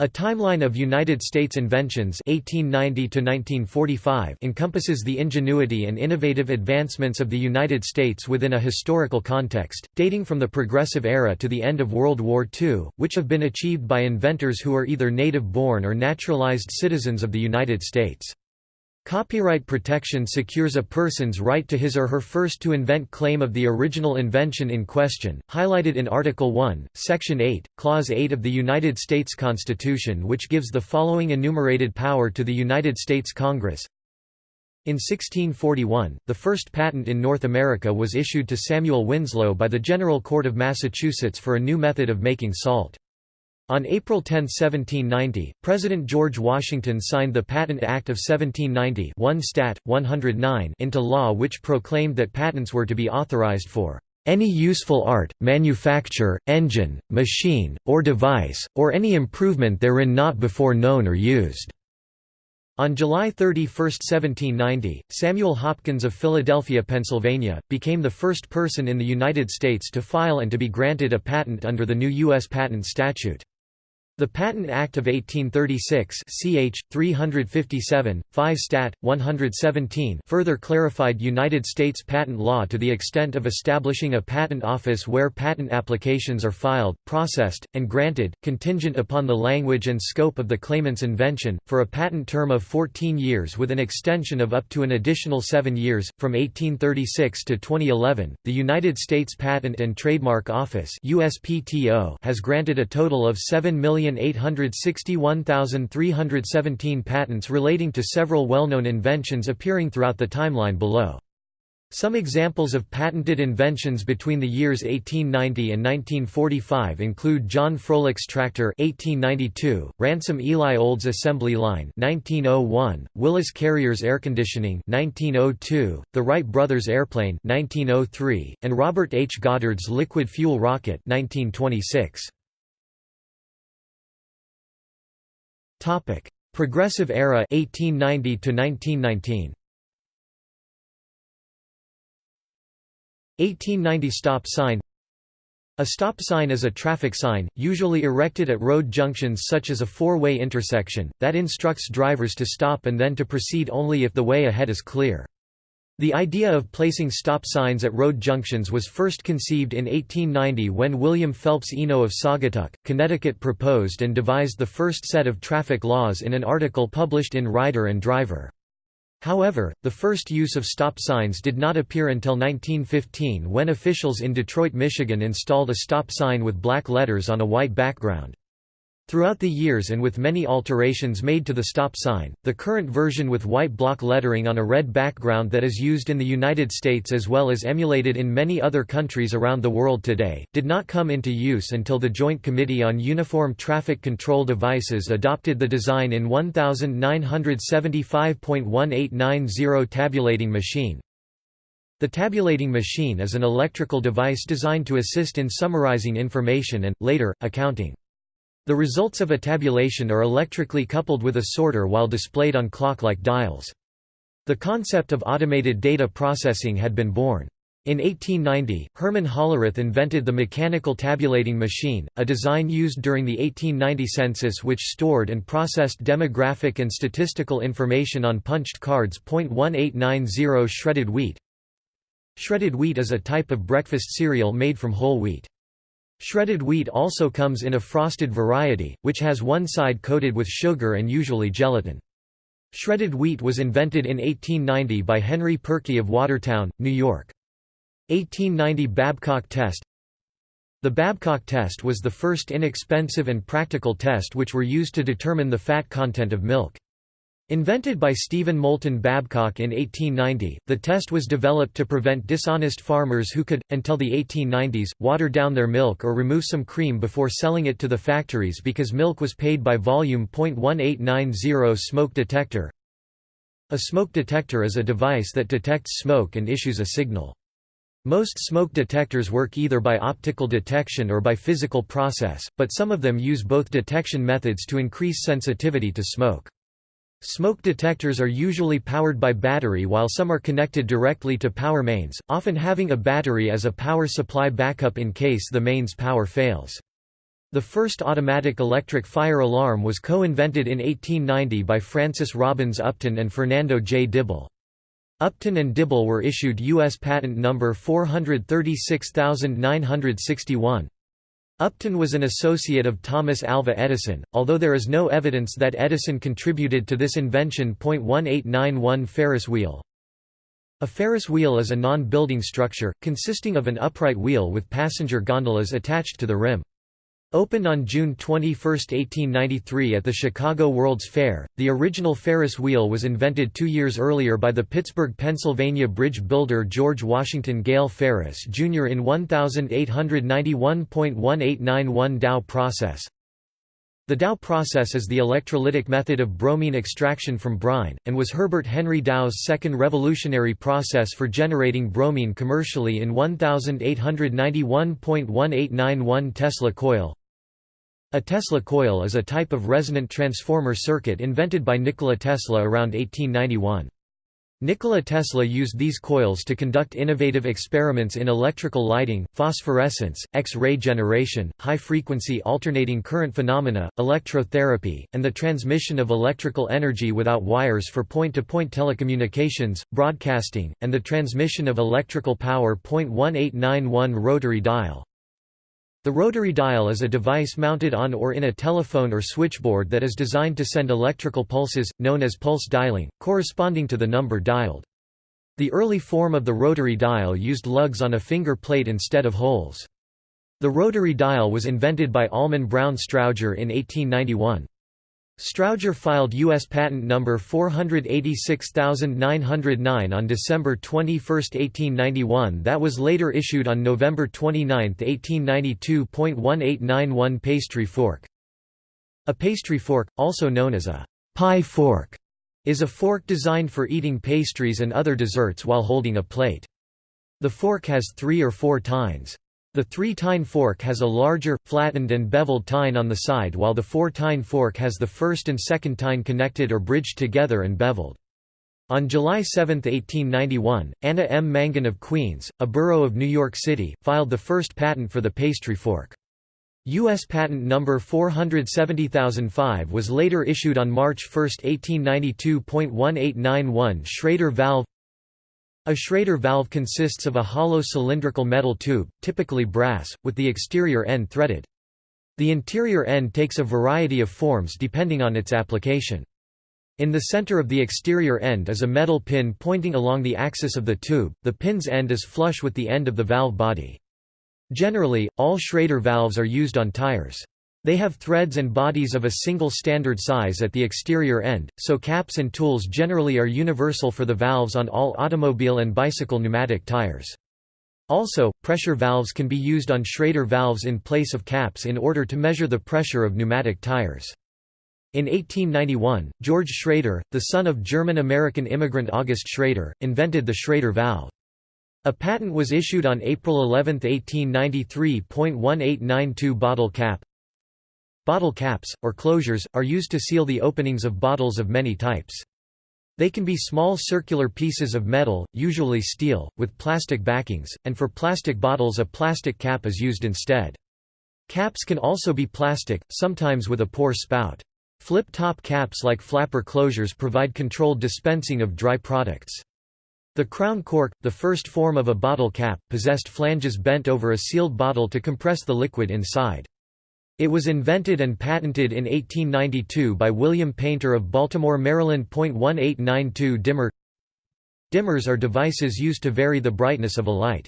A timeline of United States inventions 1890 encompasses the ingenuity and innovative advancements of the United States within a historical context, dating from the Progressive Era to the end of World War II, which have been achieved by inventors who are either native-born or naturalized citizens of the United States. Copyright protection secures a person's right to his or her first to invent claim of the original invention in question, highlighted in Article 1, Section 8, Clause 8 of the United States Constitution which gives the following enumerated power to the United States Congress. In 1641, the first patent in North America was issued to Samuel Winslow by the General Court of Massachusetts for a new method of making salt. On April 10, 1790, President George Washington signed the Patent Act of 1790 1 Stat. 109 into law which proclaimed that patents were to be authorized for any useful art, manufacture, engine, machine, or device, or any improvement therein not before known or used." On July 31, 1790, Samuel Hopkins of Philadelphia, Pennsylvania, became the first person in the United States to file and to be granted a patent under the new U.S. patent statute. The Patent Act of 1836 ch. 357, 5 Stat. 117 further clarified United States patent law to the extent of establishing a patent office where patent applications are filed, processed, and granted, contingent upon the language and scope of the claimant's invention, for a patent term of 14 years with an extension of up to an additional seven years. From 1836 to 2011, the United States Patent and Trademark Office USPTO has granted a total of 7 million 1,861,317 patents relating to several well-known inventions appearing throughout the timeline below. Some examples of patented inventions between the years 1890 and 1945 include John Froelich's tractor 1892, Ransom Eli Olds assembly line 1901, Willis Carrier's air conditioning 1902, the Wright brothers airplane 1903, and Robert H. Goddard's liquid fuel rocket 1926. Topic: Progressive Era 1890 to 1919. 1890 stop sign A stop sign is a traffic sign, usually erected at road junctions such as a four-way intersection, that instructs drivers to stop and then to proceed only if the way ahead is clear. The idea of placing stop signs at road junctions was first conceived in 1890 when William Phelps Eno of Saugatuck, Connecticut proposed and devised the first set of traffic laws in an article published in Rider and Driver. However, the first use of stop signs did not appear until 1915 when officials in Detroit, Michigan installed a stop sign with black letters on a white background. Throughout the years and with many alterations made to the stop sign, the current version with white block lettering on a red background that is used in the United States as well as emulated in many other countries around the world today, did not come into use until the Joint Committee on Uniform Traffic Control Devices adopted the design in 1975.1890 tabulating machine. The tabulating machine is an electrical device designed to assist in summarizing information and, later, accounting. The results of a tabulation are electrically coupled with a sorter while displayed on clock-like dials. The concept of automated data processing had been born. In 1890, Herman Hollerith invented the mechanical tabulating machine, a design used during the 1890 census which stored and processed demographic and statistical information on punched cards. 1890 Shredded wheat Shredded wheat is a type of breakfast cereal made from whole wheat. Shredded wheat also comes in a frosted variety, which has one side coated with sugar and usually gelatin. Shredded wheat was invented in 1890 by Henry Perky of Watertown, New York. 1890 Babcock test The Babcock test was the first inexpensive and practical test which were used to determine the fat content of milk. Invented by Stephen Moulton Babcock in 1890, the test was developed to prevent dishonest farmers who could, until the 1890s, water down their milk or remove some cream before selling it to the factories because milk was paid by volume. 1890 Smoke detector A smoke detector is a device that detects smoke and issues a signal. Most smoke detectors work either by optical detection or by physical process, but some of them use both detection methods to increase sensitivity to smoke. Smoke detectors are usually powered by battery while some are connected directly to power mains, often having a battery as a power supply backup in case the mains power fails. The first automatic electric fire alarm was co-invented in 1890 by Francis Robbins Upton and Fernando J. Dibble. Upton and Dibble were issued U.S. Patent Number 436961. Upton was an associate of Thomas Alva Edison, although there is no evidence that Edison contributed to this invention. 1891 Ferris wheel A Ferris wheel is a non-building structure, consisting of an upright wheel with passenger gondolas attached to the rim. Opened on June 21, 1893 at the Chicago World's Fair, the original Ferris wheel was invented two years earlier by the Pittsburgh, Pennsylvania bridge builder George Washington Gale Ferris, Jr. in 1891.1891 Dow process. The Dow process is the electrolytic method of bromine extraction from brine, and was Herbert Henry Dow's second revolutionary process for generating bromine commercially in 1891.1891 Tesla coil. A Tesla coil is a type of resonant transformer circuit invented by Nikola Tesla around 1891. Nikola Tesla used these coils to conduct innovative experiments in electrical lighting, phosphorescence, X-ray generation, high-frequency alternating current phenomena, electrotherapy, and the transmission of electrical energy without wires for point-to-point -point telecommunications, broadcasting, and the transmission of electrical power. 1891 rotary dial the rotary dial is a device mounted on or in a telephone or switchboard that is designed to send electrical pulses, known as pulse dialing, corresponding to the number dialed. The early form of the rotary dial used lugs on a finger plate instead of holes. The rotary dial was invented by Almon Brown Strowger in 1891. Strowger filed U.S. Patent number 486909 on December 21, 1891 that was later issued on November 29, 1892.1891 Pastry fork A pastry fork, also known as a pie fork, is a fork designed for eating pastries and other desserts while holding a plate. The fork has three or four tines. The three-tine fork has a larger, flattened and beveled tine on the side while the four-tine fork has the first and second tine connected or bridged together and beveled. On July 7, 1891, Anna M. Mangan of Queens, a borough of New York City, filed the first patent for the pastry fork. U.S. Patent number 470005 was later issued on March 1, 1892.1891 Schrader valve a Schrader valve consists of a hollow cylindrical metal tube, typically brass, with the exterior end threaded. The interior end takes a variety of forms depending on its application. In the center of the exterior end is a metal pin pointing along the axis of the tube, the pin's end is flush with the end of the valve body. Generally, all Schrader valves are used on tires. They have threads and bodies of a single standard size at the exterior end, so caps and tools generally are universal for the valves on all automobile and bicycle pneumatic tires. Also, pressure valves can be used on Schrader valves in place of caps in order to measure the pressure of pneumatic tires. In 1891, George Schrader, the son of German-American immigrant August Schrader, invented the Schrader valve. A patent was issued on April 11, 1893.1892 bottle cap, Bottle caps, or closures, are used to seal the openings of bottles of many types. They can be small circular pieces of metal, usually steel, with plastic backings, and for plastic bottles a plastic cap is used instead. Caps can also be plastic, sometimes with a pour spout. Flip-top caps like flapper closures provide controlled dispensing of dry products. The crown cork, the first form of a bottle cap, possessed flanges bent over a sealed bottle to compress the liquid inside. It was invented and patented in 1892 by William Painter of Baltimore, Maryland. 1892 Dimmer Dimmers are devices used to vary the brightness of a light.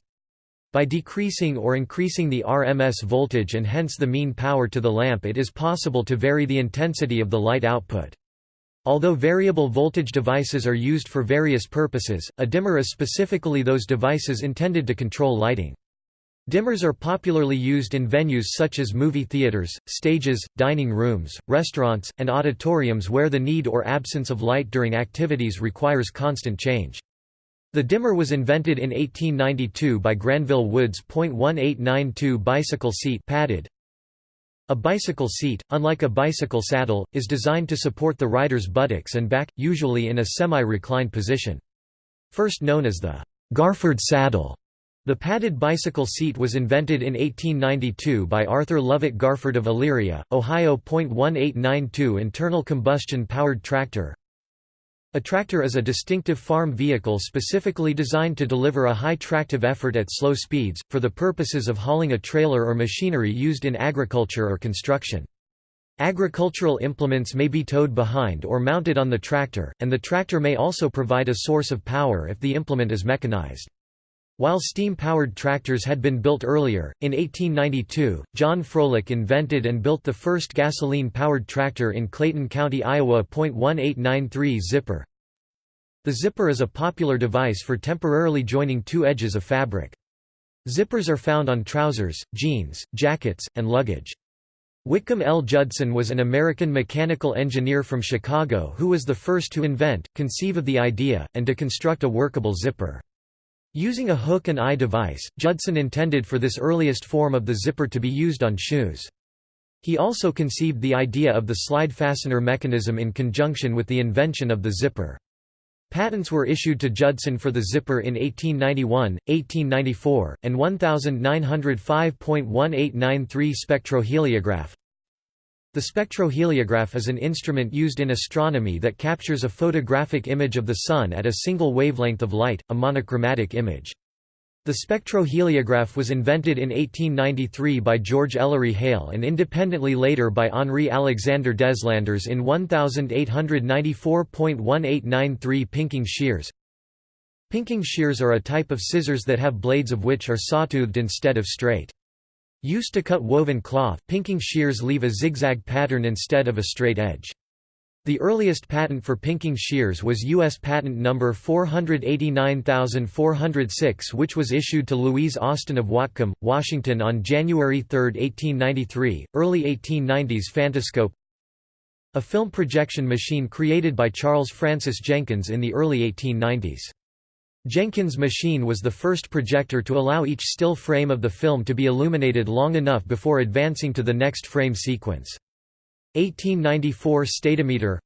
By decreasing or increasing the RMS voltage and hence the mean power to the lamp it is possible to vary the intensity of the light output. Although variable voltage devices are used for various purposes, a dimmer is specifically those devices intended to control lighting. Dimmers are popularly used in venues such as movie theaters, stages, dining rooms, restaurants, and auditoriums where the need or absence of light during activities requires constant change. The dimmer was invented in 1892 by Granville Woods. 1892 bicycle seat padded. A bicycle seat, unlike a bicycle saddle, is designed to support the rider's buttocks and back, usually in a semi-reclined position. First known as the Garford saddle. The padded bicycle seat was invented in 1892 by Arthur Lovett Garford of Elyria, Ohio. 1892 Internal combustion powered tractor A tractor is a distinctive farm vehicle specifically designed to deliver a high tractive effort at slow speeds, for the purposes of hauling a trailer or machinery used in agriculture or construction. Agricultural implements may be towed behind or mounted on the tractor, and the tractor may also provide a source of power if the implement is mechanized. While steam-powered tractors had been built earlier, in 1892, John Froelich invented and built the first gasoline-powered tractor in Clayton County, Iowa. 1893 Zipper The zipper is a popular device for temporarily joining two edges of fabric. Zippers are found on trousers, jeans, jackets, and luggage. Whitcomb L. Judson was an American mechanical engineer from Chicago who was the first to invent, conceive of the idea, and to construct a workable zipper. Using a hook and eye device, Judson intended for this earliest form of the zipper to be used on shoes. He also conceived the idea of the slide fastener mechanism in conjunction with the invention of the zipper. Patents were issued to Judson for the zipper in 1891, 1894, and 1905.1893 spectroheliograph. The spectroheliograph is an instrument used in astronomy that captures a photographic image of the Sun at a single wavelength of light, a monochromatic image. The spectroheliograph was invented in 1893 by George Ellery Hale and independently later by Henri Alexander Deslandres in 1894.1893 pinking shears. Pinking shears are a type of scissors that have blades of which are sawtoothed instead of straight. Used to cut woven cloth, pinking shears leave a zigzag pattern instead of a straight edge. The earliest patent for pinking shears was U.S. Patent No. 489406 which was issued to Louise Austin of Whatcom, Washington on January 3, 1893. Early 1890s Phantoscope A film projection machine created by Charles Francis Jenkins in the early 1890s. Jenkins' machine was the first projector to allow each still frame of the film to be illuminated long enough before advancing to the next frame sequence. 1894 Statometer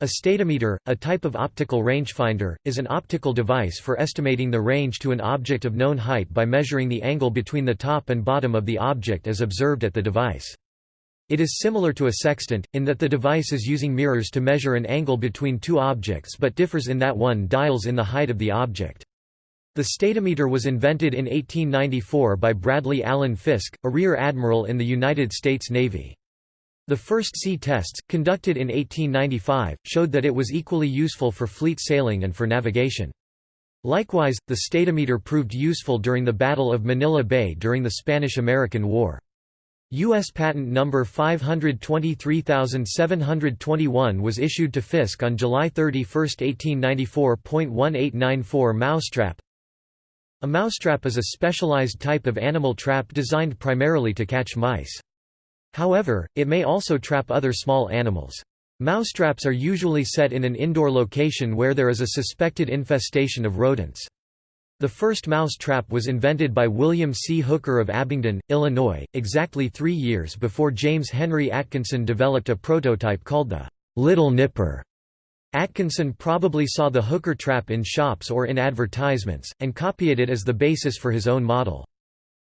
A statometer, a type of optical rangefinder, is an optical device for estimating the range to an object of known height by measuring the angle between the top and bottom of the object as observed at the device. It is similar to a sextant, in that the device is using mirrors to measure an angle between two objects but differs in that one dials in the height of the object. The statometer was invented in 1894 by Bradley Allen Fisk, a rear admiral in the United States Navy. The first sea tests, conducted in 1895, showed that it was equally useful for fleet sailing and for navigation. Likewise, the statometer proved useful during the Battle of Manila Bay during the Spanish–American War. U.S. Patent number 523721 was issued to Fisk on July 31, 1894.1894 Mousetrap A mousetrap is a specialized type of animal trap designed primarily to catch mice. However, it may also trap other small animals. Mousetraps are usually set in an indoor location where there is a suspected infestation of rodents. The first mouse trap was invented by William C. Hooker of Abingdon, Illinois, exactly three years before James Henry Atkinson developed a prototype called the Little Nipper. Atkinson probably saw the hooker trap in shops or in advertisements, and copied it as the basis for his own model.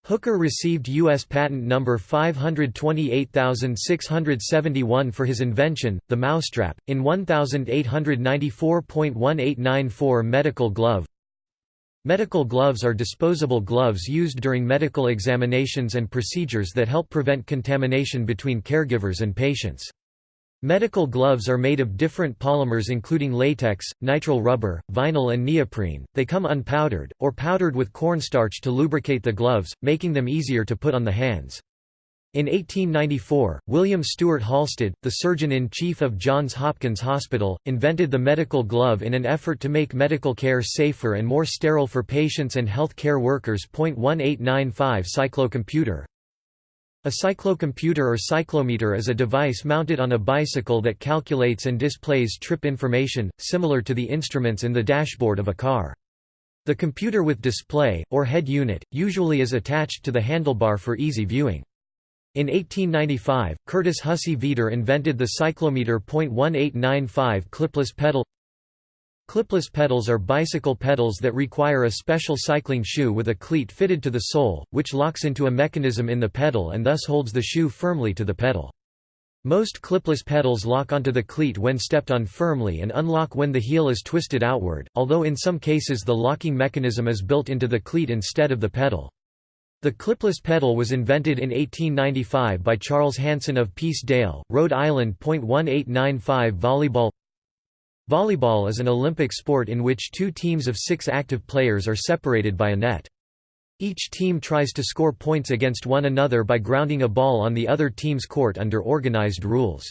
Hooker received U.S. Patent number 528671 for his invention, the mousetrap, in 1894.1894 medical glove, Medical gloves are disposable gloves used during medical examinations and procedures that help prevent contamination between caregivers and patients. Medical gloves are made of different polymers including latex, nitrile rubber, vinyl and neoprene. They come unpowdered, or powdered with cornstarch to lubricate the gloves, making them easier to put on the hands. In 1894, William Stewart Halsted, the surgeon-in-chief of Johns Hopkins Hospital, invented the medical glove in an effort to make medical care safer and more sterile for patients and health care workers. 1895 Cyclocomputer A cyclocomputer or cyclometer is a device mounted on a bicycle that calculates and displays trip information, similar to the instruments in the dashboard of a car. The computer with display, or head unit, usually is attached to the handlebar for easy viewing. In 1895, Curtis Hussey Veeder invented the cyclometer .1895 clipless pedal Clipless pedals are bicycle pedals that require a special cycling shoe with a cleat fitted to the sole, which locks into a mechanism in the pedal and thus holds the shoe firmly to the pedal. Most clipless pedals lock onto the cleat when stepped on firmly and unlock when the heel is twisted outward, although in some cases the locking mechanism is built into the cleat instead of the pedal. The clipless pedal was invented in 1895 by Charles Hanson of Peace Dale, Rhode Island. 1895 Volleyball Volleyball is an Olympic sport in which two teams of six active players are separated by a net. Each team tries to score points against one another by grounding a ball on the other team's court under organized rules.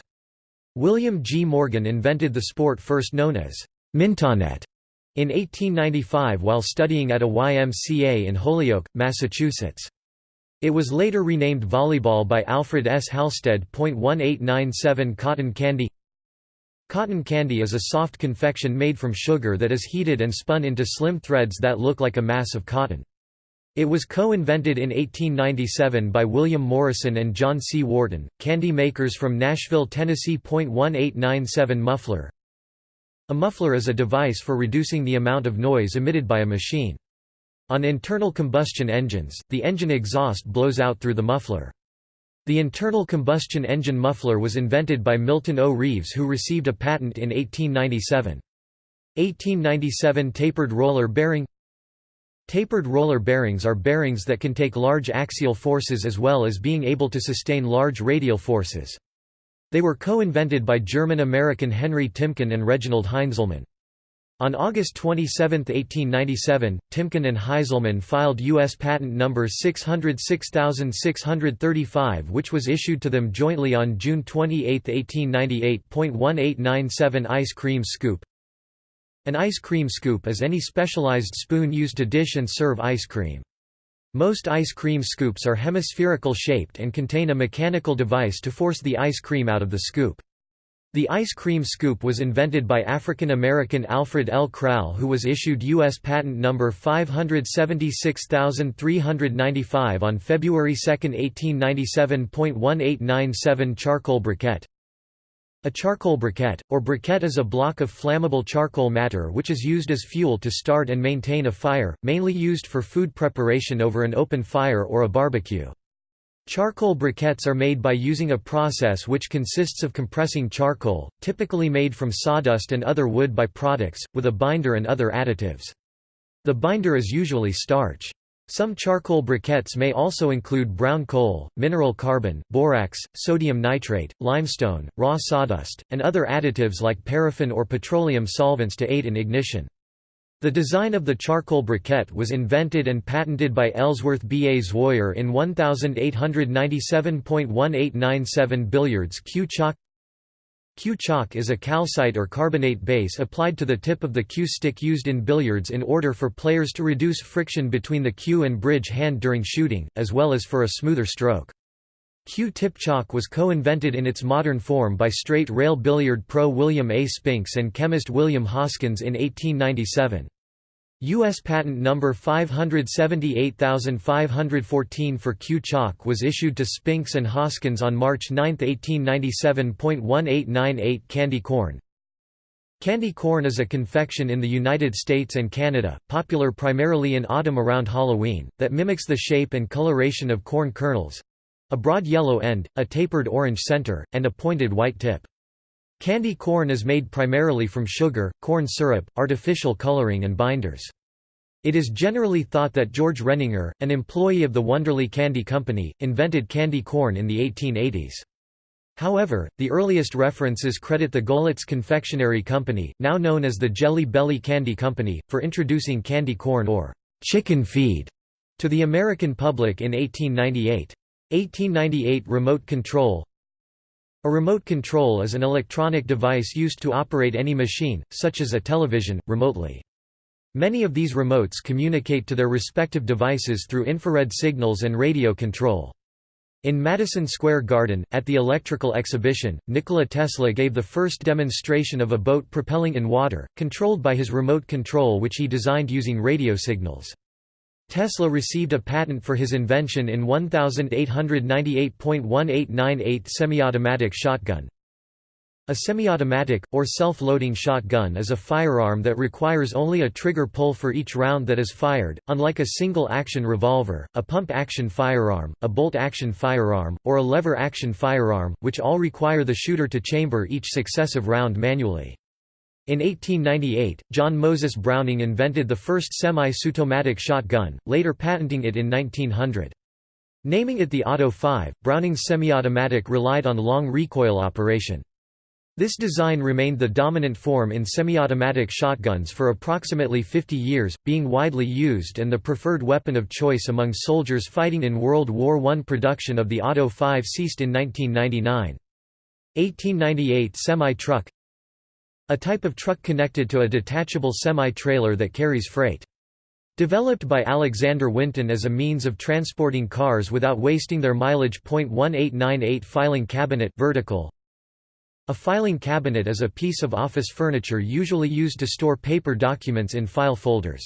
William G. Morgan invented the sport first known as mintonette in 1895 while studying at a YMCA in Holyoke, Massachusetts. It was later renamed volleyball by Alfred S. Halstead. 1897 Cotton candy Cotton candy is a soft confection made from sugar that is heated and spun into slim threads that look like a mass of cotton. It was co-invented in 1897 by William Morrison and John C. Wharton, candy makers from Nashville, Tennessee. 1897 Muffler a muffler is a device for reducing the amount of noise emitted by a machine. On internal combustion engines, the engine exhaust blows out through the muffler. The internal combustion engine muffler was invented by Milton O. Reeves who received a patent in 1897. 1897 Tapered roller bearing Tapered roller bearings are bearings that can take large axial forces as well as being able to sustain large radial forces. They were co-invented by German-American Henry Timken and Reginald Heinzelmann. On August 27, 1897, Timken and Heinzelmann filed U.S. Patent Number 606635 which was issued to them jointly on June 28, 1898.1897 Ice cream scoop An ice cream scoop is any specialized spoon used to dish and serve ice cream. Most ice cream scoops are hemispherical shaped and contain a mechanical device to force the ice cream out of the scoop. The ice cream scoop was invented by African-American Alfred L. Krall who was issued U.S. Patent No. 576395 on February 2, 1897.1897 Charcoal briquette a charcoal briquette, or briquette is a block of flammable charcoal matter which is used as fuel to start and maintain a fire, mainly used for food preparation over an open fire or a barbecue. Charcoal briquettes are made by using a process which consists of compressing charcoal, typically made from sawdust and other wood by-products, with a binder and other additives. The binder is usually starch. Some charcoal briquettes may also include brown coal, mineral carbon, borax, sodium nitrate, limestone, raw sawdust, and other additives like paraffin or petroleum solvents to aid in ignition. The design of the charcoal briquette was invented and patented by Ellsworth B. A. Zwoyer in 1897.1897 billiards Cue chalk Cue chalk is a calcite or carbonate base applied to the tip of the cue stick used in billiards in order for players to reduce friction between the cue and bridge hand during shooting, as well as for a smoother stroke. Cue tip chalk was co-invented in its modern form by straight rail billiard pro William A. Spinks and chemist William Hoskins in 1897. U.S. Patent Number 578514 for cue chalk was issued to Spinks and Hoskins on March 9, 1897.1898 Candy corn Candy corn is a confection in the United States and Canada, popular primarily in autumn around Halloween, that mimics the shape and coloration of corn kernels—a broad yellow end, a tapered orange center, and a pointed white tip. Candy corn is made primarily from sugar, corn syrup, artificial coloring and binders. It is generally thought that George Renninger, an employee of the Wunderle Candy Company, invented candy corn in the 1880s. However, the earliest references credit the Goelitz Confectionery Company, now known as the Jelly Belly Candy Company, for introducing candy corn or chicken feed to the American public in 1898. 1898 Remote control a remote control is an electronic device used to operate any machine, such as a television, remotely. Many of these remotes communicate to their respective devices through infrared signals and radio control. In Madison Square Garden, at the electrical exhibition, Nikola Tesla gave the first demonstration of a boat propelling in water, controlled by his remote control which he designed using radio signals. Tesla received a patent for his invention in 1898.1898 semi-automatic shotgun. A semi-automatic, or self-loading shotgun is a firearm that requires only a trigger pull for each round that is fired, unlike a single-action revolver, a pump-action firearm, a bolt-action firearm, or a lever-action firearm, which all require the shooter to chamber each successive round manually. In 1898, John Moses Browning invented the first semi-automatic shotgun, later patenting it in 1900. Naming it the Auto 5, Browning's semi-automatic relied on long recoil operation. This design remained the dominant form in semi-automatic shotguns for approximately 50 years, being widely used and the preferred weapon of choice among soldiers fighting in World War I. Production of the Auto 5 ceased in 1999. 1898 Semi-truck A type of truck connected to a detachable semi-trailer that carries freight. Developed by Alexander Winton as a means of transporting cars without wasting their mileage. 1898 Filing cabinet vertical, a filing cabinet is a piece of office furniture usually used to store paper documents in file folders.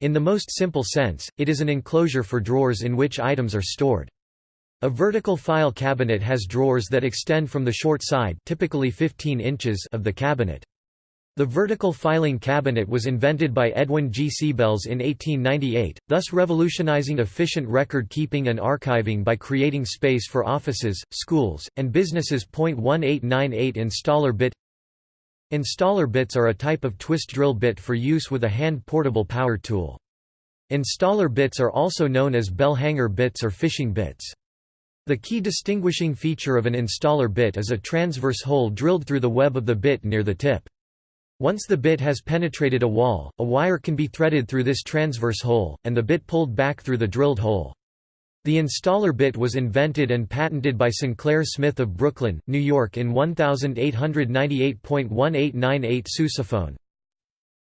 In the most simple sense, it is an enclosure for drawers in which items are stored. A vertical file cabinet has drawers that extend from the short side typically 15 inches of the cabinet. The vertical filing cabinet was invented by Edwin G. Seibels in 1898, thus revolutionizing efficient record-keeping and archiving by creating space for offices, schools, and businesses. 1898 Installer bit Installer bits are a type of twist drill bit for use with a hand-portable power tool. Installer bits are also known as bell hanger bits or fishing bits. The key distinguishing feature of an installer bit is a transverse hole drilled through the web of the bit near the tip. Once the bit has penetrated a wall, a wire can be threaded through this transverse hole, and the bit pulled back through the drilled hole. The installer bit was invented and patented by Sinclair Smith of Brooklyn, New York in 1898.1898 sousaphone.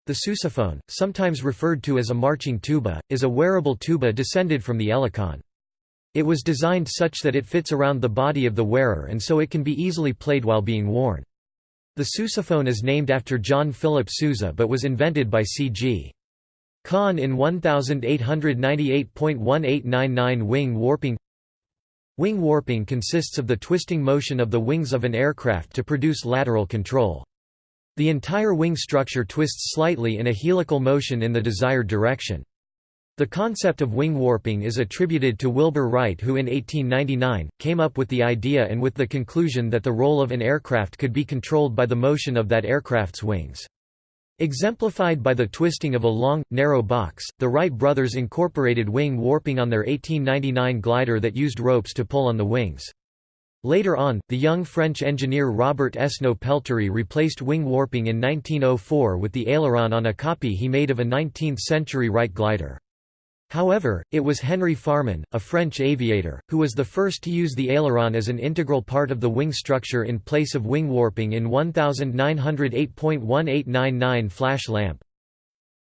The sousaphone, sometimes referred to as a marching tuba, is a wearable tuba descended from the helicon. It was designed such that it fits around the body of the wearer and so it can be easily played while being worn. The sousaphone is named after John Philip Sousa but was invented by C.G. Conn in 1898.1899 Wing warping Wing warping consists of the twisting motion of the wings of an aircraft to produce lateral control. The entire wing structure twists slightly in a helical motion in the desired direction. The concept of wing warping is attributed to Wilbur Wright who in 1899, came up with the idea and with the conclusion that the roll of an aircraft could be controlled by the motion of that aircraft's wings. Exemplified by the twisting of a long, narrow box, the Wright brothers incorporated wing warping on their 1899 glider that used ropes to pull on the wings. Later on, the young French engineer Robert Esnault Pelterie replaced wing warping in 1904 with the aileron on a copy he made of a 19th-century Wright glider. However, it was Henry Farman, a French aviator, who was the first to use the aileron as an integral part of the wing structure in place of wing warping in 1908.1899 flash lamp.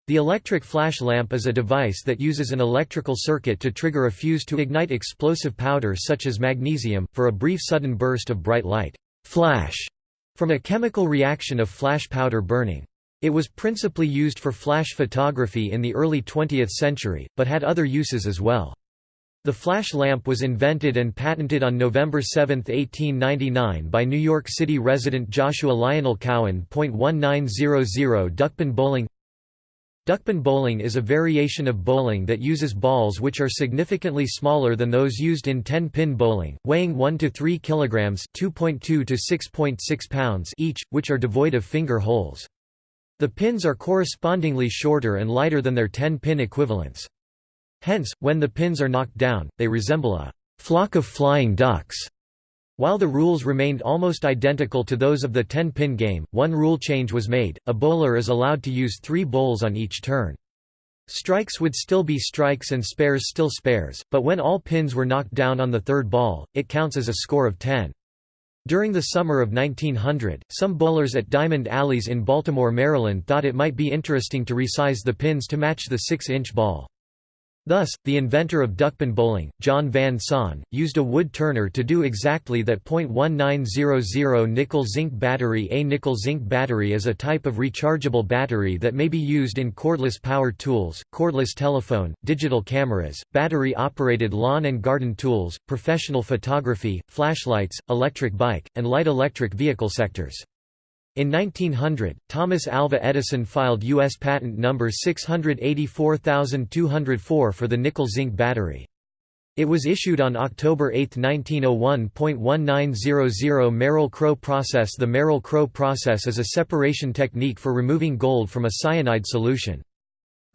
The electric flash lamp is a device that uses an electrical circuit to trigger a fuse to ignite explosive powder such as magnesium, for a brief sudden burst of bright light flash, from a chemical reaction of flash powder burning. It was principally used for flash photography in the early 20th century, but had other uses as well. The flash lamp was invented and patented on November 7, 1899 by New York City resident Joshua Lionel Cowen. 1900 Duckpin bowling Duckpin bowling is a variation of bowling that uses balls which are significantly smaller than those used in 10-pin bowling, weighing 1 to 3 kilograms (2.2 to 6.6 pounds) each, which are devoid of finger holes. The pins are correspondingly shorter and lighter than their 10-pin equivalents. Hence, when the pins are knocked down, they resemble a flock of flying ducks. While the rules remained almost identical to those of the 10-pin game, one rule change was made, a bowler is allowed to use three bowls on each turn. Strikes would still be strikes and spares still spares, but when all pins were knocked down on the third ball, it counts as a score of 10. During the summer of 1900, some bowlers at Diamond Alleys in Baltimore, Maryland thought it might be interesting to resize the pins to match the 6-inch ball. Thus, the inventor of duckpin bowling, John Van Sant, used a wood turner to do exactly that. 1900 nickel-zinc battery A nickel-zinc battery is a type of rechargeable battery that may be used in cordless power tools, cordless telephone, digital cameras, battery-operated lawn and garden tools, professional photography, flashlights, electric bike, and light electric vehicle sectors. In 1900, Thomas Alva Edison filed U.S. patent number 684204 for the nickel-zinc battery. It was issued on October 8, 1901.1900 Merrill-Crowe process The Merrill-Crowe process is a separation technique for removing gold from a cyanide solution.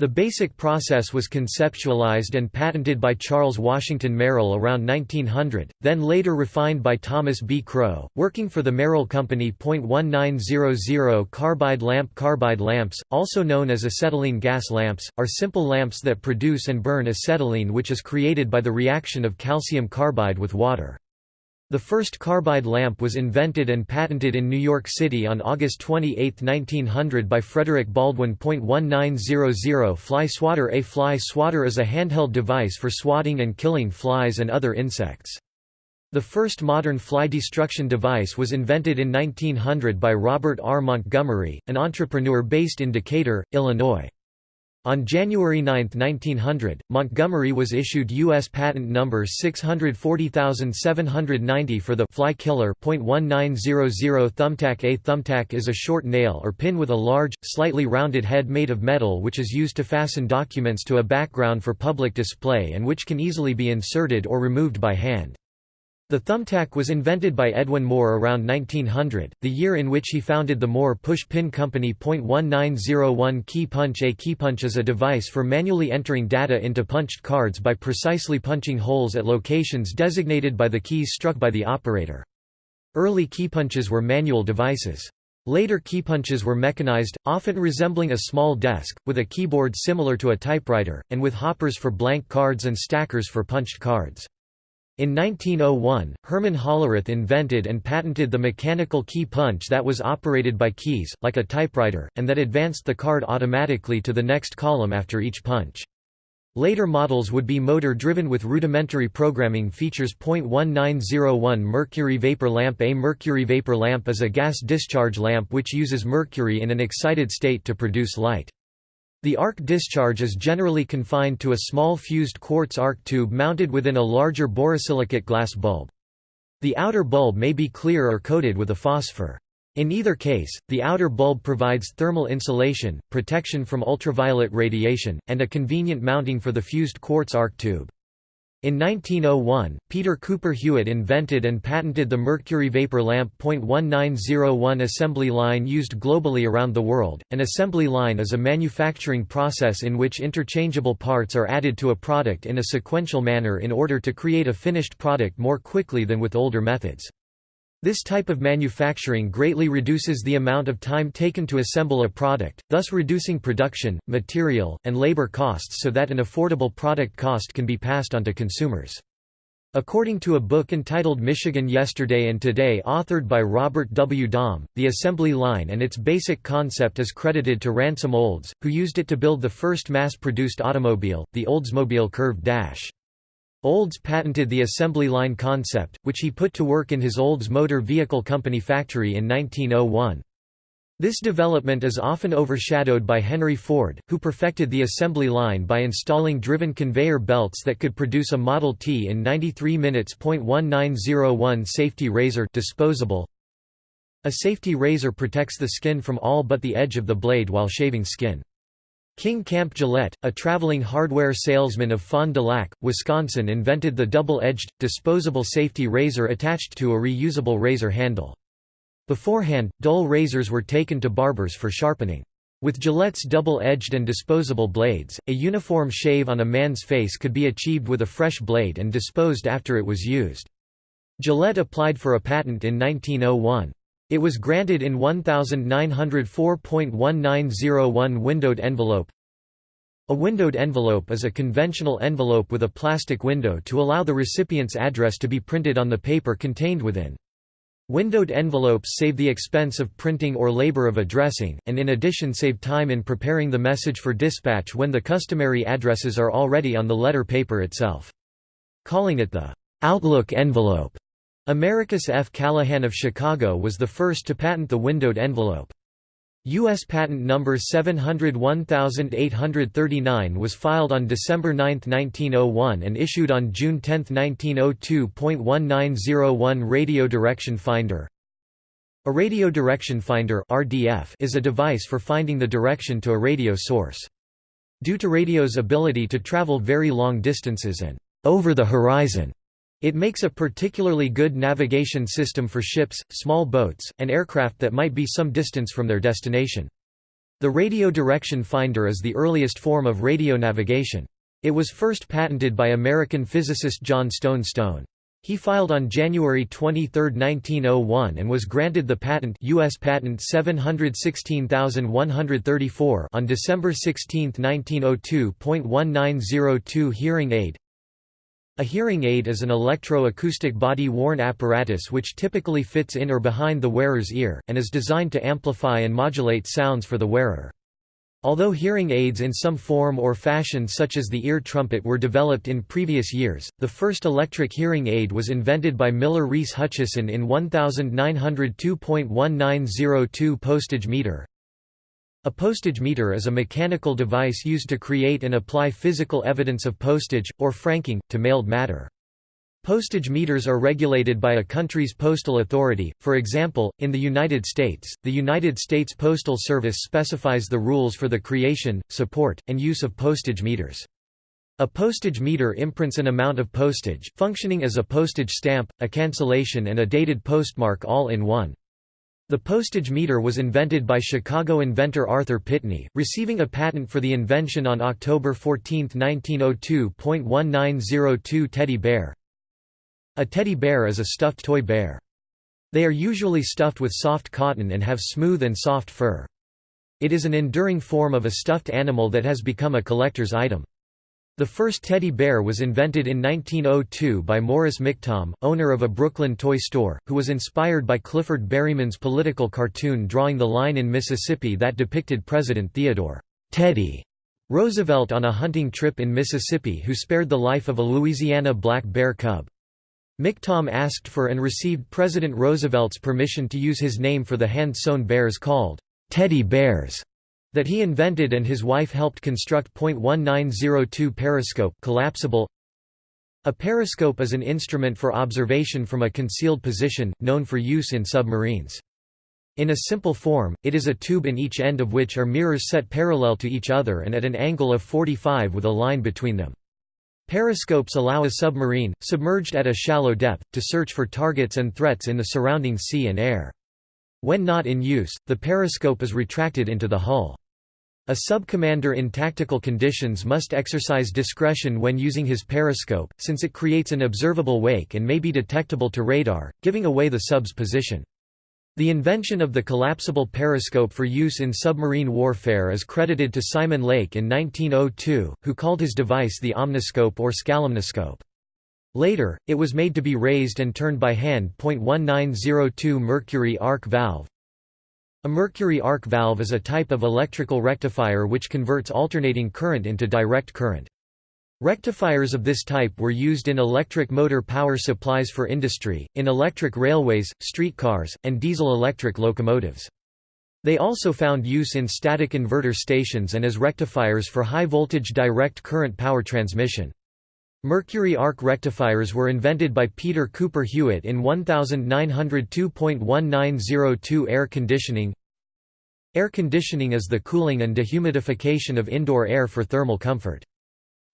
The basic process was conceptualized and patented by Charles Washington Merrill around 1900, then later refined by Thomas B. Crowe, working for the Merrill Company. 1900 Carbide lamp Carbide lamps, also known as acetylene gas lamps, are simple lamps that produce and burn acetylene which is created by the reaction of calcium carbide with water. The first carbide lamp was invented and patented in New York City on August 28, 1900 by Frederick Baldwin. 1900 Fly swatter A fly swatter is a handheld device for swatting and killing flies and other insects. The first modern fly destruction device was invented in 1900 by Robert R. Montgomery, an entrepreneur based in Decatur, Illinois. On January 9, 1900, Montgomery was issued U.S. patent number 640790 for the fly killer .1900 thumbtack A thumbtack is a short nail or pin with a large, slightly rounded head made of metal which is used to fasten documents to a background for public display and which can easily be inserted or removed by hand. The thumbtack was invented by Edwin Moore around 1900, the year in which he founded the Moore Push-Pin Company. 1901 Key punch A key punch is a device for manually entering data into punched cards by precisely punching holes at locations designated by the keys struck by the operator. Early keypunches were manual devices. Later keypunches were mechanized, often resembling a small desk, with a keyboard similar to a typewriter, and with hoppers for blank cards and stackers for punched cards. In 1901, Herman Hollerith invented and patented the mechanical key punch that was operated by keys, like a typewriter, and that advanced the card automatically to the next column after each punch. Later models would be motor-driven with rudimentary programming features. 1901 Mercury vapor lamp A mercury vapor lamp is a gas discharge lamp which uses mercury in an excited state to produce light. The arc discharge is generally confined to a small fused quartz arc tube mounted within a larger borosilicate glass bulb. The outer bulb may be clear or coated with a phosphor. In either case, the outer bulb provides thermal insulation, protection from ultraviolet radiation, and a convenient mounting for the fused quartz arc tube. In 1901, Peter Cooper Hewitt invented and patented the mercury vapor lamp. 1901 assembly line used globally around the world. An assembly line is a manufacturing process in which interchangeable parts are added to a product in a sequential manner in order to create a finished product more quickly than with older methods. This type of manufacturing greatly reduces the amount of time taken to assemble a product, thus reducing production, material, and labor costs so that an affordable product cost can be passed on to consumers. According to a book entitled Michigan Yesterday and Today authored by Robert W. Domm, the assembly line and its basic concept is credited to Ransom Olds, who used it to build the first mass-produced automobile, the Oldsmobile Curved Dash. Olds patented the assembly line concept, which he put to work in his Olds Motor Vehicle Company factory in 1901. This development is often overshadowed by Henry Ford, who perfected the assembly line by installing driven conveyor belts that could produce a Model T in 93 minutes. 1901 Safety razor disposable. A safety razor protects the skin from all but the edge of the blade while shaving skin. King Camp Gillette, a traveling hardware salesman of Fond du Lac, Wisconsin invented the double-edged, disposable safety razor attached to a reusable razor handle. Beforehand, dull razors were taken to barbers for sharpening. With Gillette's double-edged and disposable blades, a uniform shave on a man's face could be achieved with a fresh blade and disposed after it was used. Gillette applied for a patent in 1901. It was granted in 1904.1901 windowed envelope. A windowed envelope is a conventional envelope with a plastic window to allow the recipient's address to be printed on the paper contained within. Windowed envelopes save the expense of printing or labor of addressing, and in addition save time in preparing the message for dispatch when the customary addresses are already on the letter paper itself. Calling it the Outlook envelope, Americus F. Callahan of Chicago was the first to patent the windowed envelope. U.S. Patent Number 701839 was filed on December 9, 1901 and issued on June 10, 1902.1901 Radio Direction Finder A radio direction finder RDF is a device for finding the direction to a radio source. Due to radio's ability to travel very long distances and over the horizon, it makes a particularly good navigation system for ships, small boats, and aircraft that might be some distance from their destination. The radio direction finder is the earliest form of radio navigation. It was first patented by American physicist John Stone Stone. He filed on January 23, 1901 and was granted the patent US patent 716134 on December 16, 1902.1902 hearing aid a hearing aid is an electro-acoustic body-worn apparatus which typically fits in or behind the wearer's ear, and is designed to amplify and modulate sounds for the wearer. Although hearing aids in some form or fashion such as the ear trumpet were developed in previous years, the first electric hearing aid was invented by Miller Reese Hutchison in 1902.1902 postage meter, a postage meter is a mechanical device used to create and apply physical evidence of postage, or franking, to mailed matter. Postage meters are regulated by a country's postal authority, for example, in the United States, the United States Postal Service specifies the rules for the creation, support, and use of postage meters. A postage meter imprints an amount of postage, functioning as a postage stamp, a cancellation and a dated postmark all in one. The postage meter was invented by Chicago inventor Arthur Pitney, receiving a patent for the invention on October 14, 1902.1902 teddy bear. A teddy bear is a stuffed toy bear. They are usually stuffed with soft cotton and have smooth and soft fur. It is an enduring form of a stuffed animal that has become a collector's item. The first teddy bear was invented in 1902 by Morris Michtom, owner of a Brooklyn toy store, who was inspired by Clifford Berryman's political cartoon drawing the line in Mississippi that depicted President Theodore Teddy Roosevelt on a hunting trip in Mississippi who spared the life of a Louisiana black bear cub. Michtom asked for and received President Roosevelt's permission to use his name for the hand-sewn bears called teddy bears that he invented and his wife helped construct. 1902 Periscope collapsible A periscope is an instrument for observation from a concealed position, known for use in submarines. In a simple form, it is a tube in each end of which are mirrors set parallel to each other and at an angle of 45 with a line between them. Periscopes allow a submarine, submerged at a shallow depth, to search for targets and threats in the surrounding sea and air. When not in use, the periscope is retracted into the hull. A sub-commander in tactical conditions must exercise discretion when using his periscope, since it creates an observable wake and may be detectable to radar, giving away the sub's position. The invention of the collapsible periscope for use in submarine warfare is credited to Simon Lake in 1902, who called his device the omniscope or skalomniscope. Later, it was made to be raised and turned by hand. 1902 Mercury arc valve a mercury arc valve is a type of electrical rectifier which converts alternating current into direct current. Rectifiers of this type were used in electric motor power supplies for industry, in electric railways, streetcars, and diesel-electric locomotives. They also found use in static inverter stations and as rectifiers for high-voltage direct current power transmission. Mercury arc rectifiers were invented by Peter Cooper Hewitt in 1902.1902 Air conditioning Air conditioning is the cooling and dehumidification of indoor air for thermal comfort.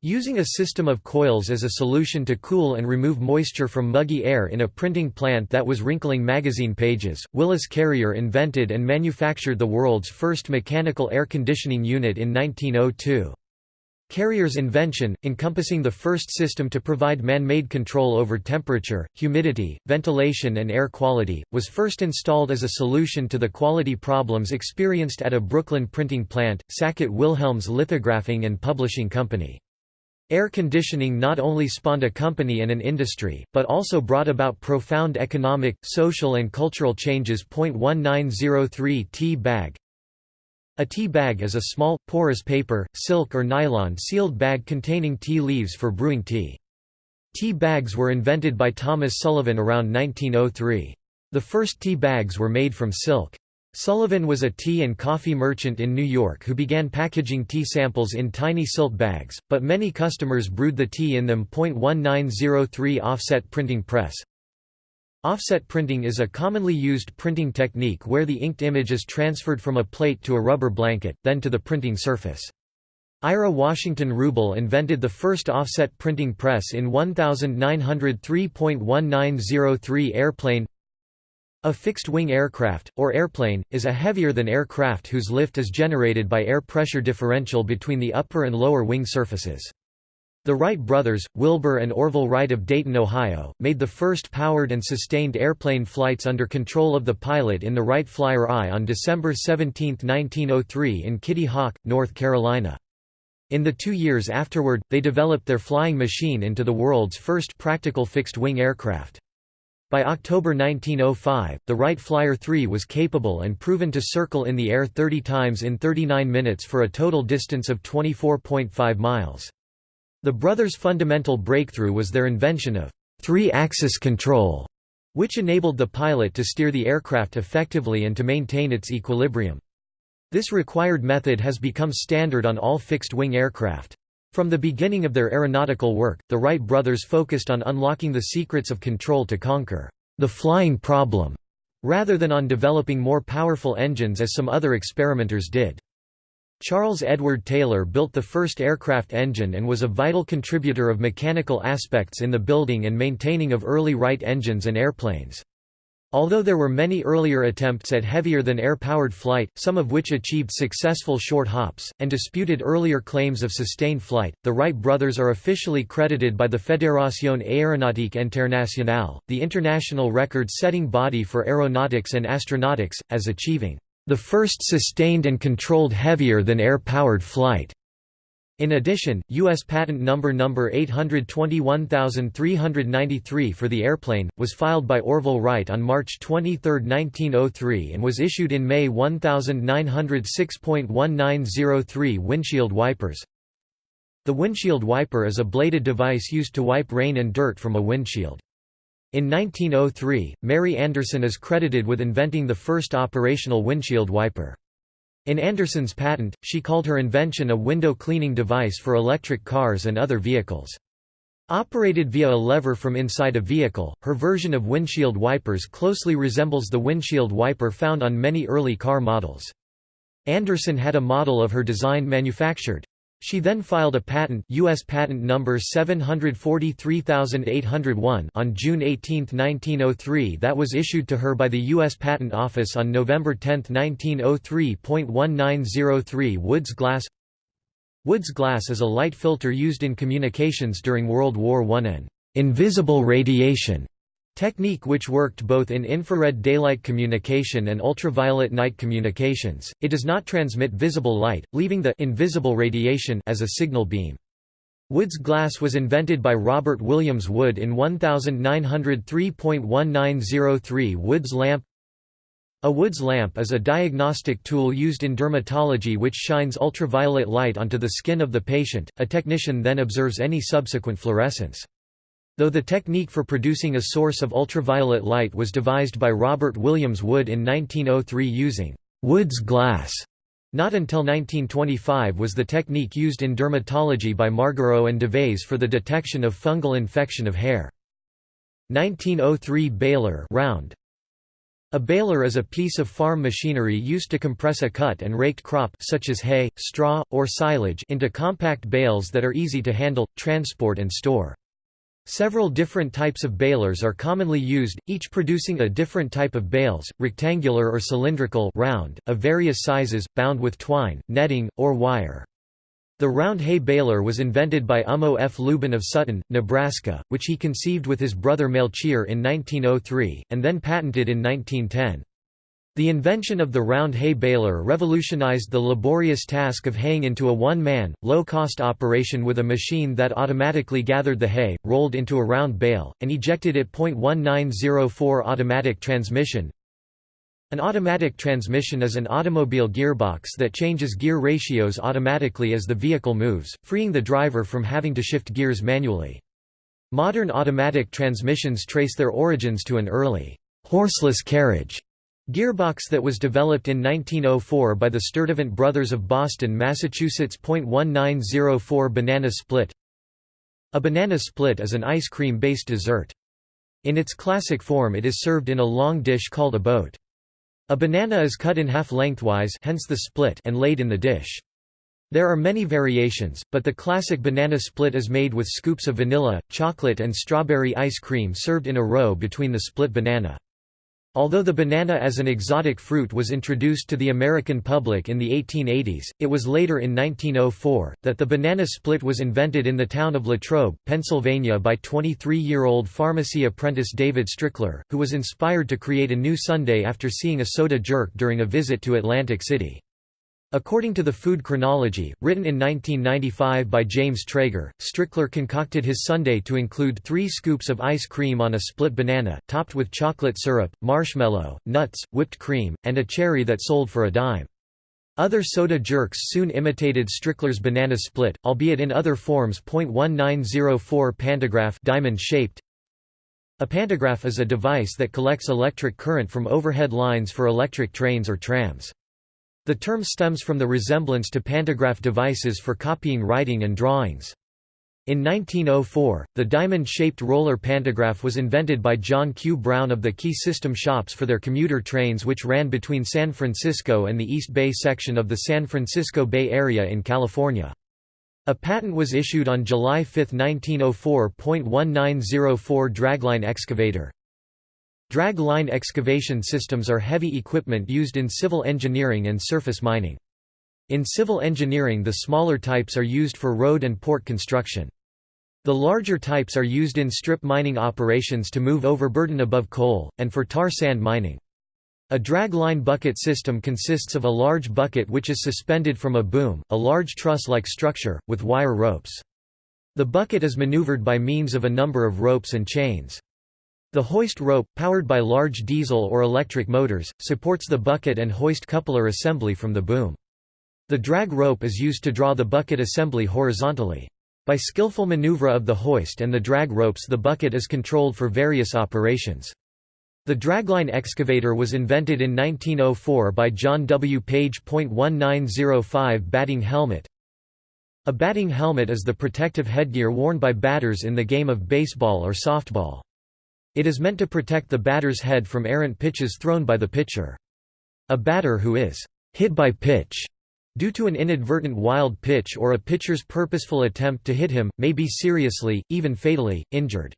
Using a system of coils as a solution to cool and remove moisture from muggy air in a printing plant that was wrinkling magazine pages, Willis Carrier invented and manufactured the world's first mechanical air conditioning unit in 1902. Carrier's invention, encompassing the first system to provide man-made control over temperature, humidity, ventilation and air quality, was first installed as a solution to the quality problems experienced at a Brooklyn printing plant, Sackett Wilhelms Lithographing and Publishing Company. Air conditioning not only spawned a company and an industry, but also brought about profound economic, social and cultural changes. 1903 Tea bag A tea bag is a small, porous paper, silk or nylon sealed bag containing tea leaves for brewing tea. Tea bags were invented by Thomas Sullivan around 1903. The first tea bags were made from silk. Sullivan was a tea and coffee merchant in New York who began packaging tea samples in tiny silk bags, but many customers brewed the tea in them. 1903 Offset printing press Offset printing is a commonly used printing technique where the inked image is transferred from a plate to a rubber blanket, then to the printing surface. Ira Washington Rubel invented the first offset printing press in 1903.1903 airplane a fixed-wing aircraft, or airplane, is a heavier-than-air craft whose lift is generated by air pressure differential between the upper and lower wing surfaces. The Wright brothers, Wilbur and Orville Wright of Dayton, Ohio, made the first powered and sustained airplane flights under control of the pilot in the Wright Flyer I on December 17, 1903 in Kitty Hawk, North Carolina. In the two years afterward, they developed their flying machine into the world's first practical fixed-wing aircraft. By October 1905, the Wright Flyer 3 was capable and proven to circle in the air 30 times in 39 minutes for a total distance of 24.5 miles. The brothers' fundamental breakthrough was their invention of three-axis control, which enabled the pilot to steer the aircraft effectively and to maintain its equilibrium. This required method has become standard on all fixed-wing aircraft. From the beginning of their aeronautical work, the Wright brothers focused on unlocking the secrets of control to conquer the flying problem, rather than on developing more powerful engines as some other experimenters did. Charles Edward Taylor built the first aircraft engine and was a vital contributor of mechanical aspects in the building and maintaining of early Wright engines and airplanes. Although there were many earlier attempts at heavier-than-air-powered flight, some of which achieved successful short hops, and disputed earlier claims of sustained flight, the Wright brothers are officially credited by the Fédération Aéronautique Internationale, the international record-setting body for aeronautics and astronautics, as achieving the first sustained and controlled heavier-than-air powered flight. In addition, U.S. Patent Number Number 821393 for the airplane, was filed by Orville Wright on March 23, 1903 and was issued in May 1906.1903 Windshield wipers The windshield wiper is a bladed device used to wipe rain and dirt from a windshield. In 1903, Mary Anderson is credited with inventing the first operational windshield wiper. In Anderson's patent, she called her invention a window cleaning device for electric cars and other vehicles. Operated via a lever from inside a vehicle, her version of windshield wipers closely resembles the windshield wiper found on many early car models. Anderson had a model of her design manufactured. She then filed a patent US patent number 743801 on June 18, 1903 that was issued to her by the US Patent Office on November 10, 1903.1903 Woods glass. Woods glass is a light filter used in communications during World War I and invisible radiation Technique which worked both in infrared daylight communication and ultraviolet night communications, it does not transmit visible light, leaving the invisible radiation as a signal beam. Wood's glass was invented by Robert Williams Wood in 1903.1903 Wood's lamp A Wood's lamp is a diagnostic tool used in dermatology which shines ultraviolet light onto the skin of the patient, a technician then observes any subsequent fluorescence. Though the technique for producing a source of ultraviolet light was devised by Robert Williams Wood in 1903 using Wood's glass, not until 1925 was the technique used in dermatology by Margarot and Devers for the detection of fungal infection of hair. 1903 baler round. A baler is a piece of farm machinery used to compress a cut and raked crop such as hay, straw, or silage into compact bales that are easy to handle, transport and store. Several different types of balers are commonly used, each producing a different type of bales, rectangular or cylindrical round, of various sizes, bound with twine, netting, or wire. The round hay baler was invented by Ummo F. Luebben of Sutton, Nebraska, which he conceived with his brother Melchior in 1903, and then patented in 1910. The invention of the round hay baler revolutionized the laborious task of haying into a one-man, low-cost operation with a machine that automatically gathered the hay, rolled into a round bale, and ejected it. 1904 Automatic transmission An automatic transmission is an automobile gearbox that changes gear ratios automatically as the vehicle moves, freeing the driver from having to shift gears manually. Modern automatic transmissions trace their origins to an early, horseless carriage Gearbox that was developed in 1904 by the Sturtevant brothers of Boston, Massachusetts. 1904 Banana split A banana split is an ice cream-based dessert. In its classic form it is served in a long dish called a boat. A banana is cut in half lengthwise hence the split and laid in the dish. There are many variations, but the classic banana split is made with scoops of vanilla, chocolate and strawberry ice cream served in a row between the split banana. Although the banana as an exotic fruit was introduced to the American public in the 1880s, it was later in 1904, that the banana split was invented in the town of Latrobe, Pennsylvania by 23-year-old pharmacy apprentice David Strickler, who was inspired to create a new sundae after seeing a soda jerk during a visit to Atlantic City. According to the Food Chronology, written in 1995 by James Trager, Strickler concocted his sundae to include three scoops of ice cream on a split banana, topped with chocolate syrup, marshmallow, nuts, whipped cream, and a cherry that sold for a dime. Other soda jerks soon imitated Strickler's banana split, albeit in other forms. 1904 Pantograph diamond-shaped A pantograph is a device that collects electric current from overhead lines for electric trains or trams. The term stems from the resemblance to pantograph devices for copying writing and drawings. In 1904, the diamond-shaped roller pantograph was invented by John Q. Brown of the Key System shops for their commuter trains which ran between San Francisco and the East Bay section of the San Francisco Bay Area in California. A patent was issued on July 5, 1904. 1904 Dragline excavator Drag line excavation systems are heavy equipment used in civil engineering and surface mining. In civil engineering the smaller types are used for road and port construction. The larger types are used in strip mining operations to move overburden above coal, and for tar sand mining. A drag line bucket system consists of a large bucket which is suspended from a boom, a large truss-like structure, with wire ropes. The bucket is maneuvered by means of a number of ropes and chains. The hoist rope, powered by large diesel or electric motors, supports the bucket and hoist coupler assembly from the boom. The drag rope is used to draw the bucket assembly horizontally. By skillful maneuver of the hoist and the drag ropes the bucket is controlled for various operations. The dragline excavator was invented in 1904 by John W. Page. 1905 Batting helmet A batting helmet is the protective headgear worn by batters in the game of baseball or softball. It is meant to protect the batter's head from errant pitches thrown by the pitcher. A batter who is hit by pitch due to an inadvertent wild pitch or a pitcher's purposeful attempt to hit him, may be seriously, even fatally, injured.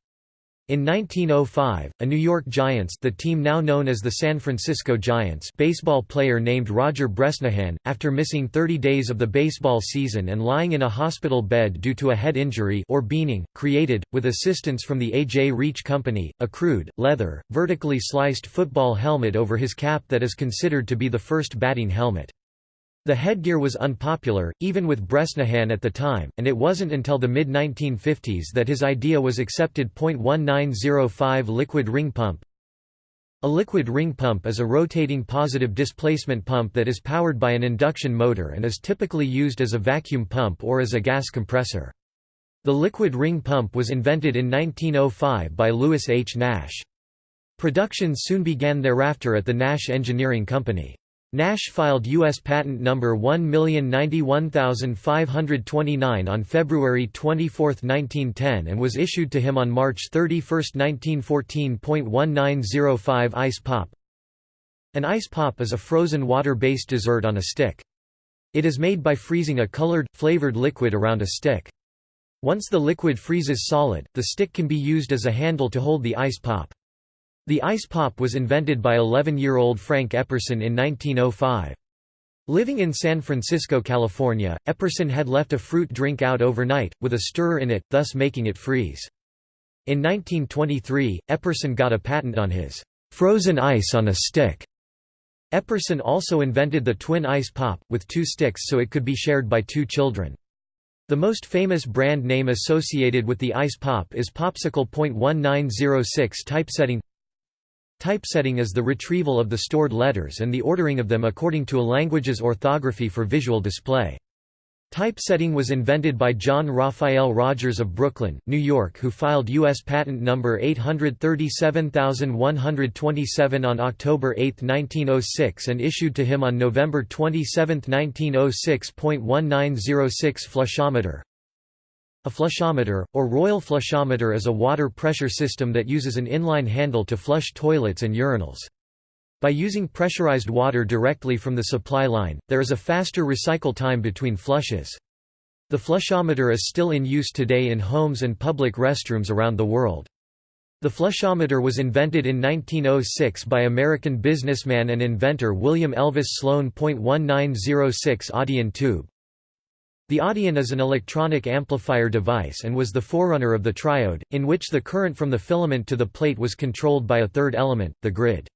In 1905, a New York Giants the team now known as the San Francisco Giants baseball player named Roger Bresnahan, after missing 30 days of the baseball season and lying in a hospital bed due to a head injury or beaning, created, with assistance from the A.J. Reach Company, a crude, leather, vertically sliced football helmet over his cap that is considered to be the first batting helmet. The headgear was unpopular, even with Bresnahan at the time, and it wasn't until the mid-1950s that his idea was accepted. 1905 Liquid ring pump A liquid ring pump is a rotating positive displacement pump that is powered by an induction motor and is typically used as a vacuum pump or as a gas compressor. The liquid ring pump was invented in 1905 by Lewis H. Nash. Production soon began thereafter at the Nash Engineering Company. Nash filed U.S. Patent No. 1091529 on February 24, 1910 and was issued to him on March 31, 1914. 1905 Ice Pop An ice pop is a frozen water-based dessert on a stick. It is made by freezing a colored, flavored liquid around a stick. Once the liquid freezes solid, the stick can be used as a handle to hold the ice pop. The ice pop was invented by 11-year-old Frank Epperson in 1905. Living in San Francisco, California, Epperson had left a fruit drink out overnight, with a stirrer in it, thus making it freeze. In 1923, Epperson got a patent on his frozen ice on a stick. Epperson also invented the twin ice pop, with two sticks so it could be shared by two children. The most famous brand name associated with the ice pop is Popsicle.1906 typesetting Typesetting is the retrieval of the stored letters and the ordering of them according to a language's orthography for visual display. Typesetting was invented by John Raphael Rogers of Brooklyn, New York who filed U.S. Patent Number 837127 on October 8, 1906 and issued to him on November 27, 1906. 1906 Flushometer A flushometer, or Royal flushometer is a water pressure system that uses an inline handle to flush toilets and urinals. By using pressurized water directly from the supply line, there is a faster recycle time between flushes. The flushometer is still in use today in homes and public restrooms around the world. The flushometer was invented in 1906 by American businessman and inventor William Elvis Sloan. 1906 Audion tube. The Audion is an electronic amplifier device and was the forerunner of the triode, in which the current from the filament to the plate was controlled by a third element, the grid.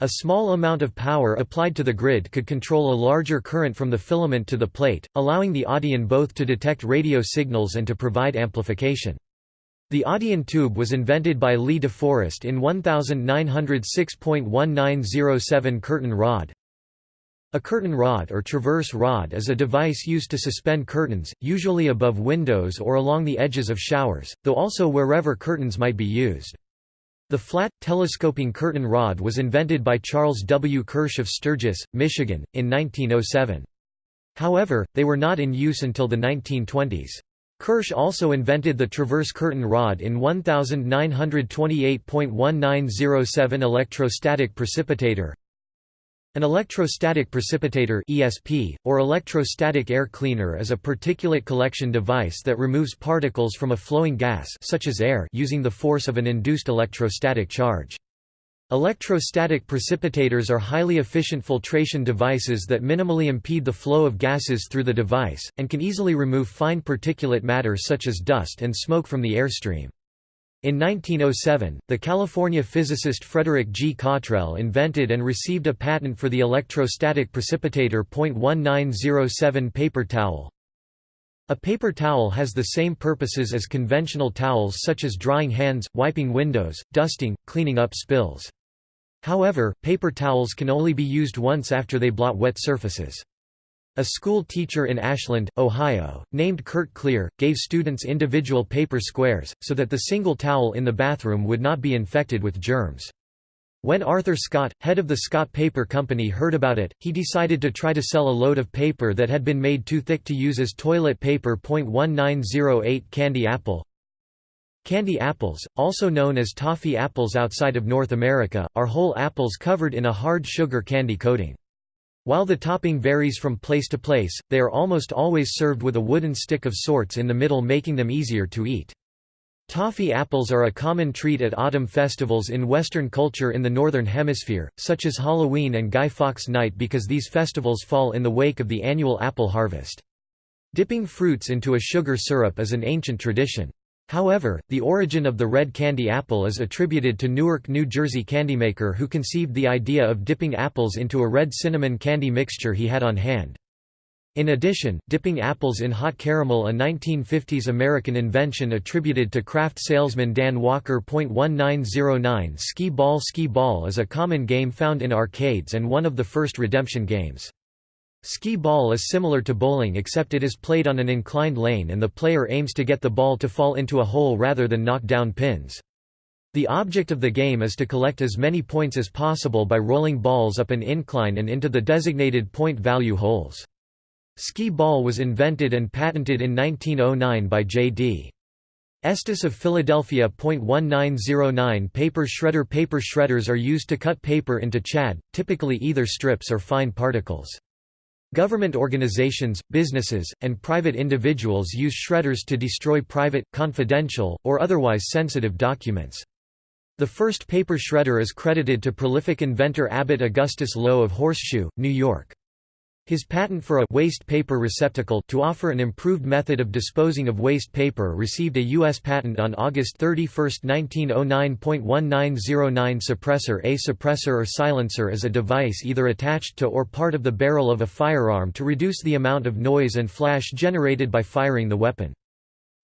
A small amount of power applied to the grid could control a larger current from the filament to the plate, allowing the Audion both to detect radio signals and to provide amplification. The Audion tube was invented by Lee de Forest in 1906.1907 curtain rod. A curtain rod or traverse rod is a device used to suspend curtains, usually above windows or along the edges of showers, though also wherever curtains might be used. The flat, telescoping curtain rod was invented by Charles W. Kirsch of Sturgis, Michigan, in 1907. However, they were not in use until the 1920s. Kirsch also invented the traverse curtain rod in 1928.1907 electrostatic precipitator, an electrostatic precipitator (ESP) or electrostatic air cleaner is a particulate collection device that removes particles from a flowing gas such as air using the force of an induced electrostatic charge. Electrostatic precipitators are highly efficient filtration devices that minimally impede the flow of gases through the device, and can easily remove fine particulate matter such as dust and smoke from the airstream. In 1907, the California physicist Frederick G. Cottrell invented and received a patent for the electrostatic precipitator .1907 paper towel. A paper towel has the same purposes as conventional towels such as drying hands, wiping windows, dusting, cleaning up spills. However, paper towels can only be used once after they blot wet surfaces. A school teacher in Ashland, Ohio, named Kurt Clear, gave students individual paper squares, so that the single towel in the bathroom would not be infected with germs. When Arthur Scott, head of the Scott Paper Company heard about it, he decided to try to sell a load of paper that had been made too thick to use as toilet paper. 1908 Candy apple Candy apples, also known as toffee apples outside of North America, are whole apples covered in a hard sugar candy coating. While the topping varies from place to place, they are almost always served with a wooden stick of sorts in the middle making them easier to eat. Toffee apples are a common treat at autumn festivals in Western culture in the Northern Hemisphere, such as Halloween and Guy Fawkes Night because these festivals fall in the wake of the annual apple harvest. Dipping fruits into a sugar syrup is an ancient tradition. However, the origin of the red candy apple is attributed to Newark, New Jersey candymaker who conceived the idea of dipping apples into a red cinnamon candy mixture he had on hand. In addition, dipping apples in hot caramel a 1950s American invention attributed to craft salesman Dan Walker. 1909 Skee Ball Skee Ball is a common game found in arcades and one of the first redemption games. Skee ball is similar to bowling except it is played on an inclined lane and the player aims to get the ball to fall into a hole rather than knock down pins. The object of the game is to collect as many points as possible by rolling balls up an incline and into the designated point value holes. Skee ball was invented and patented in 1909 by J.D. Estes of Philadelphia. 1909 Paper shredder Paper shredders are used to cut paper into chad, typically either strips or fine particles. Government organizations, businesses, and private individuals use shredders to destroy private, confidential, or otherwise sensitive documents. The first paper shredder is credited to prolific inventor Abbot Augustus Low of Horseshoe, New York. His patent for a waste paper receptacle to offer an improved method of disposing of waste paper received a U.S. patent on August 31, 1909.1909 Suppressor A suppressor or silencer is a device either attached to or part of the barrel of a firearm to reduce the amount of noise and flash generated by firing the weapon.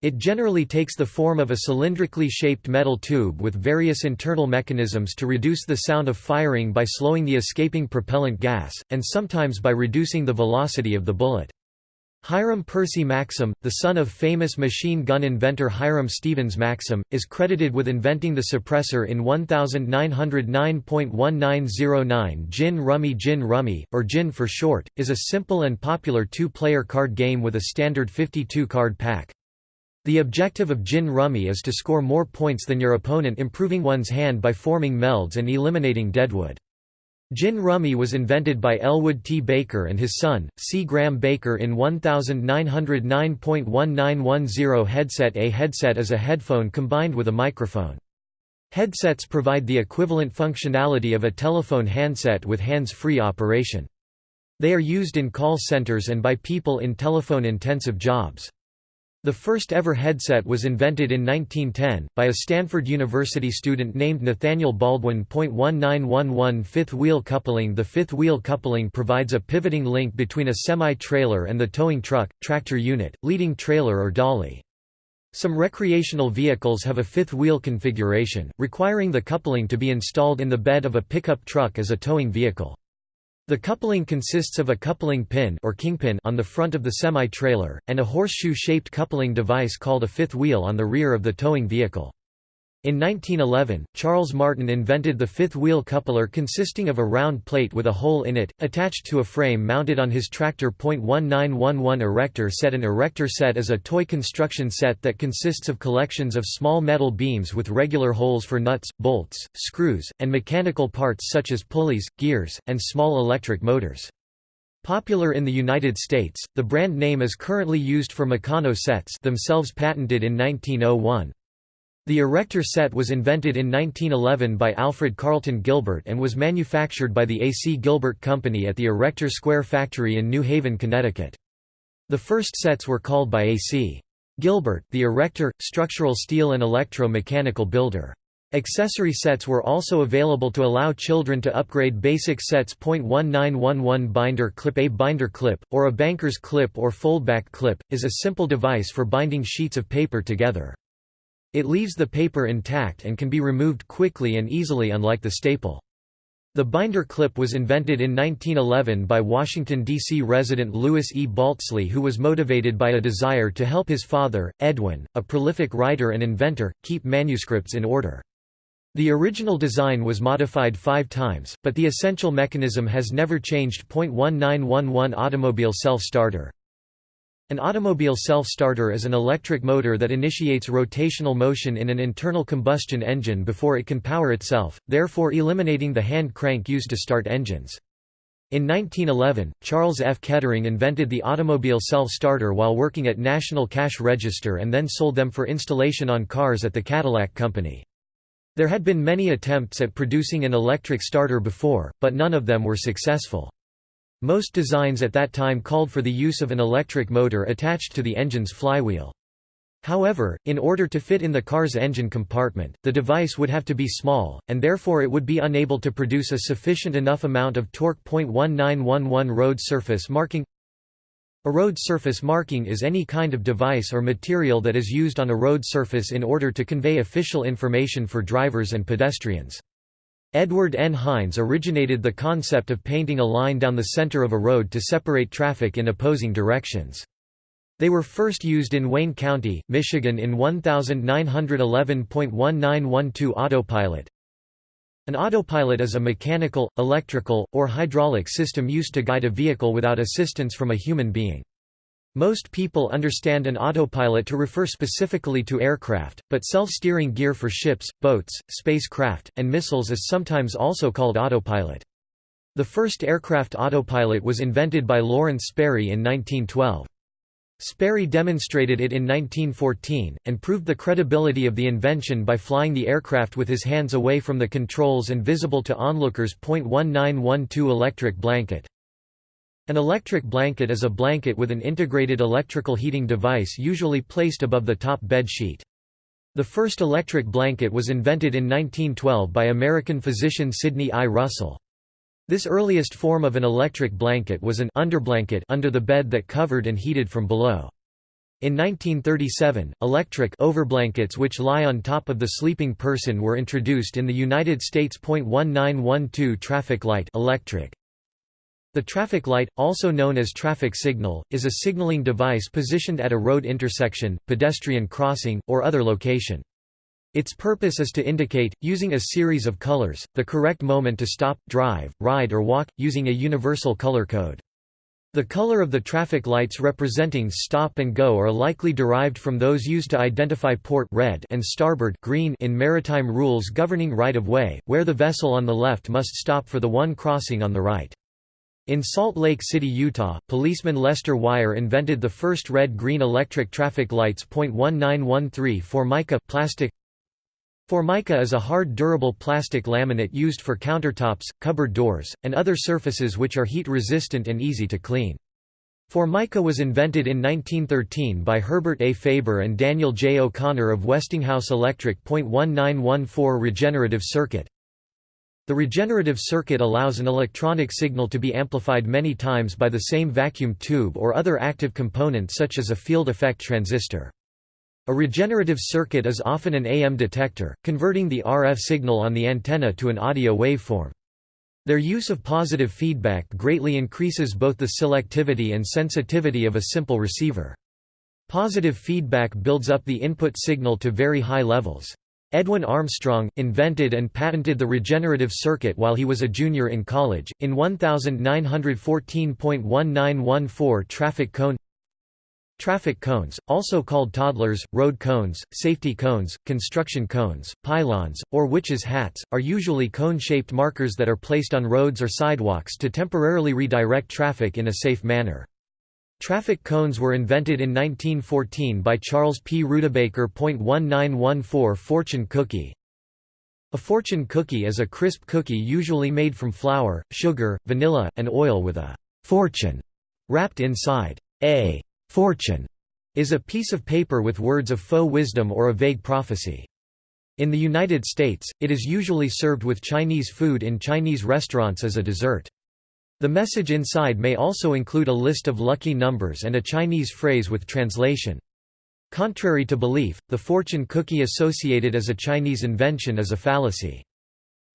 It generally takes the form of a cylindrically shaped metal tube with various internal mechanisms to reduce the sound of firing by slowing the escaping propellant gas, and sometimes by reducing the velocity of the bullet. Hiram Percy Maxim, the son of famous machine gun inventor Hiram Stevens Maxim, is credited with inventing the suppressor in 1909.1909 Gin Rummy Gin Rummy, or Gin for short, is a simple and popular two-player card game with a standard 52-card pack. The objective of gin rummy is to score more points than your opponent improving one's hand by forming melds and eliminating deadwood. Gin rummy was invented by Elwood T. Baker and his son, C. Graham Baker in 1909.1910 headset A headset is a headphone combined with a microphone. Headsets provide the equivalent functionality of a telephone handset with hands-free operation. They are used in call centers and by people in telephone-intensive jobs. The first ever headset was invented in 1910, by a Stanford University student named Nathaniel Baldwin. 1911 Fifth wheel coupling The fifth wheel coupling provides a pivoting link between a semi-trailer and the towing truck, tractor unit, leading trailer or dolly. Some recreational vehicles have a fifth wheel configuration, requiring the coupling to be installed in the bed of a pickup truck as a towing vehicle. The coupling consists of a coupling pin or kingpin on the front of the semi-trailer, and a horseshoe-shaped coupling device called a fifth wheel on the rear of the towing vehicle. In 1911, Charles Martin invented the fifth wheel coupler consisting of a round plate with a hole in it, attached to a frame mounted on his tractor. 1911 Erector set An erector set is a toy construction set that consists of collections of small metal beams with regular holes for nuts, bolts, screws, and mechanical parts such as pulleys, gears, and small electric motors. Popular in the United States, the brand name is currently used for Meccano sets themselves patented in 1901. The erector set was invented in 1911 by Alfred Carlton Gilbert and was manufactured by the A. C. Gilbert Company at the Erector Square factory in New Haven, Connecticut. The first sets were called by A. C. Gilbert, the erector, structural steel and electro-mechanical builder. Accessory sets were also available to allow children to upgrade basic sets. 1911 Binder clip A binder clip, or a banker's clip or foldback clip, is a simple device for binding sheets of paper together. It leaves the paper intact and can be removed quickly and easily unlike the staple. The binder clip was invented in 1911 by Washington, D.C. resident Louis E. Baltzly who was motivated by a desire to help his father, Edwin, a prolific writer and inventor, keep manuscripts in order. The original design was modified five times, but the essential mechanism has never changed. 1911 Automobile self-starter an automobile self-starter is an electric motor that initiates rotational motion in an internal combustion engine before it can power itself, therefore eliminating the hand crank used to start engines. In 1911, Charles F. Kettering invented the automobile self-starter while working at National Cash Register and then sold them for installation on cars at the Cadillac Company. There had been many attempts at producing an electric starter before, but none of them were successful. Most designs at that time called for the use of an electric motor attached to the engine's flywheel. However, in order to fit in the car's engine compartment, the device would have to be small, and therefore it would be unable to produce a sufficient enough amount of torque. 1911 Road surface marking A road surface marking is any kind of device or material that is used on a road surface in order to convey official information for drivers and pedestrians. Edward N. Hines originated the concept of painting a line down the center of a road to separate traffic in opposing directions. They were first used in Wayne County, Michigan in 1911.1912 Autopilot. An autopilot is a mechanical, electrical, or hydraulic system used to guide a vehicle without assistance from a human being. Most people understand an autopilot to refer specifically to aircraft, but self-steering gear for ships, boats, spacecraft, and missiles is sometimes also called autopilot. The first aircraft autopilot was invented by Lawrence Sperry in 1912. Sperry demonstrated it in 1914, and proved the credibility of the invention by flying the aircraft with his hands away from the controls and visible to onlookers. 1912 Electric blanket An electric blanket is a blanket with an integrated electrical heating device usually placed above the top bed sheet. The first electric blanket was invented in 1912 by American physician Sidney I. Russell. This earliest form of an electric blanket was an underblanket under the bed that covered and heated from below. In 1937, electric overblankets which lie on top of the sleeping person were introduced in the United States. 1912 traffic light electric. The traffic light, also known as traffic signal, is a signaling device positioned at a road intersection, pedestrian crossing, or other location. Its purpose is to indicate, using a series of colors, the correct moment to stop, drive, ride or walk, using a universal color code. The color of the traffic lights representing stop and go are likely derived from those used to identify port red and starboard green in maritime rules governing right-of-way, where the vessel on the left must stop for the one crossing on the right. In Salt Lake City, Utah, policeman Lester Wire invented the first red-green electric traffic lights. 1913 Formica plastic Formica is a hard durable plastic laminate used for countertops, cupboard doors, and other surfaces which are heat resistant and easy to clean. Formica was invented in 1913 by Herbert A. Faber and Daniel J. O'Connor of Westinghouse Electric. 1914 Regenerative circuit the regenerative circuit allows an electronic signal to be amplified many times by the same vacuum tube or other active component such as a field effect transistor. A regenerative circuit is often an AM detector, converting the RF signal on the antenna to an audio waveform. Their use of positive feedback greatly increases both the selectivity and sensitivity of a simple receiver. Positive feedback builds up the input signal to very high levels. Edwin Armstrong, invented and patented the regenerative circuit while he was a junior in college, in 1914.1914 traffic cone Traffic cones, also called toddlers, road cones, safety cones, construction cones, pylons, or witches' hats, are usually cone-shaped markers that are placed on roads or sidewalks to temporarily redirect traffic in a safe manner. Traffic cones were invented in 1914 by Charles P. Rudabaker. 1914 Fortune cookie A fortune cookie is a crisp cookie usually made from flour, sugar, vanilla, and oil with a «fortune» wrapped inside. A «fortune» is a piece of paper with words of faux wisdom or a vague prophecy. In the United States, it is usually served with Chinese food in Chinese restaurants as a dessert. The message inside may also include a list of lucky numbers and a Chinese phrase with translation. Contrary to belief, the fortune cookie associated as a Chinese invention is a fallacy.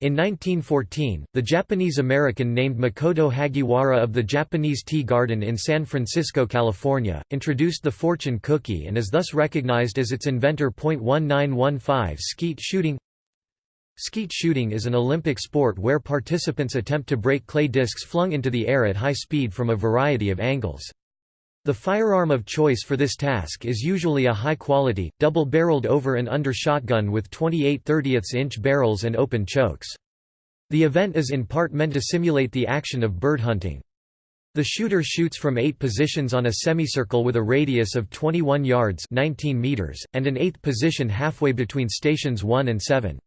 In 1914, the Japanese-American named Makoto Hagiwara of the Japanese Tea Garden in San Francisco, California, introduced the fortune cookie and is thus recognized as its inventor. 1915 Skeet shooting Skeet shooting is an Olympic sport where participants attempt to break clay discs flung into the air at high speed from a variety of angles. The firearm of choice for this task is usually a high-quality, double-barreled over and under shotgun with 28 30 inch barrels and open chokes. The event is in part meant to simulate the action of bird hunting. The shooter shoots from eight positions on a semicircle with a radius of 21 yards 19 meters, and an eighth position halfway between stations 1 and 7.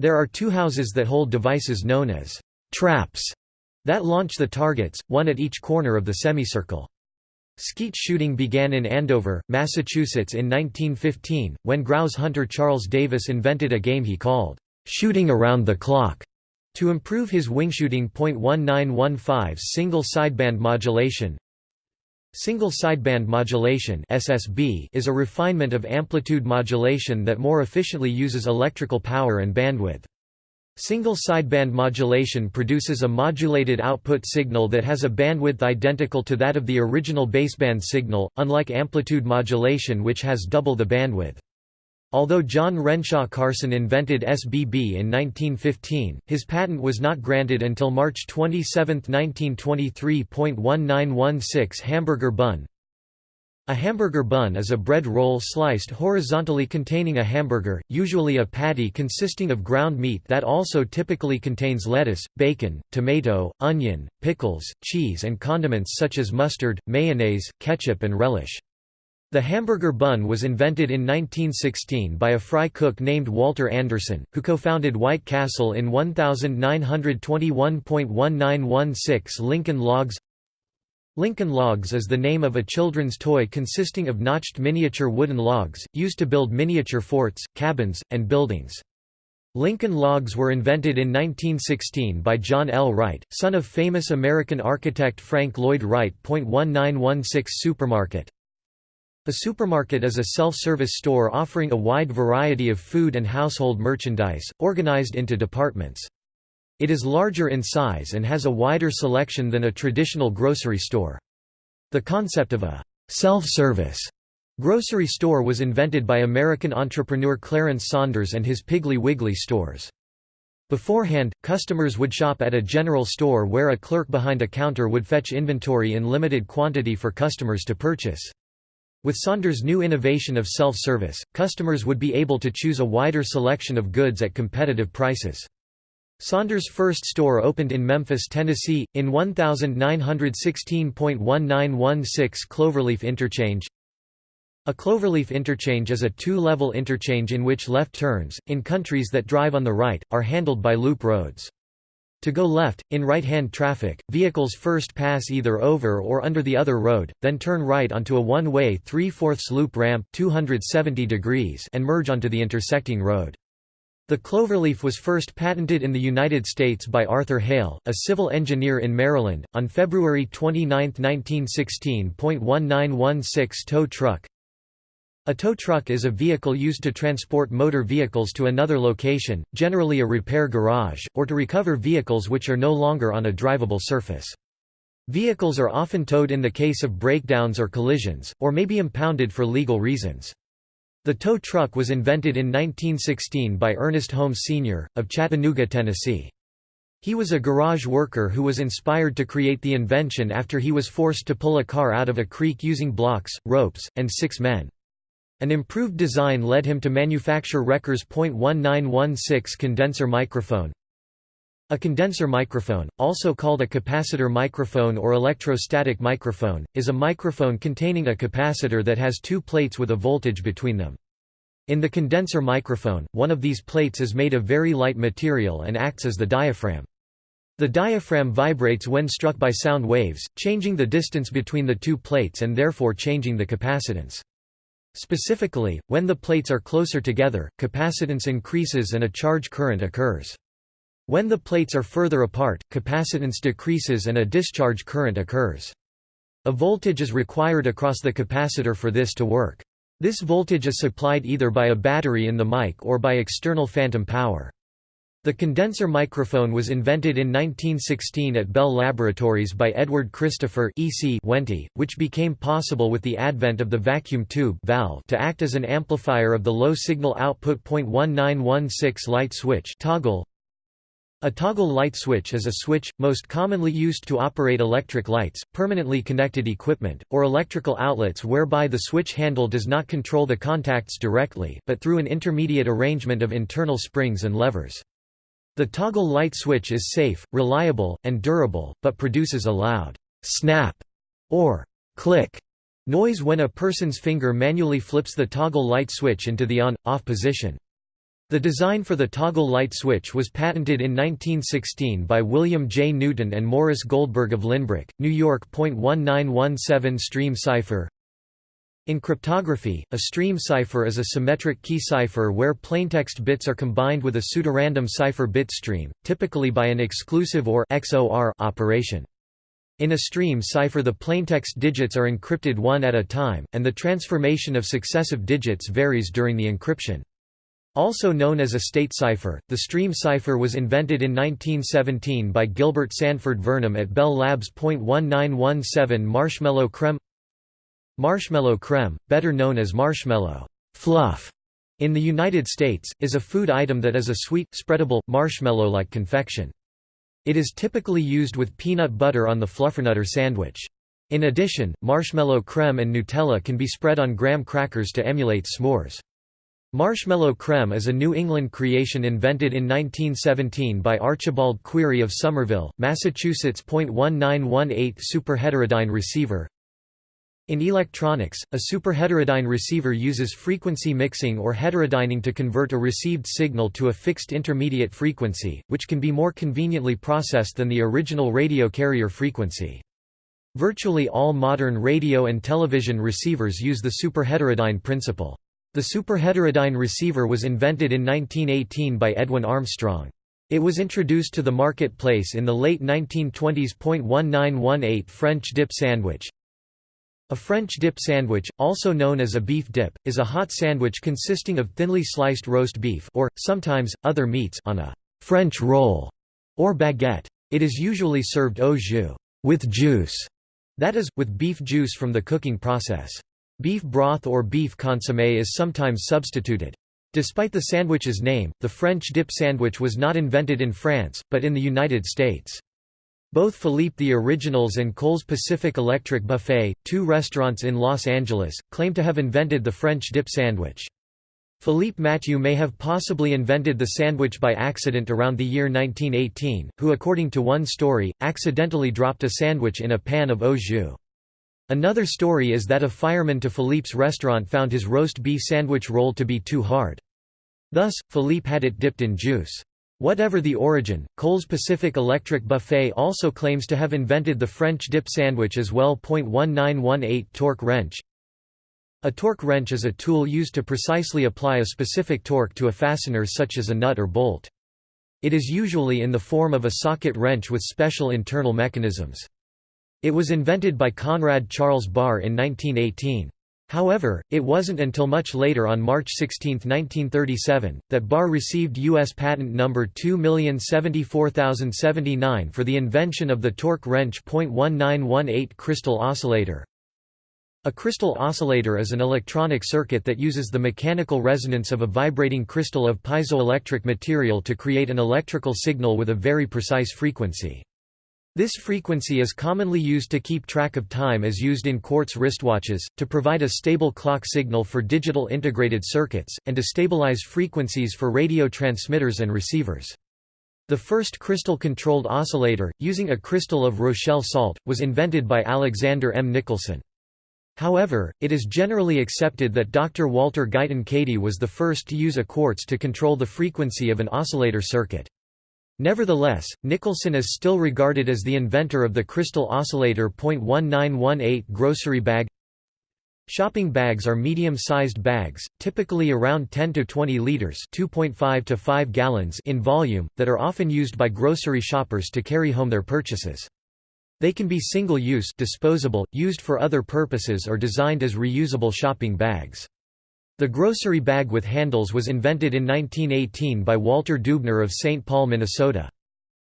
There are two houses that hold devices known as traps that launch the targets, one at each corner of the semicircle. Skeet shooting began in Andover, Massachusetts in 1915, when grouse hunter Charles Davis invented a game he called, "'Shooting Around the Clock' to improve his wingshooting. 1915 Single sideband modulation Single sideband modulation (SSB) is a refinement of amplitude modulation that more efficiently uses electrical power and bandwidth. Single sideband modulation produces a modulated output signal that has a bandwidth identical to that of the original baseband signal, unlike amplitude modulation which has double the bandwidth. Although John Renshaw Carson invented SBB in 1915, his patent was not granted until March 27, 1923. 1916 Hamburger bun A hamburger bun is a bread roll sliced horizontally containing a hamburger, usually a patty consisting of ground meat that also typically contains lettuce, bacon, tomato, onion, pickles, cheese and condiments such as mustard, mayonnaise, ketchup and relish. The hamburger bun was invented in 1916 by a fry cook named Walter Anderson, who co-founded White Castle in 1921.1916 Lincoln Logs Lincoln Logs is the name of a children's toy consisting of notched miniature wooden logs, used to build miniature forts, cabins, and buildings. Lincoln Logs were invented in 1916 by John L. Wright, son of famous American architect Frank Lloyd Wright. 1916 Supermarket A supermarket is a self-service store offering a wide variety of food and household merchandise, organized into departments. It is larger in size and has a wider selection than a traditional grocery store. The concept of a self-service grocery store was invented by American entrepreneur Clarence Saunders and his Piggly Wiggly stores. Beforehand, customers would shop at a general store where a clerk behind a counter would fetch inventory in limited quantity for customers to purchase. With Saunders' new innovation of self-service, customers would be able to choose a wider selection of goods at competitive prices. Saunders' first store opened in Memphis, Tennessee, in 1916.1916 Cloverleaf Interchange. A cloverleaf interchange is a two-level interchange in which left turns, in countries that drive on the right, are handled by loop roads. To go left, in right-hand traffic, vehicles first pass either over or under the other road, then turn right onto a one-way 3 4 loop ramp 270 degrees and merge onto the intersecting road. The cloverleaf was first patented in the United States by Arthur Hale, a civil engineer in Maryland, on February 29, 1916. 1916 Tow truck A tow truck is a vehicle used to transport motor vehicles to another location, generally a repair garage, or to recover vehicles which are no longer on a drivable surface. Vehicles are often towed in the case of breakdowns or collisions, or may be impounded for legal reasons. The tow truck was invented in 1916 by Ernest Holmes Sr., of Chattanooga, Tennessee. He was a garage worker who was inspired to create the invention after he was forced to pull a car out of a creek using blocks, ropes, and six men. An improved design led him to manufacture Recker's .1916 condenser microphone, a condenser microphone, also called a capacitor microphone or electrostatic microphone, is a microphone containing a capacitor that has two plates with a voltage between them. In the condenser microphone, one of these plates is made of very light material and acts as the diaphragm. The diaphragm vibrates when struck by sound waves, changing the distance between the two plates and therefore changing the capacitance. Specifically, when the plates are closer together, capacitance increases and a charge current occurs. When the plates are further apart, capacitance decreases and a discharge current occurs. A voltage is required across the capacitor for this to work. This voltage is supplied either by a battery in the mic or by external phantom power. The condenser microphone was invented in 1916 at Bell Laboratories by Edward Christopher E.C. Wente, which became possible with the advent of the vacuum tube valve to act as an amplifier of the low signal output .1916 light switch toggle. A toggle light switch is a switch, most commonly used to operate electric lights, permanently connected equipment, or electrical outlets whereby the switch handle does not control the contacts directly, but through an intermediate arrangement of internal springs and levers. The toggle light switch is safe, reliable, and durable, but produces a loud snap or click noise when a person's finger manually flips the toggle light switch into the on-off position. The design for the toggle light switch was patented in 1916 by William J. Newton and Morris Goldberg of Lynbrook, New York. 1917 Stream cipher In cryptography, a stream cipher is a symmetric key cipher where plaintext bits are combined with a pseudorandom cipher bit stream, typically by an exclusive or XOR operation. In a stream cipher the plaintext digits are encrypted one at a time, and the transformation of successive digits varies during the encryption. Also known as a state cipher, the stream cipher was invented in 1917 by Gilbert Sanford Vernam at Bell Labs. 1917 Marshmallow creme Marshmallow creme, better known as marshmallow fluff in the United States, is a food item that is a sweet, spreadable, marshmallow-like confection. It is typically used with peanut butter on the fluffernutter sandwich. In addition, marshmallow creme and Nutella can be spread on graham crackers to emulate s'mores. Marshmallow creme is a New England creation invented in 1917 by Archibald Query of Somerville, Massachusetts. 1918 Superheterodyne receiver In electronics, a superheterodyne receiver uses frequency mixing or heterodyning to convert a received signal to a fixed intermediate frequency, which can be more conveniently processed than the original radio carrier frequency. Virtually all modern radio and television receivers use the superheterodyne principle. The superheterodyne receiver was invented in 1918 by Edwin Armstrong. It was introduced to the marketplace in the late 1920s. 1918 French dip sandwich A French dip sandwich, also known as a beef dip, is a hot sandwich consisting of thinly sliced roast beef or, sometimes, other meats on a «French roll» or baguette. It is usually served au jus with juice, that is, with beef juice from the cooking process. Beef broth or beef consommé is sometimes substituted. Despite the sandwich's name, the French dip sandwich was not invented in France, but in the United States. Both Philippe the Originals and Cole's Pacific Electric Buffet, two restaurants in Los Angeles, claim to have invented the French dip sandwich. Philippe Mathieu may have possibly invented the sandwich by accident around the year 1918, who according to one story, accidentally dropped a sandwich in a pan of au jus. Another story is that a fireman to Philippe's restaurant found his roast beef sandwich roll to be too hard. Thus, Philippe had it dipped in juice. Whatever the origin, Cole's Pacific Electric Buffet also claims to have invented the French dip sandwich as well. 1918 Torque wrench A torque wrench is a tool used to precisely apply a specific torque to a fastener such as a nut or bolt. It is usually in the form of a socket wrench with special internal mechanisms. It was invented by Conrad Charles Barr in 1918. However, it wasn't until much later on March 16, 1937, that Barr received U.S. patent number 2074079 for the invention of the torque wrench .1918 crystal oscillator. A crystal oscillator is an electronic circuit that uses the mechanical resonance of a vibrating crystal of piezoelectric material to create an electrical signal with a very precise frequency. This frequency is commonly used to keep track of time as used in quartz wristwatches, to provide a stable clock signal for digital integrated circuits, and to stabilize frequencies for radio transmitters and receivers. The first crystal-controlled oscillator, using a crystal of Rochelle salt, was invented by Alexander M. Nicholson. However, it is generally accepted that Dr. Walter Guyton Cady was the first to use a quartz to control the frequency of an oscillator circuit. Nevertheless, Nicholson is still regarded as the inventor of the crystal oscillator. 1918 grocery bag Shopping bags are medium-sized bags, typically around 10 to 20 liters (2.5 to 5 gallons) in volume, that are often used by grocery shoppers to carry home their purchases. They can be single-use, disposable, used for other purposes or designed as reusable shopping bags. The grocery bag with handles was invented in 1918 by Walter Deubner of St. Paul, Minnesota.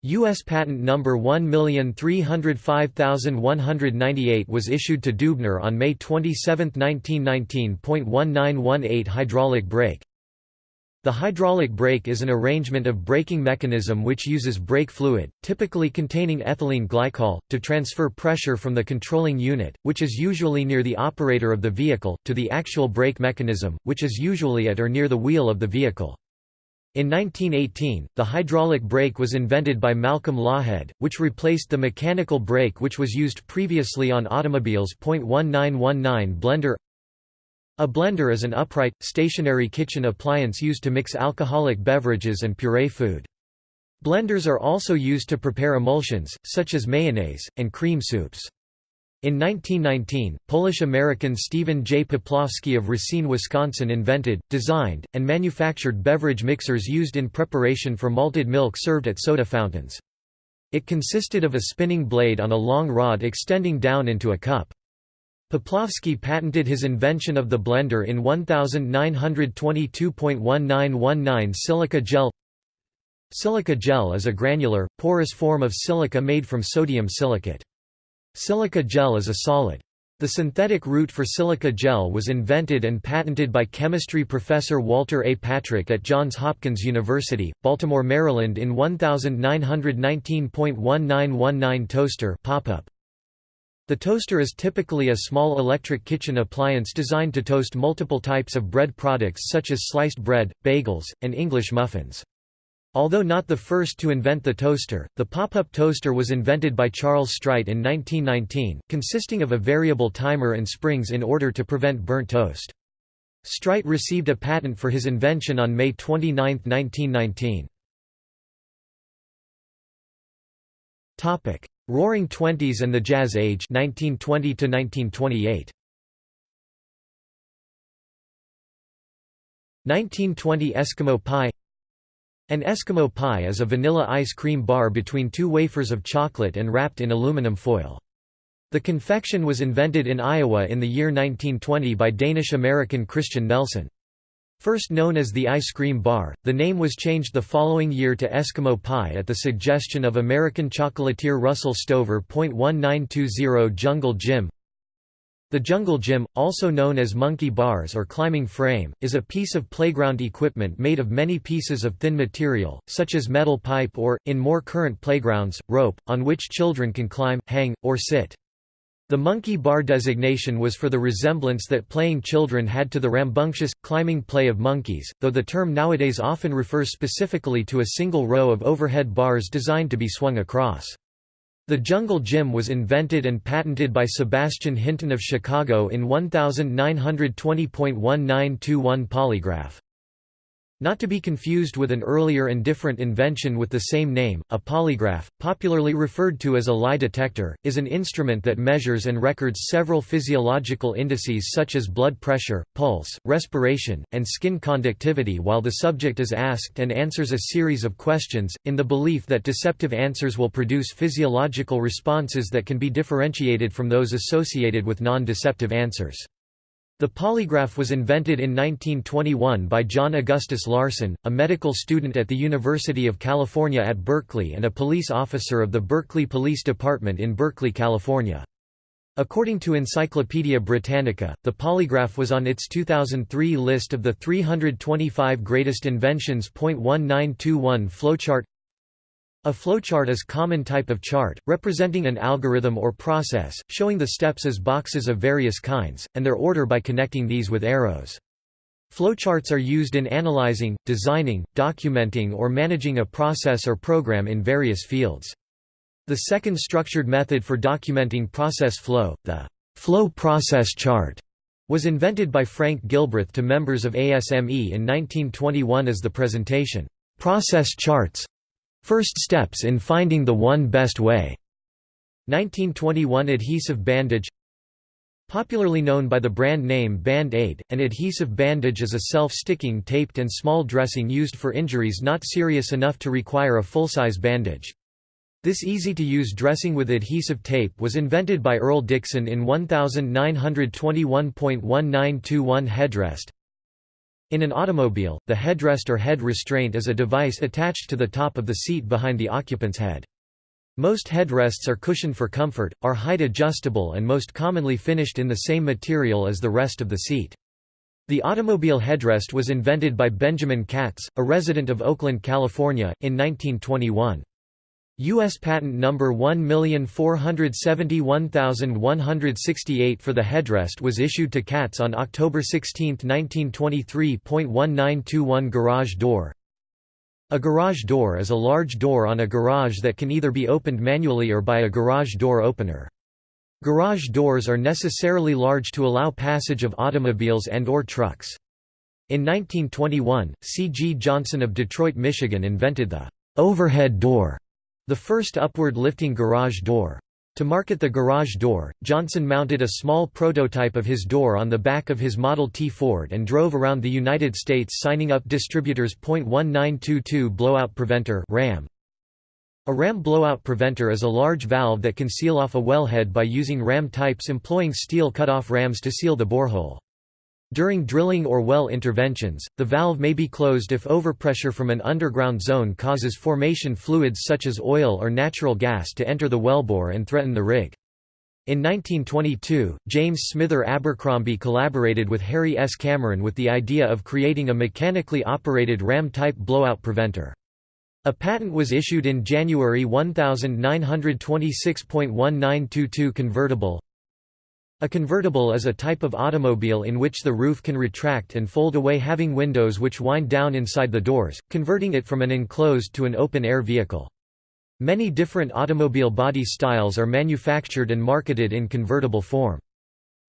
U.S. patent number 1305198 was issued to Deubner on May 27, 1919. 1918 Hydraulic brake the hydraulic brake is an arrangement of braking mechanism which uses brake fluid, typically containing ethylene glycol, to transfer pressure from the controlling unit, which is usually near the operator of the vehicle, to the actual brake mechanism, which is usually at or near the wheel of the vehicle. In 1918, the hydraulic brake was invented by Malcolm Lawhead, which replaced the mechanical brake which was used previously on automobiles. 1919 Blender a blender is an upright, stationary kitchen appliance used to mix alcoholic beverages and puree food. Blenders are also used to prepare emulsions, such as mayonnaise, and cream soups. In 1919, Polish-American Stephen J. Poplawski of Racine, Wisconsin invented, designed, and manufactured beverage mixers used in preparation for malted milk served at soda fountains. It consisted of a spinning blade on a long rod extending down into a cup. Poplawski patented his invention of the blender in 1922.1919 silica gel Silica gel is a granular, porous form of silica made from sodium silicate. Silica gel is a solid. The synthetic route for silica gel was invented and patented by chemistry professor Walter A. Patrick at Johns Hopkins University, Baltimore, Maryland in 1919.1919 toaster pop-up. The toaster is typically a small electric kitchen appliance designed to toast multiple types of bread products such as sliced bread, bagels, and English muffins. Although not the first to invent the toaster, the pop-up toaster was invented by Charles Strite in 1919, consisting of a variable timer and springs in order to prevent burnt toast. Strite received a patent for his invention on May 29, 1919. Roaring Twenties and the Jazz Age 1920 to 1928. 1920 Eskimo Pie An Eskimo pie is a vanilla ice cream bar between two wafers of chocolate and wrapped in aluminum foil. The confection was invented in Iowa in the year 1920 by Danish-American Christian Nelson. First known as the ice cream bar, the name was changed the following year to Eskimo Pie at the suggestion of American chocolatier Russell Stover. 1920 Jungle Gym The Jungle Gym, also known as monkey bars or climbing frame, is a piece of playground equipment made of many pieces of thin material, such as metal pipe or, in more current playgrounds, rope, on which children can climb, hang, or sit. The monkey bar designation was for the resemblance that playing children had to the rambunctious, climbing play of monkeys, though the term nowadays often refers specifically to a single row of overhead bars designed to be swung across. The Jungle Gym was invented and patented by Sebastian Hinton of Chicago in 1920.1921 polygraph. Not to be confused with an earlier and different invention with the same name, a polygraph, popularly referred to as a lie detector, is an instrument that measures and records several physiological indices such as blood pressure, pulse, respiration, and skin conductivity while the subject is asked and answers a series of questions, in the belief that deceptive answers will produce physiological responses that can be differentiated from those associated with non-deceptive answers. The polygraph was invented in 1921 by John Augustus Larson, a medical student at the University of California at Berkeley and a police officer of the Berkeley Police Department in Berkeley, California. According to Encyclopaedia Britannica, the polygraph was on its 2003 list of the 325 greatest inventions. 1921 flowchart a flowchart is a common type of chart, representing an algorithm or process, showing the steps as boxes of various kinds, and their order by connecting these with arrows. Flowcharts are used in analyzing, designing, documenting or managing a process or program in various fields. The second structured method for documenting process flow, the flow process chart, was invented by Frank Gilbreth to members of ASME in 1921 as the presentation, "'Process Charts' First steps in finding the one best way. 1921 Adhesive bandage Popularly known by the brand name Band-Aid, an adhesive bandage is a self-sticking taped and small dressing used for injuries not serious enough to require a full-size bandage. This easy-to-use dressing with adhesive tape was invented by Earl Dixon in 1921.1921 headrest. In an automobile, the headrest or head restraint is a device attached to the top of the seat behind the occupant's head. Most headrests are cushioned for comfort, are height adjustable and most commonly finished in the same material as the rest of the seat. The automobile headrest was invented by Benjamin Katz, a resident of Oakland, California, in 1921. U.S. Patent Number 1471168 for the headrest was issued to Katz on October 16, 1923.1921 Garage door A garage door is a large door on a garage that can either be opened manually or by a garage door opener. Garage doors are necessarily large to allow passage of automobiles and or trucks. In 1921, C. G. Johnson of Detroit, Michigan invented the overhead door the first upward lifting garage door. To market the garage door, Johnson mounted a small prototype of his door on the back of his Model T Ford and drove around the United States signing up distributors. .1922 Blowout Preventer RAM. A ram blowout preventer is a large valve that can seal off a wellhead by using ram types employing steel cut-off rams to seal the borehole. During drilling or well interventions, the valve may be closed if overpressure from an underground zone causes formation fluids such as oil or natural gas to enter the wellbore and threaten the rig. In 1922, James Smither Abercrombie collaborated with Harry S. Cameron with the idea of creating a mechanically operated ram-type blowout preventer. A patent was issued in January 1926.1922 convertible a convertible is a type of automobile in which the roof can retract and fold away having windows which wind down inside the doors, converting it from an enclosed to an open-air vehicle. Many different automobile body styles are manufactured and marketed in convertible form.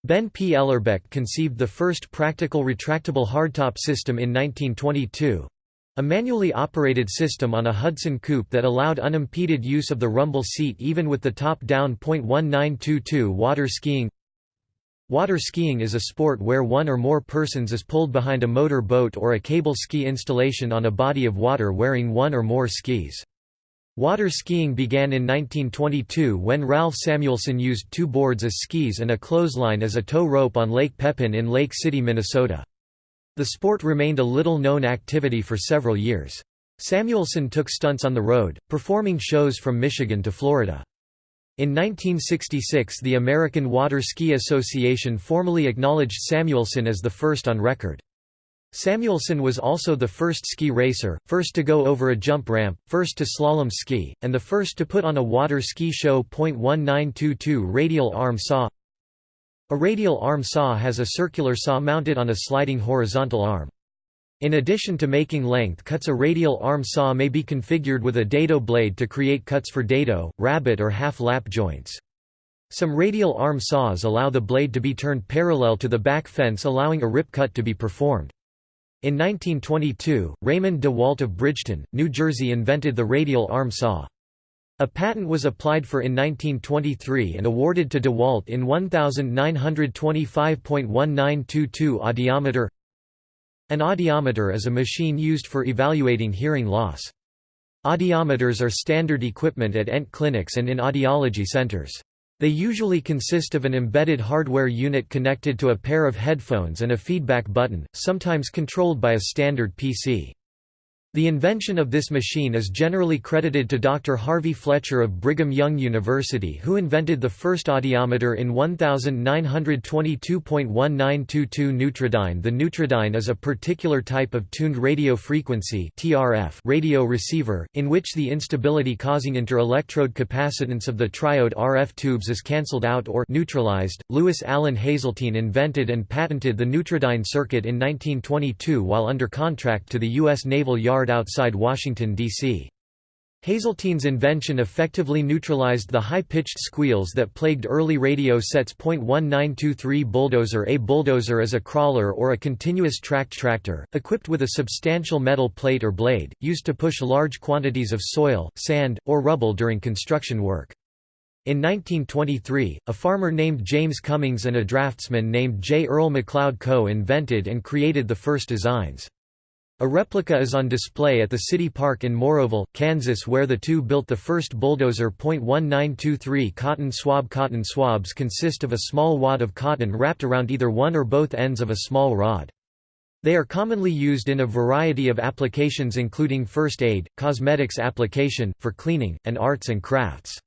Ben P. Ellerbeck conceived the first practical retractable hardtop system in 1922. A manually operated system on a Hudson coupe that allowed unimpeded use of the rumble seat even with the top-down .1922 water skiing Water skiing is a sport where one or more persons is pulled behind a motor boat or a cable ski installation on a body of water wearing one or more skis. Water skiing began in 1922 when Ralph Samuelson used two boards as skis and a clothesline as a tow rope on Lake Pepin in Lake City, Minnesota. The sport remained a little-known activity for several years. Samuelson took stunts on the road, performing shows from Michigan to Florida. In 1966 the American Water Ski Association formally acknowledged Samuelson as the first on record. Samuelson was also the first ski racer, first to go over a jump ramp, first to slalom ski, and the first to put on a water ski show. 1922 Radial arm saw a radial arm saw has a circular saw mounted on a sliding horizontal arm. In addition to making length cuts a radial arm saw may be configured with a dado blade to create cuts for dado, rabbet or half-lap joints. Some radial arm saws allow the blade to be turned parallel to the back fence allowing a rip cut to be performed. In 1922, Raymond DeWalt of Bridgeton, New Jersey invented the radial arm saw. A patent was applied for in 1923 and awarded to DeWalt in 1925.1922 audiometer An audiometer is a machine used for evaluating hearing loss. Audiometers are standard equipment at ENT clinics and in audiology centers. They usually consist of an embedded hardware unit connected to a pair of headphones and a feedback button, sometimes controlled by a standard PC. The invention of this machine is generally credited to Dr. Harvey Fletcher of Brigham Young University who invented the first audiometer in 1922.1922 Neutrodyne The Neutrodyne is a particular type of tuned radio frequency TRF radio receiver, in which the instability causing inter-electrode capacitance of the triode RF tubes is cancelled out or neutralized. Louis Allen Hazeltine invented and patented the Neutrodyne circuit in 1922 while under contract to the U.S. Naval Yard outside Washington, D.C. Hazeltine's invention effectively neutralized the high-pitched squeals that plagued early radio sets. 1923 Bulldozer A bulldozer is a crawler or a continuous tracked tractor, equipped with a substantial metal plate or blade, used to push large quantities of soil, sand, or rubble during construction work. In 1923, a farmer named James Cummings and a draftsman named J. Earl McLeod Co. invented and created the first designs. A replica is on display at the City Park in Morrowville, Kansas where the two built the first bulldozer. 1923 Cotton swab Cotton swabs consist of a small wad of cotton wrapped around either one or both ends of a small rod. They are commonly used in a variety of applications including first aid, cosmetics application, for cleaning, and arts and crafts.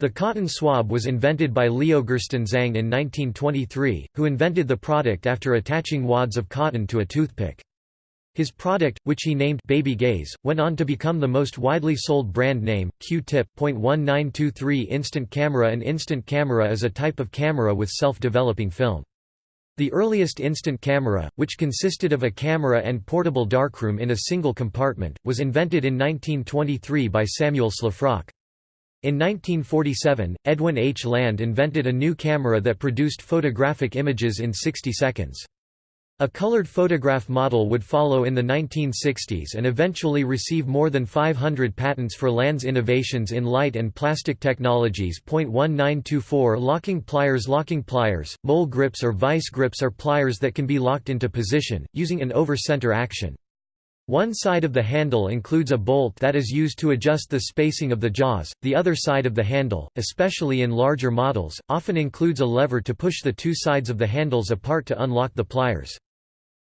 The cotton swab was invented by Leo Gerstenzang in 1923, who invented the product after attaching wads of cotton to a toothpick. His product, which he named Baby Gays, went on to become the most widely sold brand name. Q-tip. 1923 Instant camera An instant camera is a type of camera with self-developing film. The earliest instant camera, which consisted of a camera and portable darkroom in a single compartment, was invented in 1923 by Samuel Shlafrock. In 1947, Edwin H. Land invented a new camera that produced photographic images in 60 seconds. A colored photograph model would follow in the 1960s and eventually receive more than 500 patents for Land's innovations in light and plastic technologies. 1924 Locking pliers Locking pliers, mole grips or vice grips are pliers that can be locked into position, using an over-center action. One side of the handle includes a bolt that is used to adjust the spacing of the jaws, the other side of the handle, especially in larger models, often includes a lever to push the two sides of the handles apart to unlock the pliers.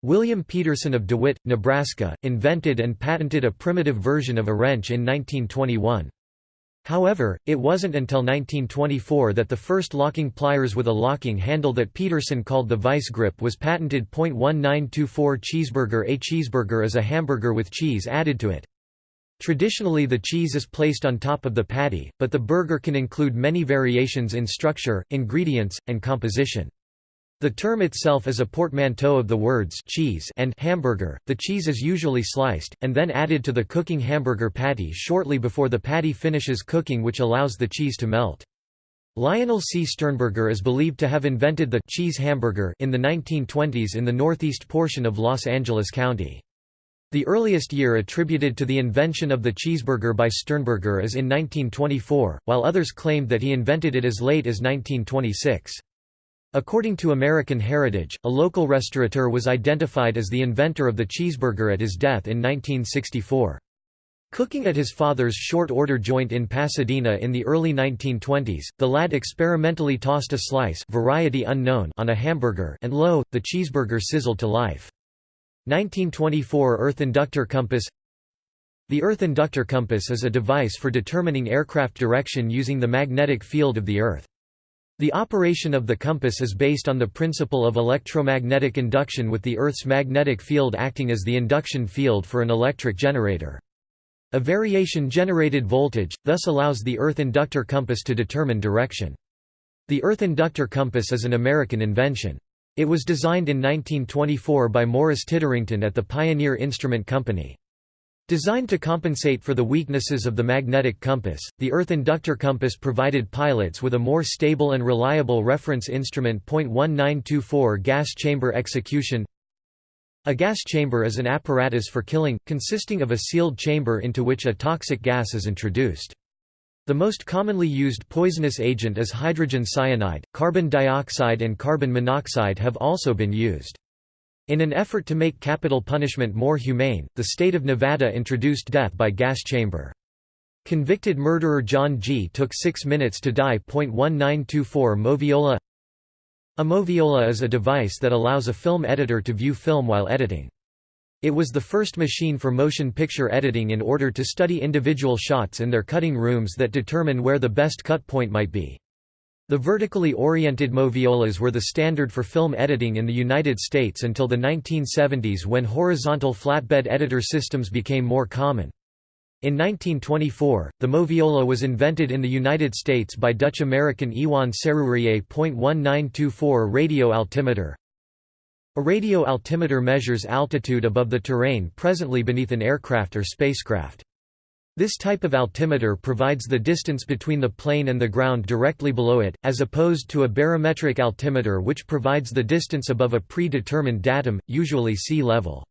William Peterson of DeWitt, Nebraska, invented and patented a primitive version of a wrench in 1921. However, it wasn't until 1924 that the first locking pliers with a locking handle that Peterson called the vice grip was patented. 1924 Cheeseburger A cheeseburger is a hamburger with cheese added to it. Traditionally the cheese is placed on top of the patty, but the burger can include many variations in structure, ingredients, and composition. The term itself is a portmanteau of the words cheese and hamburger. The cheese is usually sliced, and then added to the cooking hamburger patty shortly before the patty finishes cooking which allows the cheese to melt. Lionel C. Sternberger is believed to have invented the cheese hamburger in the 1920s in the northeast portion of Los Angeles County. The earliest year attributed to the invention of the cheeseburger by Sternberger is in 1924, while others claimed that he invented it as late as 1926. According to American Heritage, a local restaurateur was identified as the inventor of the cheeseburger at his death in 1964. Cooking at his father's short-order joint in Pasadena in the early 1920s, the lad experimentally tossed a slice variety unknown on a hamburger and lo, the cheeseburger sizzled to life. 1924 Earth Inductor Compass The Earth Inductor Compass is a device for determining aircraft direction using the magnetic field of the Earth. The operation of the compass is based on the principle of electromagnetic induction with the Earth's magnetic field acting as the induction field for an electric generator. A variation-generated voltage, thus allows the Earth inductor compass to determine direction. The Earth inductor compass is an American invention. It was designed in 1924 by Morris Titterington at the Pioneer Instrument Company. Designed to compensate for the weaknesses of the magnetic compass, the Earth inductor compass provided pilots with a more stable and reliable reference instrument. 1924 Gas chamber execution A gas chamber is an apparatus for killing, consisting of a sealed chamber into which a toxic gas is introduced. The most commonly used poisonous agent is hydrogen cyanide, carbon dioxide and carbon monoxide have also been used. In an effort to make capital punishment more humane, the state of Nevada introduced death by gas chamber. Convicted murderer John G. took 6 minutes to die. 1924 Moviola A moviola is a device that allows a film editor to view film while editing. It was the first machine for motion picture editing in order to study individual shots in their cutting rooms that determine where the best cut point might be. The vertically oriented moviolas were the standard for film editing in the United States until the 1970s when horizontal flatbed editor systems became more common. In 1924, the moviola was invented in the United States by Dutch-American Iwan Serurier. 1924 Radio altimeter A radio altimeter measures altitude above the terrain presently beneath an aircraft or spacecraft. This type of altimeter provides the distance between the plane and the ground directly below it, as opposed to a barometric altimeter which provides the distance above a predetermined datum, usually sea level.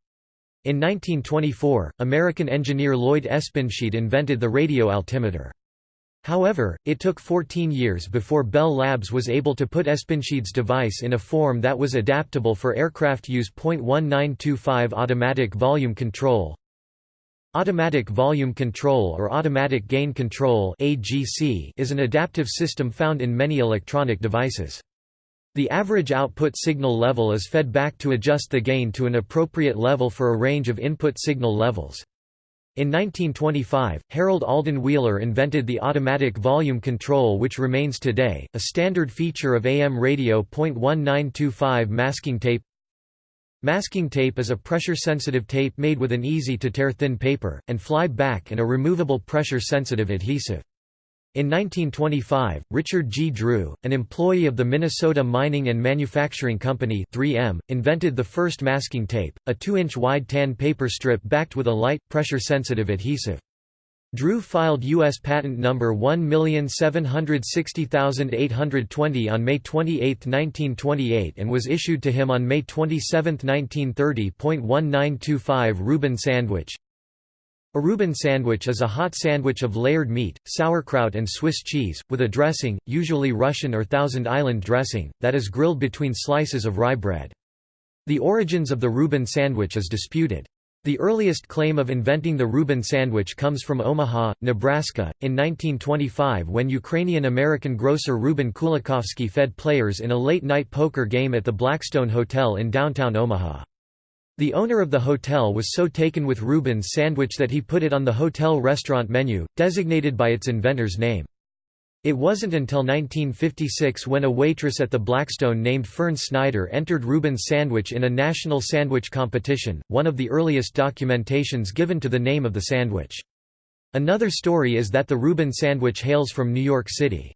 In 1924, American engineer Lloyd Espenschied invented the radio altimeter. However, it took 14 years before Bell Labs was able to put Espenschied's device in a form that was adaptable for aircraft use. 1925 Automatic volume control Automatic volume control or automatic gain control is an adaptive system found in many electronic devices. The average output signal level is fed back to adjust the gain to an appropriate level for a range of input signal levels. In 1925, Harold Alden Wheeler invented the automatic volume control which remains today, a standard feature of AM radio. 1925 masking tape Masking tape is a pressure-sensitive tape made with an easy-to-tear thin paper, and fly-back and a removable pressure-sensitive adhesive. In 1925, Richard G. Drew, an employee of the Minnesota Mining and Manufacturing Company 3M, invented the first masking tape, a 2-inch wide tan paper strip backed with a light, pressure-sensitive adhesive. Drew filed U.S. Patent Number 1760820 on May 28, 1928 and was issued to him on May 27, 1930. 1925 Reuben sandwich A Reuben sandwich is a hot sandwich of layered meat, sauerkraut and Swiss cheese, with a dressing, usually Russian or Thousand Island dressing, that is grilled between slices of rye bread. The origins of the Reuben sandwich is disputed. The earliest claim of inventing the Reuben sandwich comes from Omaha, Nebraska, in 1925 when Ukrainian-American grocer Reuben Kulakofsky fed players in a late-night poker game at the Blackstone Hotel in downtown Omaha. The owner of the hotel was so taken with Reuben's sandwich that he put it on the hotel restaurant menu, designated by its inventor's name. It wasn't until 1956 when a waitress at the Blackstone named Fern Snyder entered Reuben's sandwich in a national sandwich competition, one of the earliest documentations given to the name of the sandwich. Another story is that the Reuben sandwich hails from New York City.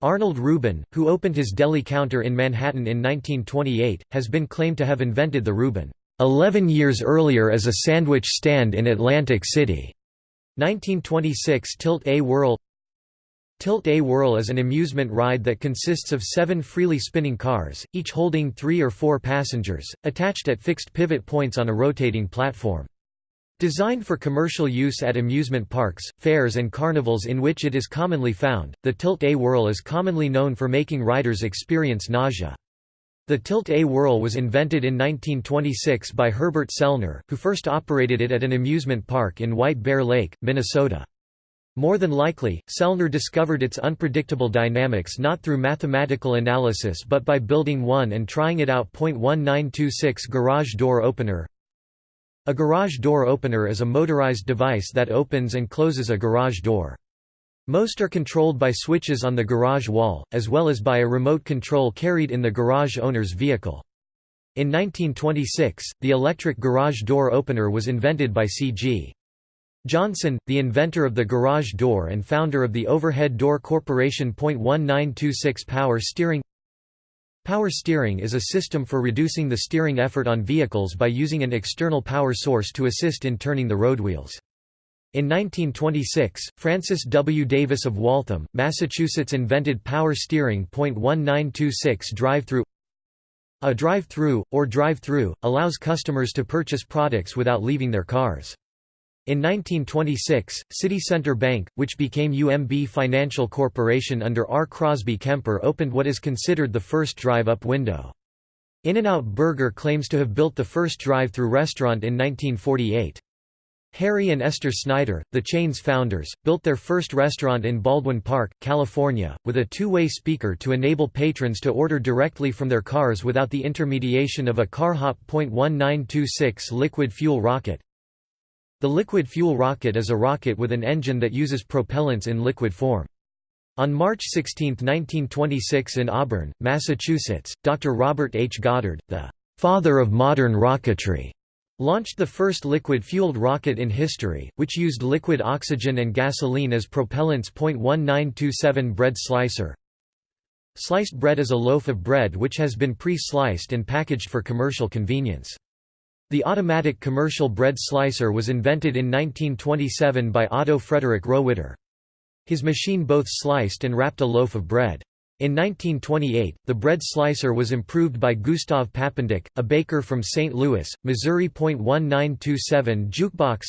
Arnold Reuben, who opened his deli counter in Manhattan in 1928, has been claimed to have invented the Reuben 11 years earlier as a sandwich stand in Atlantic City. 1926 Tilt A Whirl Tilt A Whirl is an amusement ride that consists of seven freely spinning cars, each holding three or four passengers, attached at fixed pivot points on a rotating platform. Designed for commercial use at amusement parks, fairs and carnivals in which it is commonly found, the Tilt-A-Whirl is commonly known for making riders experience nausea. The Tilt-A-Whirl was invented in 1926 by Herbert Sellner, who first operated it at an amusement park in White Bear Lake, Minnesota. More than likely, Sellner discovered its unpredictable dynamics not through mathematical analysis but by building one and trying it out. 1926 Garage door opener a garage door opener is a motorized device that opens and closes a garage door. Most are controlled by switches on the garage wall, as well as by a remote control carried in the garage owner's vehicle. In 1926, the electric garage door opener was invented by C.G. Johnson, the inventor of the garage door and founder of the Overhead Door Corporation. 1926 Power steering Power steering is a system for reducing the steering effort on vehicles by using an external power source to assist in turning the roadwheels. In 1926, Francis W. Davis of Waltham, Massachusetts invented power steering. 1926 drive-through A drive-through, or drive-through, allows customers to purchase products without leaving their cars. In 1926, City Center Bank, which became UMB Financial Corporation under R. Crosby Kemper opened what is considered the first drive-up window. In-N-Out Burger claims to have built the first drive-through restaurant in 1948. Harry and Esther Snyder, the chain's founders, built their first restaurant in Baldwin Park, California, with a two-way speaker to enable patrons to order directly from their cars without the intermediation of a CarHop .1926 liquid fuel rocket. The liquid fuel rocket is a rocket with an engine that uses propellants in liquid form. On March 16, 1926 in Auburn, Massachusetts, Dr. Robert H. Goddard, the «father of modern rocketry», launched the first liquid-fueled rocket in history, which used liquid oxygen and gasoline as propellants. 1927 Bread slicer Sliced bread is a loaf of bread which has been pre-sliced and packaged for commercial convenience. The automatic commercial bread slicer was invented in 1927 by Otto Frederick Rohwedder. His machine both sliced and wrapped a loaf of bread. In 1928, the bread slicer was improved by Gustav Papendick, a baker from St. Louis, Missouri. 1927 Jukebox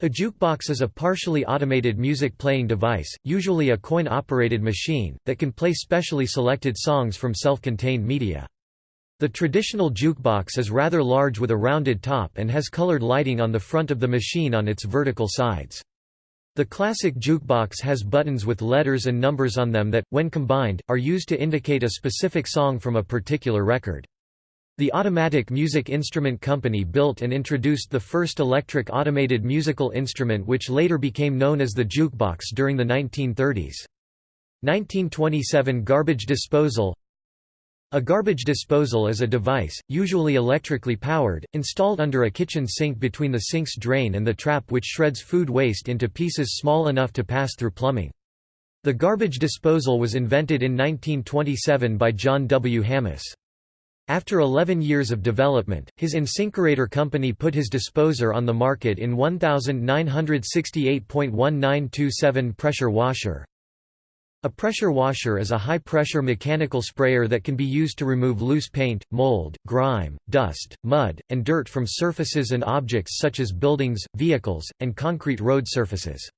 A jukebox is a partially automated music playing device, usually a coin-operated machine, that can play specially selected songs from self-contained media. The traditional jukebox is rather large with a rounded top and has colored lighting on the front of the machine on its vertical sides. The classic jukebox has buttons with letters and numbers on them that, when combined, are used to indicate a specific song from a particular record. The Automatic Music Instrument Company built and introduced the first electric automated musical instrument which later became known as the jukebox during the 1930s. 1927 Garbage disposal a garbage disposal is a device, usually electrically powered, installed under a kitchen sink between the sink's drain and the trap which shreds food waste into pieces small enough to pass through plumbing. The garbage disposal was invented in 1927 by John W. Hammes. After 11 years of development, his InSinkErator company put his disposer on the market in 1968.1927 pressure washer. A pressure washer is a high-pressure mechanical sprayer that can be used to remove loose paint, mold, grime, dust, mud, and dirt from surfaces and objects such as buildings, vehicles, and concrete road surfaces.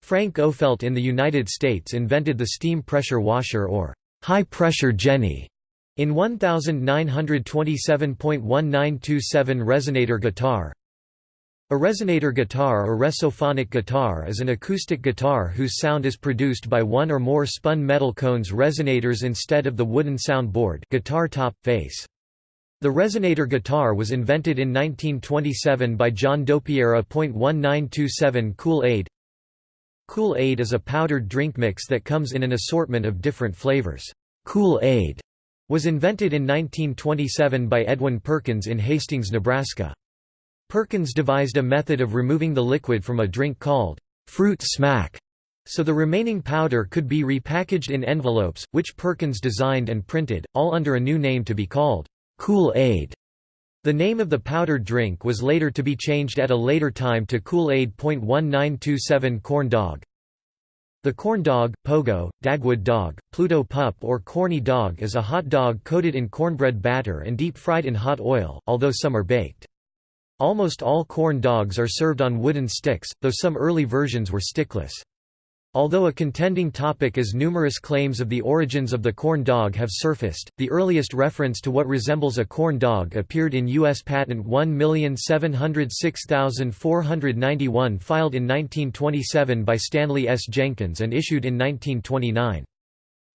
Frank Ofelt in the United States invented the steam pressure washer or high-pressure Jenny in 1927.1927 resonator guitar. A resonator guitar or resophonic guitar is an acoustic guitar whose sound is produced by one or more spun metal cones resonators instead of the wooden soundboard guitar top, face. The resonator guitar was invented in 1927 by John Dopyera. 1927 Kool-Aid Kool-Aid is a powdered drink mix that comes in an assortment of different flavors. Kool-Aid was invented in 1927 by Edwin Perkins in Hastings, Nebraska. Perkins devised a method of removing the liquid from a drink called fruit smack, so the remaining powder could be repackaged in envelopes, which Perkins designed and printed, all under a new name to be called Kool-Aid. The name of the powdered drink was later to be changed at a later time to Kool-Aid. 1927 Corn Dog The corn dog, pogo, Dagwood dog, Pluto pup or corny dog is a hot dog coated in cornbread batter and deep fried in hot oil, although some are baked. Almost all corn dogs are served on wooden sticks, though some early versions were stickless. Although a contending topic as numerous claims of the origins of the corn dog have surfaced, the earliest reference to what resembles a corn dog appeared in U.S. Patent 1706491 filed in 1927 by Stanley S. Jenkins and issued in 1929.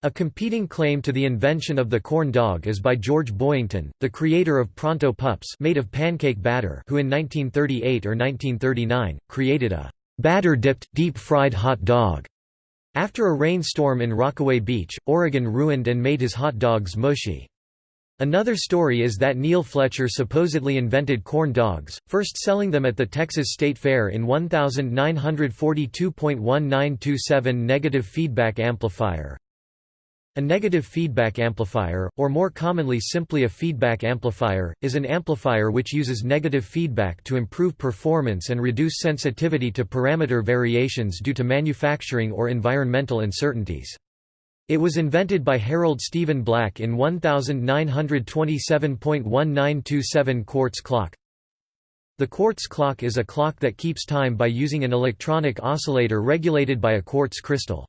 A competing claim to the invention of the corn dog is by George Boyington, the creator of Pronto Pups made of pancake batter who in 1938 or 1939, created a batter-dipped, deep-fried hot dog. After a rainstorm in Rockaway Beach, Oregon ruined and made his hot dogs mushy. Another story is that Neil Fletcher supposedly invented corn dogs, first selling them at the Texas State Fair in 1942.1927 negative feedback amplifier. A negative feedback amplifier, or more commonly simply a feedback amplifier, is an amplifier which uses negative feedback to improve performance and reduce sensitivity to parameter variations due to manufacturing or environmental uncertainties. It was invented by Harold Stephen Black in 1927.1927 quartz clock. The quartz clock is a clock that keeps time by using an electronic oscillator regulated by a quartz crystal.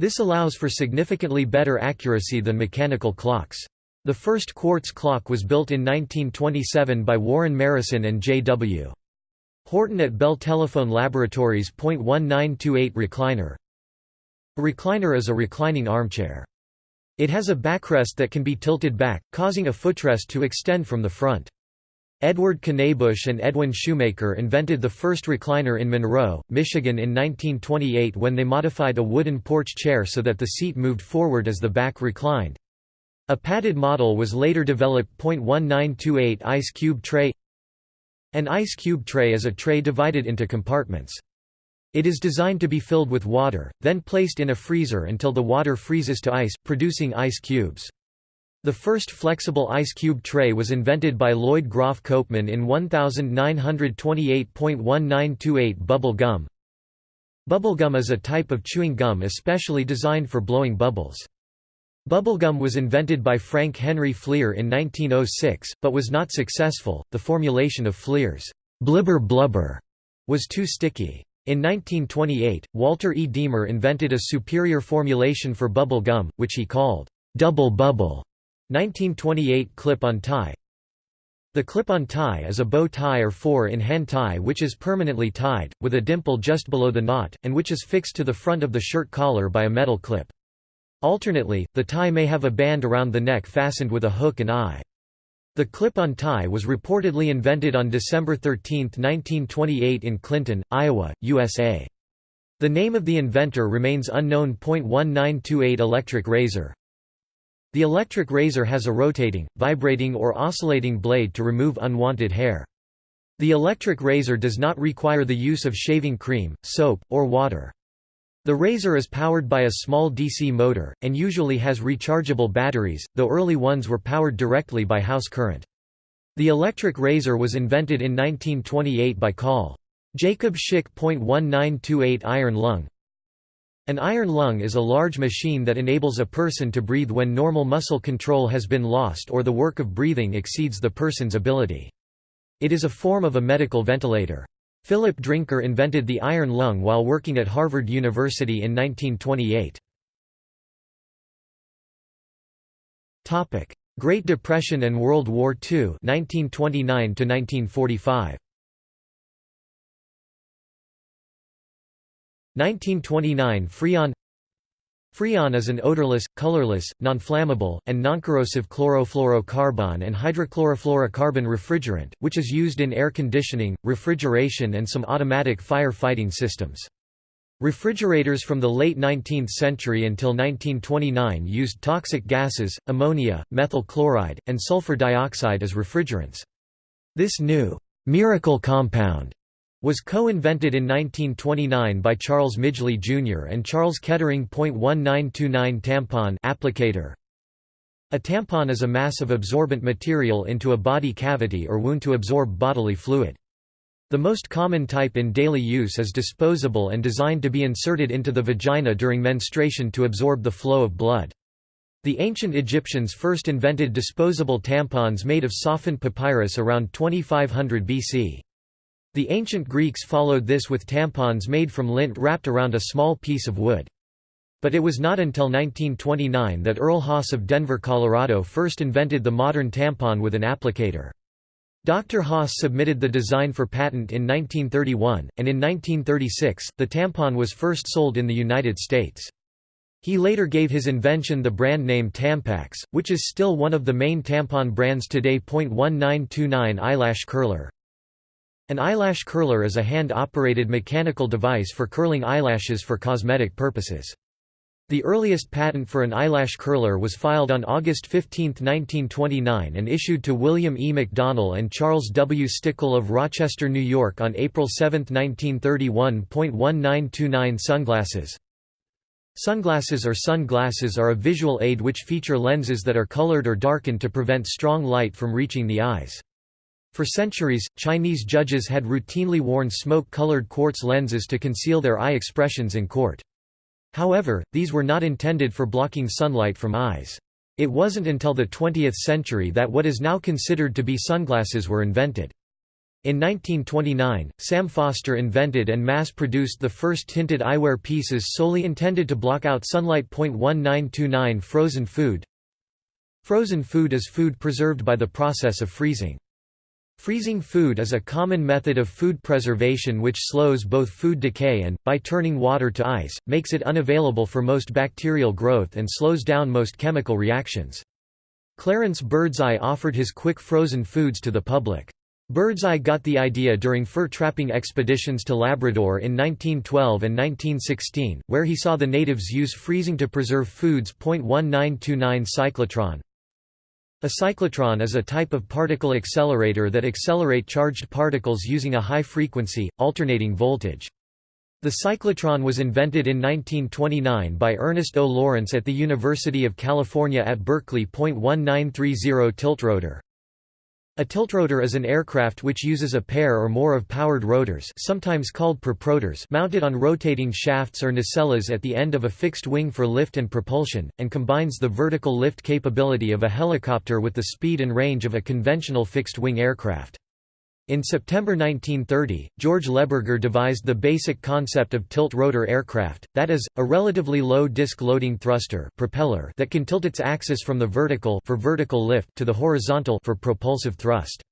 This allows for significantly better accuracy than mechanical clocks. The first quartz clock was built in 1927 by Warren Marrison and J.W. Horton at Bell Telephone Laboratories. 1928 Recliner A recliner is a reclining armchair. It has a backrest that can be tilted back, causing a footrest to extend from the front. Edward Knabush and Edwin Shoemaker invented the first recliner in Monroe, Michigan in 1928 when they modified a wooden porch chair so that the seat moved forward as the back reclined. A padded model was later developed. 1928 Ice cube tray An ice cube tray is a tray divided into compartments. It is designed to be filled with water, then placed in a freezer until the water freezes to ice, producing ice cubes. The first flexible ice cube tray was invented by Lloyd Groff Copeman in 1928.1928 Bubble gum. Bubble gum is a type of chewing gum especially designed for blowing bubbles. Bubblegum was invented by Frank Henry Fleer in 1906, but was not successful. The formulation of Fleer's blibber blubber was too sticky. In 1928, Walter E. Diemer invented a superior formulation for bubble gum, which he called Dubble Bubble. 1928 clip-on tie The clip-on tie is a bow tie or four-in-hand tie which is permanently tied, with a dimple just below the knot, and which is fixed to the front of the shirt collar by a metal clip. Alternately, the tie may have a band around the neck fastened with a hook and eye. The clip-on tie was reportedly invented on December 13, 1928 in Clinton, Iowa, USA. The name of the inventor remains unknown. 1928 Electric razor the electric razor has a rotating, vibrating or oscillating blade to remove unwanted hair. The electric razor does not require the use of shaving cream, soap, or water. The razor is powered by a small DC motor, and usually has rechargeable batteries, though early ones were powered directly by house current. The electric razor was invented in 1928 by Col. Jacob Schick. 1928 Iron lung an iron lung is a large machine that enables a person to breathe when normal muscle control has been lost or the work of breathing exceeds the person's ability. It is a form of a medical ventilator. Philip Drinker invented the iron lung while working at Harvard University in 1928. Great Depression and World War II 1929 1945. 1929 Freon Freon is an odorless, colorless, non-flammable, and non-corrosive chlorofluorocarbon and hydrochlorofluorocarbon refrigerant, which is used in air conditioning, refrigeration and some automatic fire-fighting systems. Refrigerators from the late 19th century until 1929 used toxic gases, ammonia, methyl chloride, and sulfur dioxide as refrigerants. This new «miracle compound» was co-invented in 1929 by Charles Midgley Jr. and Charles Kettering. 1929 Tampon applicator. A tampon is a mass of absorbent material into a body cavity or wound to absorb bodily fluid. The most common type in daily use is disposable and designed to be inserted into the vagina during menstruation to absorb the flow of blood. The ancient Egyptians first invented disposable tampons made of softened papyrus around 2500 BC. The ancient Greeks followed this with tampons made from lint wrapped around a small piece of wood. But it was not until 1929 that Earl Haas of Denver, Colorado first invented the modern tampon with an applicator. Dr. Haas submitted the design for patent in 1931, and in 1936, the tampon was first sold in the United States. He later gave his invention the brand name Tampax, which is still one of the main tampon brands today. 1929 Eyelash Curler An eyelash curler is a hand-operated mechanical device for curling eyelashes for cosmetic purposes. The earliest patent for an eyelash curler was filed on August 15, 1929 and issued to William E. McDonnell and Charles W. Stickle of Rochester, New York on April 7, 1931. 1929 Sunglasses Sunglasses or sunglasses are a visual aid which feature lenses that are colored or darkened to prevent strong light from reaching the eyes. For centuries, Chinese judges had routinely worn smoke-colored quartz lenses to conceal their eye expressions in court. However, these were not intended for blocking sunlight from eyes. It wasn't until the 20th century that what is now considered to be sunglasses were invented. In 1929, Sam Foster invented and mass-produced the first tinted eyewear pieces solely intended to block out sunlight. 1929 Frozen food Frozen food is food preserved by the process of freezing. Freezing food is a common method of food preservation which slows both food decay and, by turning water to ice, makes it unavailable for most bacterial growth and slows down most chemical reactions. Clarence Birdseye offered his quick frozen foods to the public. Birdseye got the idea during fur-trapping expeditions to Labrador in 1912 and 1916, where he saw the natives use freezing to preserve foods. 1929 Cyclotron A cyclotron is a type of particle accelerator that accelerate charged particles using a high-frequency, alternating voltage. The cyclotron was invented in 1929 by Ernest O. Lawrence at the University of California at Berkeley. 1930 Tiltrotor a tiltrotor is an aircraft which uses a pair or more of powered rotors sometimes called prorotors mounted on rotating shafts or nacelles at the end of a fixed wing for lift and propulsion, and combines the vertical lift capability of a helicopter with the speed and range of a conventional fixed-wing aircraft. In September 1930, George Lehberger devised the basic concept of tilt-rotor aircraft, that is, a relatively low disk loading thruster propeller that can tilt its axis from the vertical for vertical lift to the horizontal for propulsive thrust.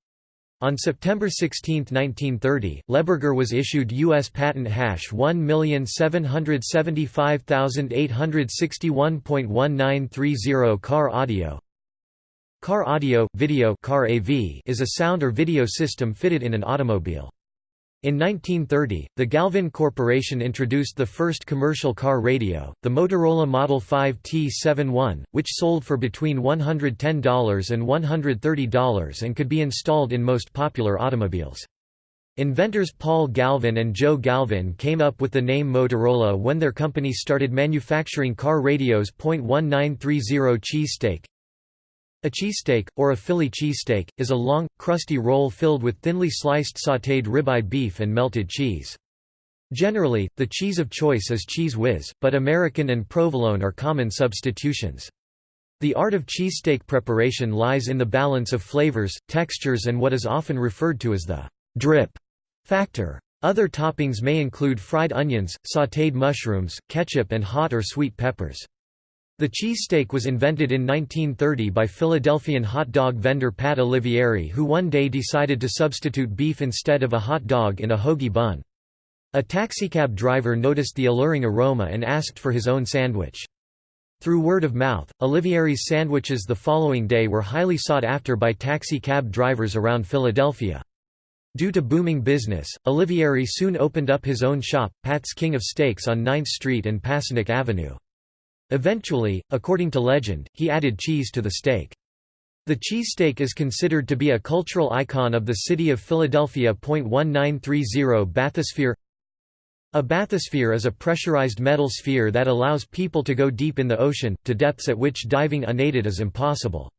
On September 16, 1930, Lehberger was issued U.S. patent hash 1775861.1930 car audio, Car audio, video car AV is a sound or video system fitted in an automobile. In 1930, the Galvin Corporation introduced the first commercial car radio, the Motorola Model 5 T71, which sold for between $110 and $130 and could be installed in most popular automobiles. Inventors Paul Galvin and Joe Galvin came up with the name Motorola when their company started manufacturing car radios. 1930 cheesesteak a cheesesteak, or a Philly cheesesteak, is a long, crusty roll filled with thinly sliced sautéed ribeye beef and melted cheese. Generally, the cheese of choice is Cheez Whiz, but American and provolone are common substitutions. The art of cheesesteak preparation lies in the balance of flavors, textures and what is often referred to as the «drip» factor. Other toppings may include fried onions, sautéed mushrooms, ketchup and hot or sweet peppers. The cheesesteak was invented in 1930 by Philadelphian hot dog vendor Pat Olivieri who one day decided to substitute beef instead of a hot dog in a hoagie bun. A taxicab driver noticed the alluring aroma and asked for his own sandwich. Through word of mouth, Olivieri's sandwiches the following day were highly sought after by taxi cab drivers around Philadelphia. Due to booming business, Olivieri soon opened up his own shop, Pat's King of Steaks on 9th Street and Passyunk Avenue. Eventually, according to legend, he added cheese to the steak. The cheesesteak is considered to be a cultural icon of the city of Philadelphia. 1930 Bathysphere A bathysphere is a pressurized metal sphere that allows people to go deep in the ocean, to depths at which diving unaided is impossible.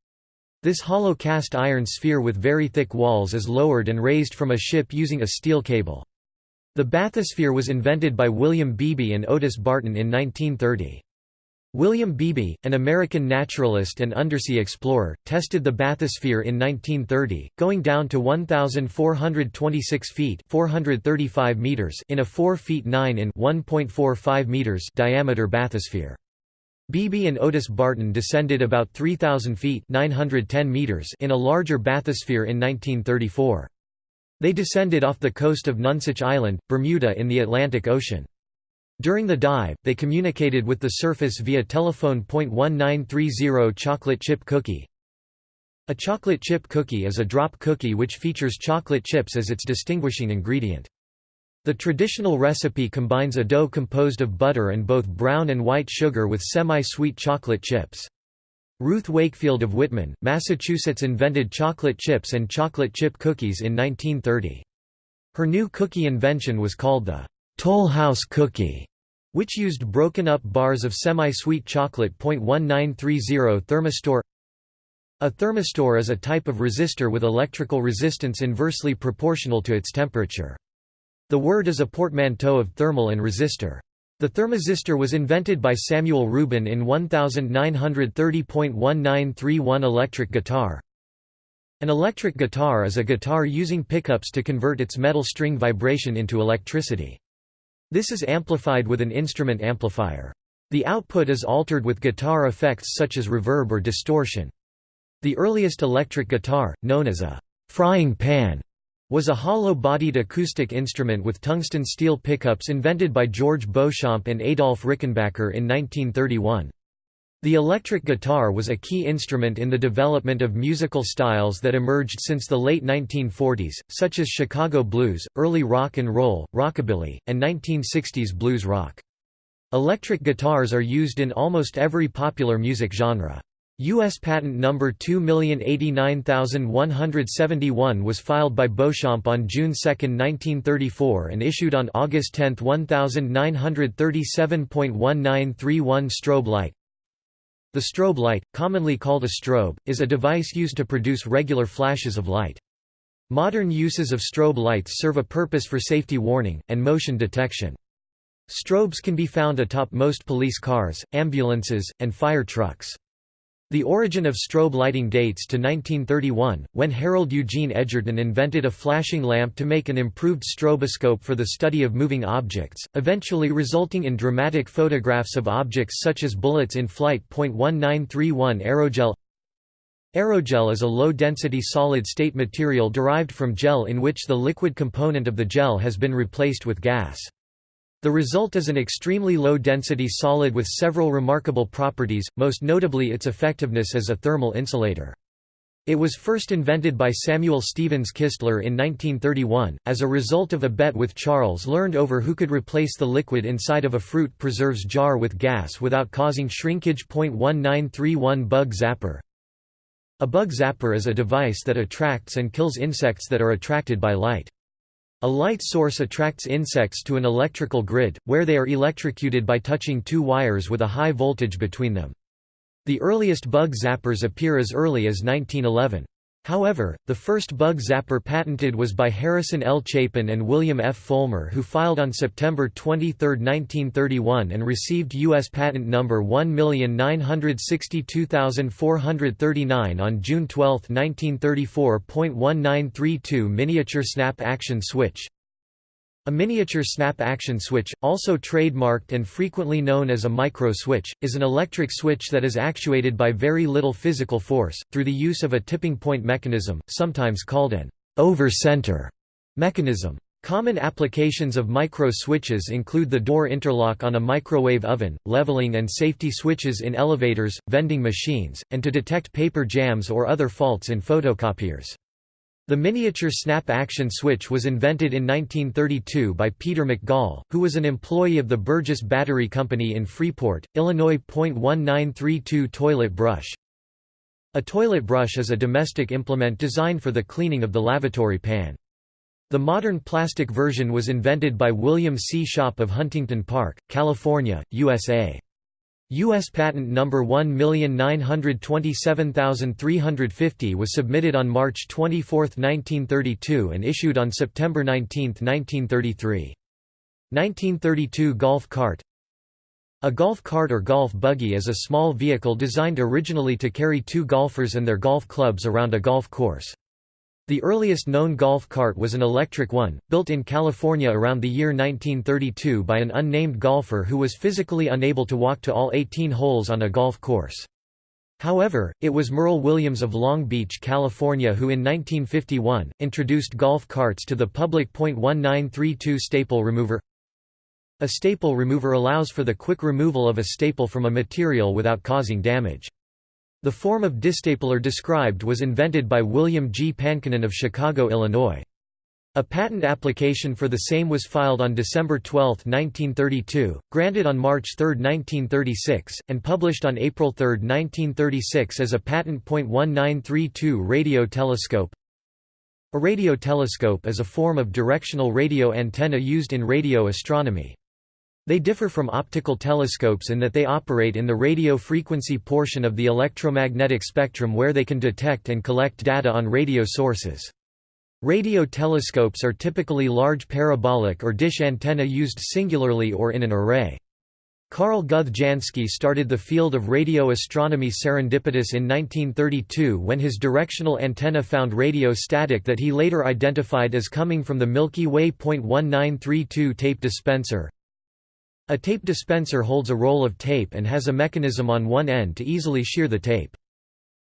This hollow cast iron sphere with very thick walls is lowered and raised from a ship using a steel cable. The bathysphere was invented by William Beebe and Otis Barton in 1930. William Beebe, an American naturalist and undersea explorer, tested the bathysphere in 1930, going down to 1,426 feet 435 meters in a 4 feet 9 in 1.45 meters diameter bathysphere. Beebe and Otis Barton descended about 3,000 feet 910 meters in a larger bathysphere in 1934. They descended off the coast of Nonsuch Island, Bermuda in the Atlantic Ocean. During the dive, they communicated with the surface via telephone. 1930 chocolate chip cookie. A chocolate chip cookie is a drop cookie which features chocolate chips as its distinguishing ingredient. The traditional recipe combines a dough composed of butter and both brown and white sugar with semi-sweet chocolate chips. Ruth Wakefield of Whitman, Massachusetts invented chocolate chips and chocolate chip cookies in 1930. Her new cookie invention was called the Toll House cookie, which used broken-up bars of semi-sweet chocolate. 1930 Thermistor A thermistor is a type of resistor with electrical resistance inversely proportional to its temperature. The word is a portmanteau of thermal and resistor. The thermistor was invented by Samuel Rubin in 1930.1931 electric guitar. An electric guitar is a guitar using pickups to convert its metal string vibration into electricity. This is amplified with an instrument amplifier. The output is altered with guitar effects such as reverb or distortion. The earliest electric guitar, known as a frying pan, was a hollow-bodied acoustic instrument with tungsten steel pickups invented by George Beauchamp and Adolf Rickenbacker in 1931. The electric guitar was a key instrument in the development of musical styles that emerged since the late 1940s, such as Chicago blues, early rock and roll, rockabilly, and 1960s blues rock. Electric guitars are used in almost every popular music genre. U.S. Patent number 2089171 was filed by Beauchamp on June 2, 1934 and issued on August 10, 1937.1931 strobe light. The strobe light, commonly called a strobe, is a device used to produce regular flashes of light. Modern uses of strobe lights serve a purpose for safety warning, and motion detection. Strobes can be found atop most police cars, ambulances, and fire trucks. The origin of strobe lighting dates to 1931, when Harold Eugene Edgerton invented a flashing lamp to make an improved stroboscope for the study of moving objects, eventually resulting in dramatic photographs of objects such as bullets in flight. 1931 Aerogel Aerogel is a low-density solid-state material derived from gel in which the liquid component of the gel has been replaced with gas. The result is an extremely low-density solid with several remarkable properties, most notably its effectiveness as a thermal insulator. It was first invented by Samuel Stevens Kistler in 1931, as a result of a bet with Charles Learned over who could replace the liquid inside of a fruit preserves jar with gas without causing shrinkage. 1931 Bug Zapper A bug zapper is a device that attracts and kills insects that are attracted by light. A light source attracts insects to an electrical grid, where they are electrocuted by touching two wires with a high voltage between them. The earliest bug zappers appear as early as 1911. However, the first bug zapper patented was by Harrison L. Chapin and William F. Fulmer who filed on September 23, 1931 and received U.S. patent number 1962439 on June 12, 1934. 1932 Miniature Snap Action Switch a miniature snap-action switch, also trademarked and frequently known as a micro-switch, is an electric switch that is actuated by very little physical force, through the use of a tipping point mechanism, sometimes called an over-center mechanism. Common applications of micro-switches include the door interlock on a microwave oven, leveling and safety switches in elevators, vending machines, and to detect paper jams or other faults in photocopiers. The miniature snap-action switch was invented in 1932 by Peter McGall, who was an employee of the Burgess Battery Company in Freeport, Illinois. 1932 Toilet brush A toilet brush is a domestic implement designed for the cleaning of the lavatory pan. The modern plastic version was invented by William C. Shop of Huntington Park, California, USA. U.S. Patent No. 1927350 was submitted on March 24, 1932 and issued on September 19, 1933. 1932 Golf cart A golf cart or golf buggy is a small vehicle designed originally to carry two golfers and their golf clubs around a golf course. The earliest known golf cart was an electric one, built in California around the year 1932 by an unnamed golfer who was physically unable to walk to all 18 holes on a golf course. However, it was Merle Williams of Long Beach, California who in 1951, introduced golf carts to the public. 1932 staple remover a staple remover allows for the quick removal of a staple from a material without causing damage. The form of distapler described was invented by William G. Pankonen of Chicago, Illinois. A patent application for the same was filed on December 12, 1932, granted on March 3, 1936, and published on April 3, 1936 as a patent. 1932 Radio telescope A radio telescope is a form of directional radio antenna used in radio astronomy. They differ from optical telescopes in that they operate in the radio frequency portion of the electromagnetic spectrum where they can detect and collect data on radio sources. Radio telescopes are typically large parabolic or dish antenna used singularly or in an array. Karl Guthe Jansky started the field of radio astronomy serendipitous in 1932 when his directional antenna found radio static that he later identified as coming from the Milky Way. 1932 tape dispenser, a tape dispenser holds a roll of tape and has a mechanism on one end to easily shear the tape.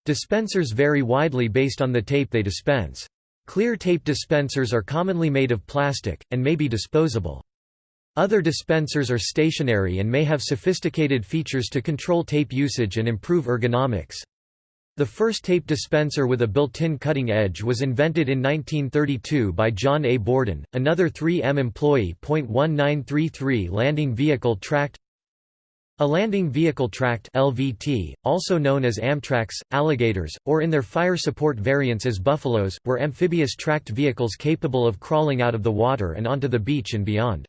Dispensers vary widely based on the tape they dispense. Clear tape dispensers are commonly made of plastic, and may be disposable. Other dispensers are stationary and may have sophisticated features to control tape usage and improve ergonomics. The first tape dispenser with a built-in cutting edge was invented in 1932 by John A. Borden, another 3M employee. 1933 Landing Vehicle Tracked A landing vehicle tracked LVT, also known as Amtracs, alligators, or in their fire support variants as buffaloes, were amphibious tracked vehicles capable of crawling out of the water and onto the beach and beyond.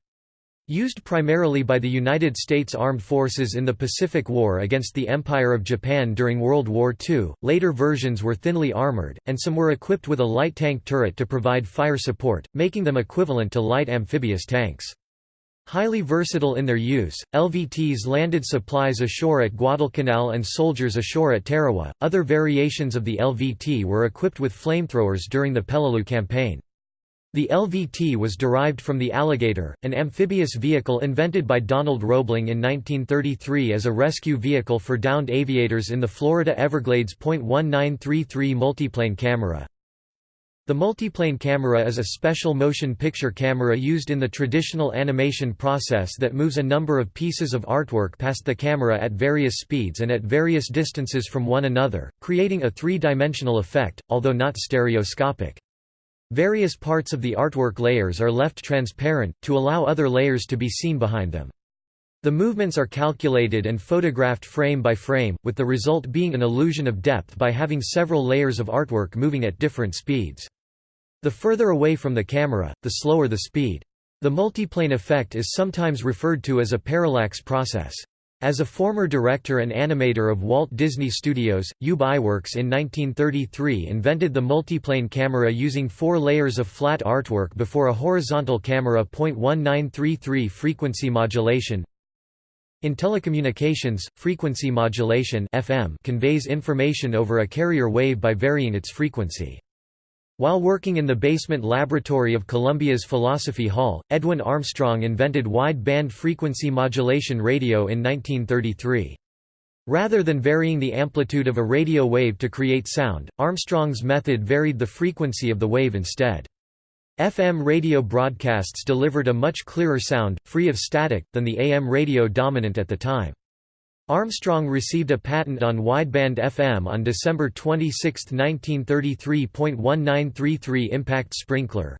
Used primarily by the United States Armed Forces in the Pacific War against the Empire of Japan during World War II, later versions were thinly armored, and some were equipped with a light tank turret to provide fire support, making them equivalent to light amphibious tanks. Highly versatile in their use, LVTs landed supplies ashore at Guadalcanal and soldiers ashore at Tarawa. Other variations of the LVT were equipped with flamethrowers during the Peleliu campaign. The LVT was derived from the Alligator, an amphibious vehicle invented by Donald Roebling in 1933 as a rescue vehicle for downed aviators in the Florida Everglades. 1933 Multiplane camera The multiplane camera is a special motion picture camera used in the traditional animation process that moves a number of pieces of artwork past the camera at various speeds and at various distances from one another, creating a three-dimensional effect, although not stereoscopic. Various parts of the artwork layers are left transparent, to allow other layers to be seen behind them. The movements are calculated and photographed frame by frame, with the result being an illusion of depth by having several layers of artwork moving at different speeds. The further away from the camera, the slower the speed. The multiplane effect is sometimes referred to as a parallax process. As a former director and animator of Walt Disney Studios, Ub Iwerks in 1933 invented the multiplane camera using four layers of flat artwork before a horizontal camera. 1933 Frequency modulation In telecommunications, frequency modulation FM conveys information over a carrier wave by varying its frequency. While working in the basement laboratory of Columbia's Philosophy Hall, Edwin Armstrong invented wide-band frequency modulation radio in 1933. Rather than varying the amplitude of a radio wave to create sound, Armstrong's method varied the frequency of the wave instead. FM radio broadcasts delivered a much clearer sound, free of static, than the AM radio dominant at the time. Armstrong received a patent on wideband FM on December 26, 1933. 1933 Impact sprinkler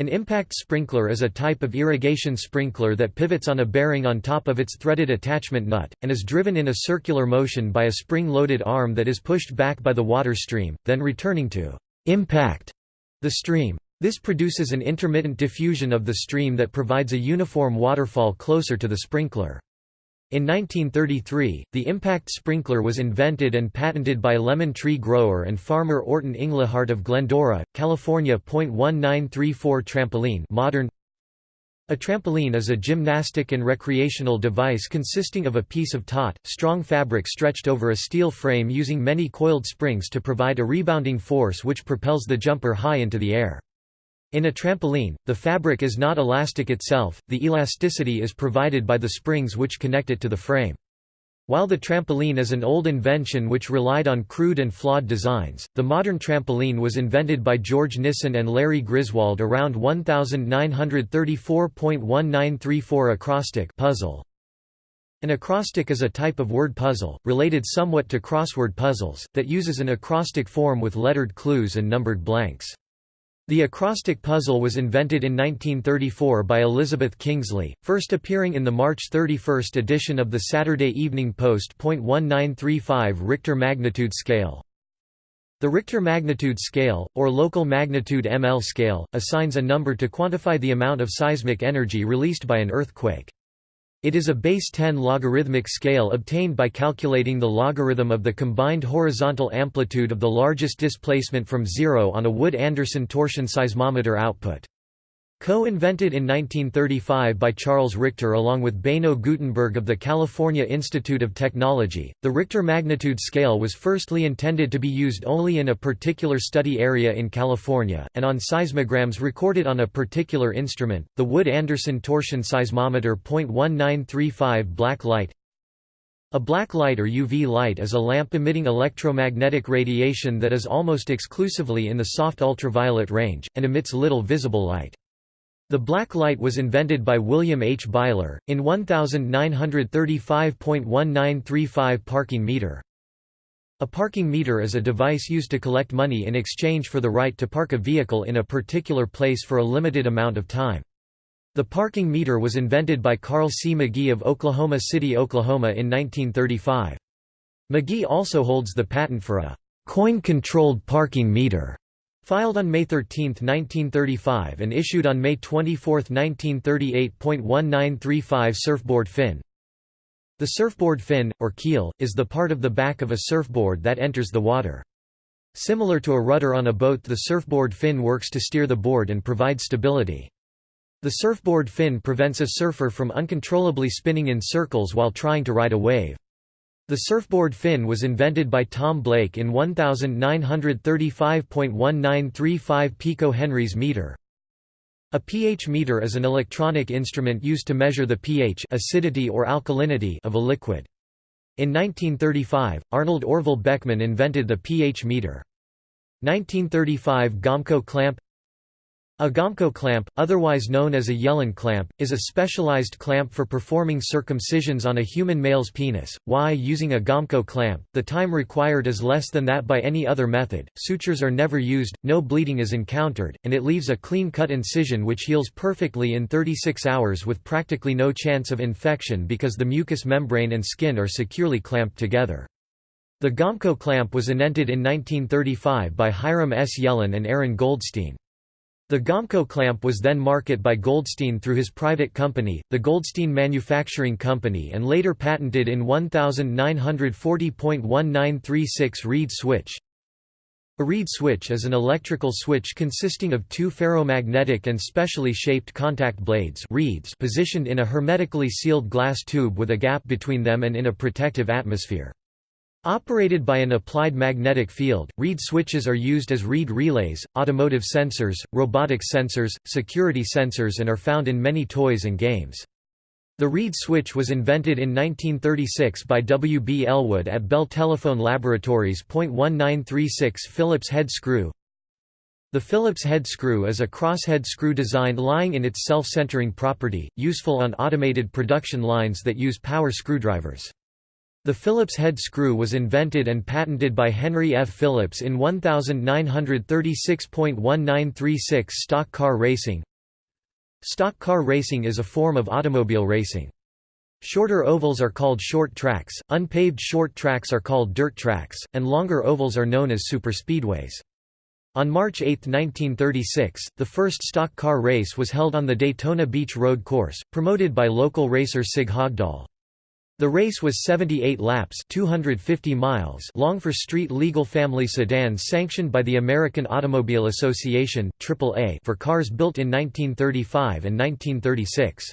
An impact sprinkler is a type of irrigation sprinkler that pivots on a bearing on top of its threaded attachment nut, and is driven in a circular motion by a spring-loaded arm that is pushed back by the water stream, then returning to impact the stream. This produces an intermittent diffusion of the stream that provides a uniform waterfall closer to the sprinkler. In 1933, the impact sprinkler was invented and patented by lemon tree grower and farmer Orton Englehart of Glendora, California. 1934 trampoline modern A trampoline is a gymnastic and recreational device consisting of a piece of taut, strong fabric stretched over a steel frame using many coiled springs to provide a rebounding force which propels the jumper high into the air. In a trampoline, the fabric is not elastic itself, the elasticity is provided by the springs which connect it to the frame. While the trampoline is an old invention which relied on crude and flawed designs, the modern trampoline was invented by George Nissen and Larry Griswold around 1934.1934 acrostic puzzle. An acrostic is a type of word puzzle, related somewhat to crossword puzzles, that uses an acrostic form with lettered clues and numbered blanks. The acrostic puzzle was invented in 1934 by Elizabeth Kingsley, first appearing in the March 31 edition of the Saturday Evening Post. 1935 Richter magnitude scale. The Richter magnitude scale, or local magnitude ML scale, assigns a number to quantify the amount of seismic energy released by an earthquake. It is a base 10 logarithmic scale obtained by calculating the logarithm of the combined horizontal amplitude of the largest displacement from zero on a Wood-Anderson torsion seismometer output. Co-invented in 1935 by Charles Richter along with Beno Gutenberg of the California Institute of Technology, the Richter magnitude scale was firstly intended to be used only in a particular study area in California, and on seismograms recorded on a particular instrument, the Wood-Anderson torsion seismometer. 1935 Black light A black light or UV light is a lamp emitting electromagnetic radiation that is almost exclusively in the soft ultraviolet range, and emits little visible light. The black light was invented by William H. Byler, in 1935.1935 parking meter. A parking meter is a device used to collect money in exchange for the right to park a vehicle in a particular place for a limited amount of time. The parking meter was invented by Carl C. McGee of Oklahoma City, Oklahoma in 1935. McGee also holds the patent for a coin-controlled parking meter. Filed on May 13, 1935 and issued on May 24, 1938.1935 Surfboard fin The surfboard fin, or keel, is the part of the back of a surfboard that enters the water. Similar to a rudder on a boat the surfboard fin works to steer the board and provide stability. The surfboard fin prevents a surfer from uncontrollably spinning in circles while trying to ride a wave. The surfboard fin was invented by Tom Blake in 1935.1935 pico-henries meter. A pH meter is an electronic instrument used to measure the pH acidity or alkalinity of a liquid. In 1935, Arnold Orville Beckman invented the pH meter. 1935 Gomco clamp a Gomco clamp, otherwise known as a Yellen clamp, is a specialized clamp for performing circumcisions on a human male's penis. Why using a Gomco clamp, the time required is less than that by any other method, sutures are never used, no bleeding is encountered, and it leaves a clean-cut incision which heals perfectly in 36 hours with practically no chance of infection because the mucous membrane and skin are securely clamped together. The Gomco clamp was invented in 1935 by Hiram S. Yellen and Aaron Goldstein. The Gomco clamp was then marketed by Goldstein through his private company, the Goldstein Manufacturing Company and later patented in 1940.1936 reed switch. A reed switch is an electrical switch consisting of two ferromagnetic and specially shaped contact blades reeds positioned in a hermetically sealed glass tube with a gap between them and in a protective atmosphere. Operated by an applied magnetic field, reed switches are used as reed relays, automotive sensors, robotic sensors, security sensors and are found in many toys and games. The reed switch was invented in 1936 by W. B. Elwood at Bell Telephone Laboratories. 1936 Phillips head screw The Phillips head screw is a crosshead screw design lying in its self-centering property, useful on automated production lines that use power screwdrivers. The Phillips head screw was invented and patented by Henry F. Phillips in 1936.1936 Stock car racing Stock car racing is a form of automobile racing. Shorter ovals are called short tracks, unpaved short tracks are called dirt tracks, and longer ovals are known as superspeedways. On March 8, 1936, the first stock car race was held on the Daytona Beach Road Course, promoted by local racer Sig Haugdahl. The race was 78 laps 250 miles long for street-legal family sedans sanctioned by the American Automobile Association AAA for cars built in 1935 and 1936.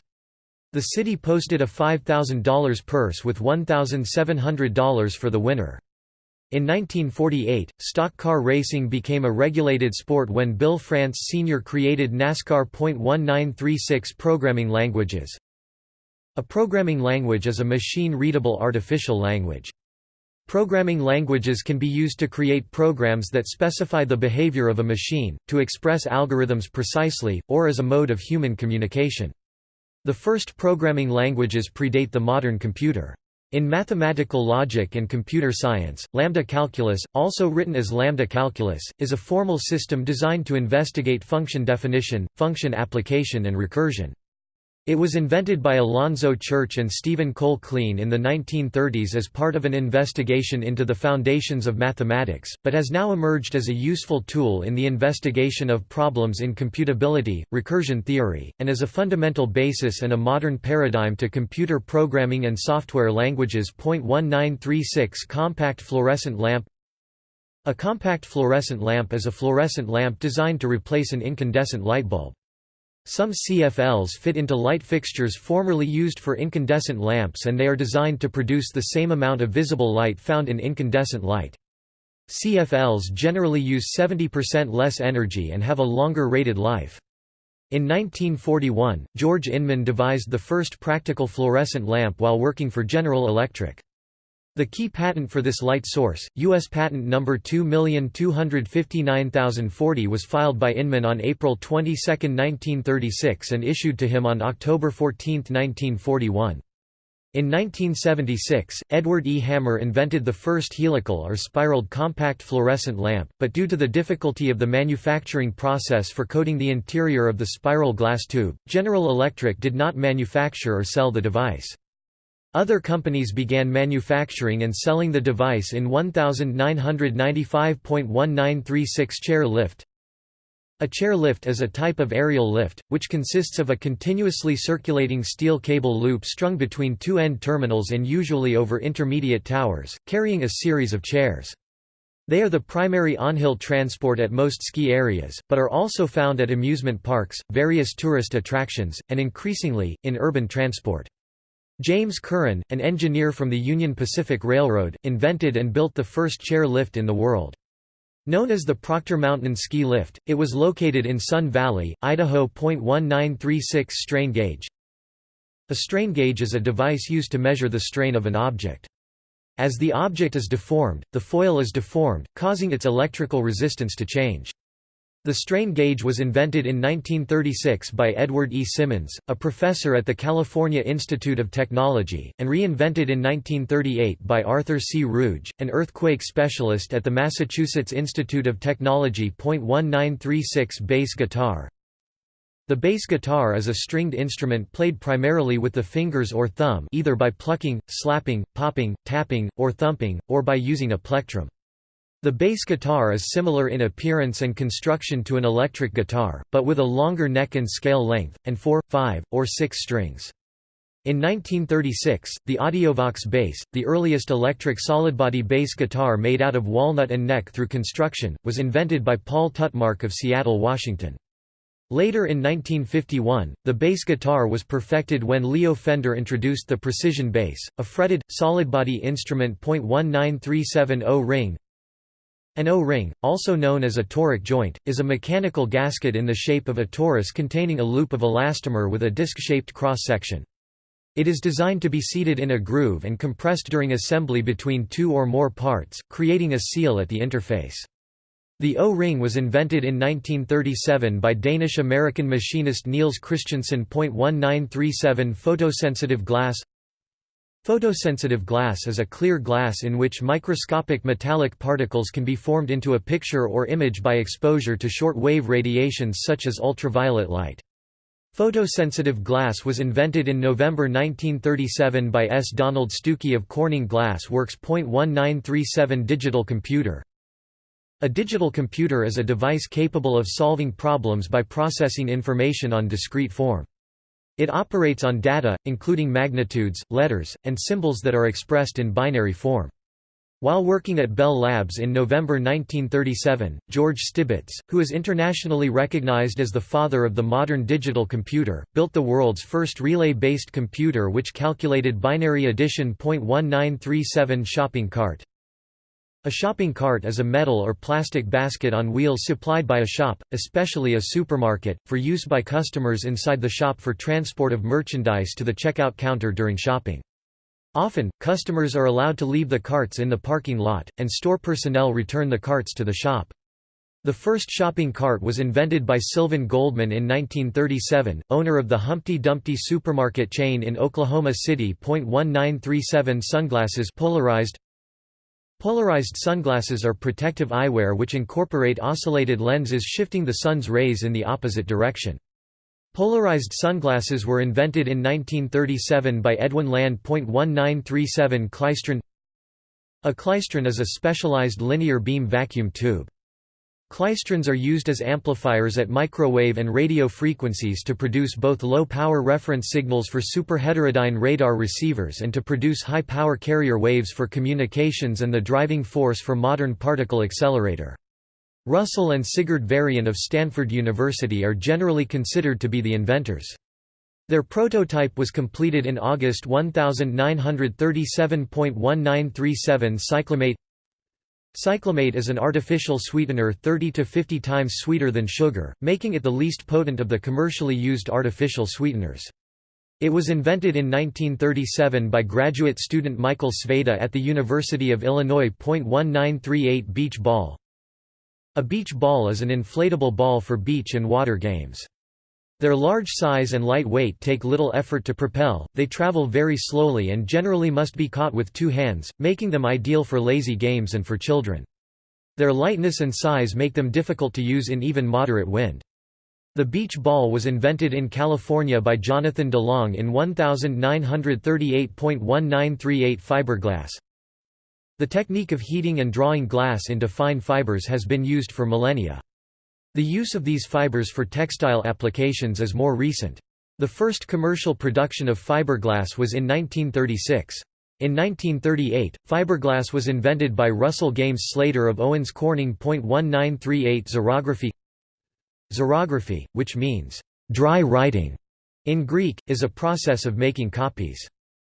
The city posted a $5,000 purse with $1,700 for the winner. In 1948, stock car racing became a regulated sport when Bill France Sr. created NASCAR .1936 programming languages, a programming language is a machine-readable artificial language. Programming languages can be used to create programs that specify the behavior of a machine, to express algorithms precisely, or as a mode of human communication. The first programming languages predate the modern computer. In mathematical logic and computer science, lambda calculus, also written as lambda calculus, is a formal system designed to investigate function definition, function application and recursion. It was invented by Alonzo Church and Stephen Cole Kleene in the 1930s as part of an investigation into the foundations of mathematics, but has now emerged as a useful tool in the investigation of problems in computability, recursion theory, and as a fundamental basis and a modern paradigm to computer programming and software languages. 1936 Compact fluorescent lamp A compact fluorescent lamp is a fluorescent lamp designed to replace an incandescent light bulb. Some CFLs fit into light fixtures formerly used for incandescent lamps and they are designed to produce the same amount of visible light found in incandescent light. CFLs generally use 70% less energy and have a longer rated life. In 1941, George Inman devised the first practical fluorescent lamp while working for General Electric. The key patent for this light source, U.S. Patent No. 2259040 was filed by Inman on April 22, 1936 and issued to him on October 14, 1941. In 1976, Edward E. Hammer invented the first helical or spiraled compact fluorescent lamp, but due to the difficulty of the manufacturing process for coating the interior of the spiral glass tube, General Electric did not manufacture or sell the device. Other companies began manufacturing and selling the device in 1995.1936 chair lift. A chair lift is a type of aerial lift, which consists of a continuously circulating steel cable loop strung between two end terminals and usually over intermediate towers, carrying a series of chairs. They are the primary on-hill transport at most ski areas, but are also found at amusement parks, various tourist attractions, and increasingly, in urban transport. James Curran, an engineer from the Union Pacific Railroad, invented and built the first chair lift in the world. Known as the Proctor Mountain Ski Lift, it was located in Sun Valley, Idaho. 1936 Strain gauge A strain gauge is a device used to measure the strain of an object. As the object is deformed, the foil is deformed, causing its electrical resistance to change. The strain gauge was invented in 1936 by Edward E. Simmons, a professor at the California Institute of Technology, and reinvented in 1938 by Arthur C. Ruge, an earthquake specialist at the Massachusetts Institute of Technology. 1936 Bass guitar The bass guitar is a stringed instrument played primarily with the fingers or thumb either by plucking, slapping, popping, tapping, or thumping, or by using a plectrum. The bass guitar is similar in appearance and construction to an electric guitar, but with a longer neck and scale length, and four, five, or six strings. In 1936, the Audiovox bass, the earliest electric solid-body bass guitar made out of walnut and neck through construction, was invented by Paul Tutmarc of Seattle, Washington. Later in 1951, the bass guitar was perfected when Leo Fender introduced the precision bass, a fretted, solid-body instrument. 19370 ring, an O-ring, also known as a toric joint, is a mechanical gasket in the shape of a torus containing a loop of elastomer with a disc-shaped cross-section. It is designed to be seated in a groove and compressed during assembly between two or more parts, creating a seal at the interface. The O-ring was invented in 1937 by Danish-American machinist Niels Christiansen. 1937 Photosensitive glass Photosensitive glass is a clear glass in which microscopic metallic particles can be formed into a picture or image by exposure to short-wave radiations such as ultraviolet light. Photosensitive glass was invented in November 1937 by S. Donald Stookey of Corning Glass Works. 1937 Digital computer A digital computer is a device capable of solving problems by processing information on discrete form. It operates on data, including magnitudes, letters, and symbols that are expressed in binary form. While working at Bell Labs in November 1937, George Stibitz, who is internationally recognized as the father of the modern digital computer, built the world's first relay-based computer which calculated binary addition. 1937 shopping cart. A shopping cart is a metal or plastic basket on wheels supplied by a shop, especially a supermarket, for use by customers inside the shop for transport of merchandise to the checkout counter during shopping. Often, customers are allowed to leave the carts in the parking lot, and store personnel return the carts to the shop. The first shopping cart was invented by Sylvan Goldman in 1937, owner of the Humpty Dumpty supermarket chain in Oklahoma City. 1937 Sunglasses polarized Polarized sunglasses are protective eyewear which incorporate oscillated lenses shifting the sun's rays in the opposite direction. Polarized sunglasses were invented in 1937 by Edwin Land. 1937 Klystron A klystron is a specialized linear beam vacuum tube. Klystrons are used as amplifiers at microwave and radio frequencies to produce both low-power reference signals for superheterodyne radar receivers and to produce high-power carrier waves for communications and the driving force for modern particle accelerator. Russell and Sigurd Varian of Stanford University are generally considered to be the inventors. Their prototype was completed in August 1937.1937 Cyclamate Cyclamate is an artificial sweetener 30 to 50 times sweeter than sugar, making it the least potent of the commercially used artificial sweeteners. It was invented in 1937 by graduate student Michael Sveda at the University of Illinois. 1938 Beach ball a beach ball is an inflatable ball for beach and water games. Their large size and light weight take little effort to propel, they travel very slowly and generally must be caught with two hands, making them ideal for lazy games and for children. Their lightness and size make them difficult to use in even moderate wind. The beach ball was invented in California by Jonathan DeLong in 1938.1938 fiberglass. The technique of heating and drawing glass into fine fibers has been used for millennia. The use of these fibers for textile applications is more recent. The first commercial production of fiberglass was in 1936. In 1938, fiberglass was invented by Russell Games Slayter of Owens Corning. 1938 Xerography Xerography, which means dry writing in Greek, is a process of making copies.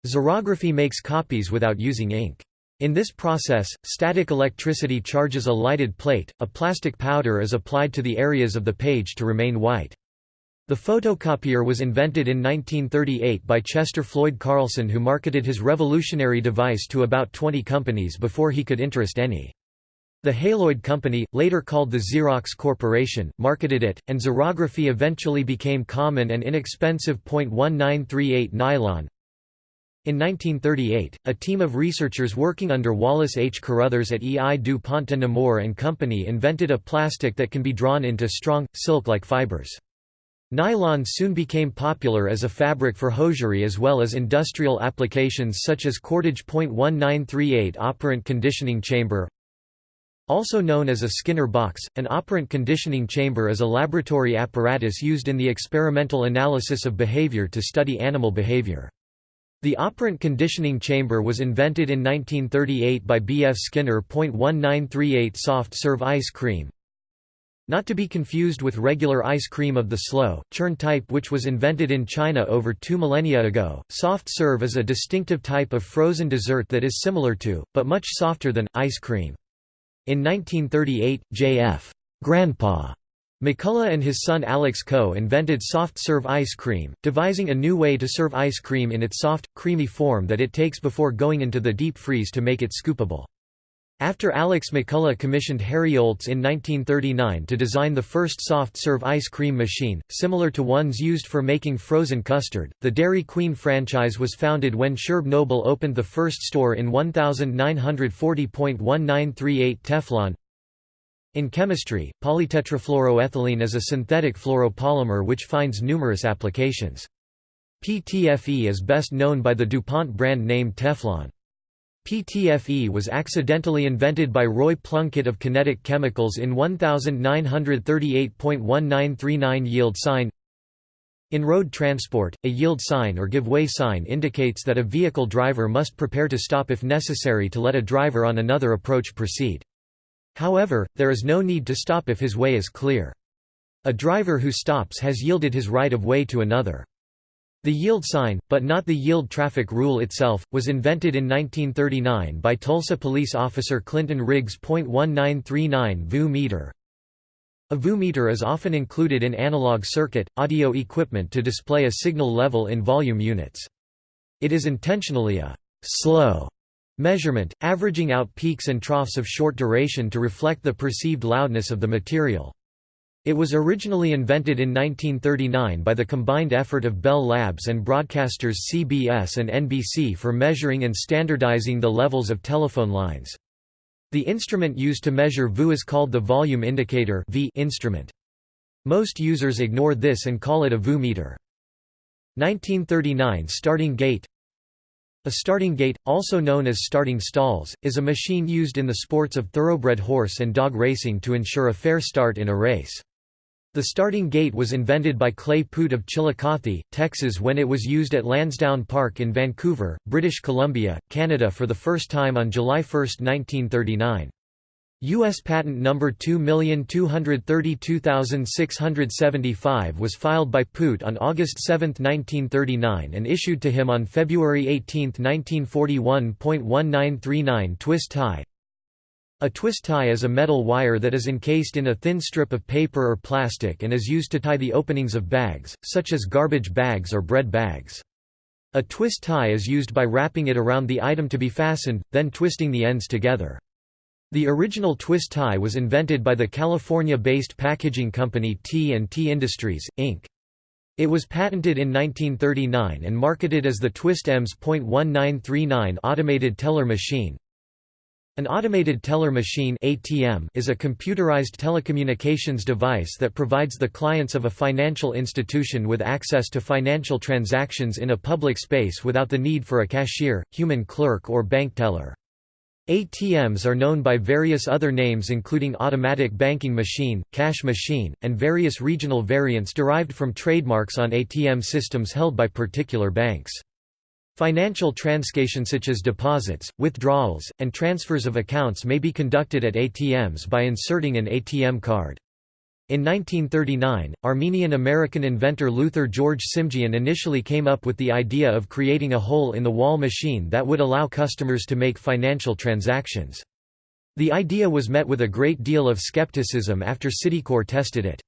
Xerography makes copies without using ink. In this process, static electricity charges a lighted plate, a plastic powder is applied to the areas of the page to remain white. The photocopier was invented in 1938 by Chester Floyd Carlson who marketed his revolutionary device to about 20 companies before he could interest any. The Haloid Company, later called the Xerox Corporation, marketed it, and xerography eventually became common and inexpensive. 1938 Nylon in 1938, a team of researchers working under Wallace H. Carothers at EI du Pont de Nemours and Company invented a plastic that can be drawn into strong, silk-like fibers. Nylon soon became popular as a fabric for hosiery as well as industrial applications such as cordage. 1938 Operant conditioning chamber Also known as a Skinner box, an operant conditioning chamber is a laboratory apparatus used in the experimental analysis of behavior to study animal behavior. The operant conditioning chamber was invented in 1938 by B. F. Skinner. 1938 Soft serve ice cream Not to be confused with regular ice cream of the slow, churn type which was invented in China over two millennia ago. Soft serve is a distinctive type of frozen dessert that is similar to, but much softer than, ice cream. In 1938, J.F. Grandpa McCullough and his son Alex Coe invented soft-serve ice cream, devising a new way to serve ice cream in its soft, creamy form that it takes before going into the deep freeze to make it scoopable. After Alex McCullough commissioned Harry Oltz in 1939 to design the first soft-serve ice cream machine, similar to ones used for making frozen custard, the Dairy Queen franchise was founded when Sherb Noble opened the first store in 1940.1938 Teflon, in chemistry, polytetrafluoroethylene is a synthetic fluoropolymer which finds numerous applications. PTFE is best known by the DuPont brand name Teflon. PTFE was accidentally invented by Roy Plunkett of Kinetic Chemicals in 1938.1939 yield sign In road transport, a yield sign or give way sign indicates that a vehicle driver must prepare to stop if necessary to let a driver on another approach proceed. However, there is no need to stop if his way is clear. A driver who stops has yielded his right of way to another. The yield sign, but not the yield traffic rule itself, was invented in 1939 by Tulsa police officer Clinton Riggs. 1939 VU meter. A VU meter is often included in analog circuit, audio equipment to display a signal level in volume units. It is intentionally a slow measurement, averaging out peaks and troughs of short duration to reflect the perceived loudness of the material. It was originally invented in 1939 by the combined effort of Bell Labs and broadcasters CBS and NBC for measuring and standardizing the levels of telephone lines. The instrument used to measure VU is called the volume indicator v instrument. Most users ignore this and call it a VU meter. 1939 Starting gate A starting gate, also known as starting stalls, is a machine used in the sports of thoroughbred horse and dog racing to ensure a fair start in a race. The starting gate was invented by Clay Puett of Chillicothe, Texas when it was used at Lansdowne Park in Vancouver, British Columbia, Canada for the first time on July 1, 1939. U.S. Patent number 2232675 was filed by Puett on August 7, 1939 and issued to him on February 18, 1941.1939 twist tie, a twist tie is a metal wire that is encased in a thin strip of paper or plastic and is used to tie the openings of bags, such as garbage bags or bread bags. A twist tie is used by wrapping it around the item to be fastened, then twisting the ends together. The original twist tie was invented by the California-based packaging company T&T Industries, Inc. It was patented in 1939 and marketed as the Twist EMS.1939 automated teller machine. An automated teller machine ATM is a computerized telecommunications device that provides the clients of a financial institution with access to financial transactions in a public space without the need for a cashier, human clerk or bank teller. ATMs are known by various other names including automatic banking machine, cash machine, and various regional variants derived from trademarks on ATM systems held by particular banks. Financial transactions such as deposits, withdrawals, and transfers of accounts may be conducted at ATMs by inserting an ATM card. In 1939, Armenian-American inventor Luther George Simjian initially came up with the idea of creating a hole-in-the-wall machine that would allow customers to make financial transactions. The idea was met with a great deal of skepticism after Citicorp tested it.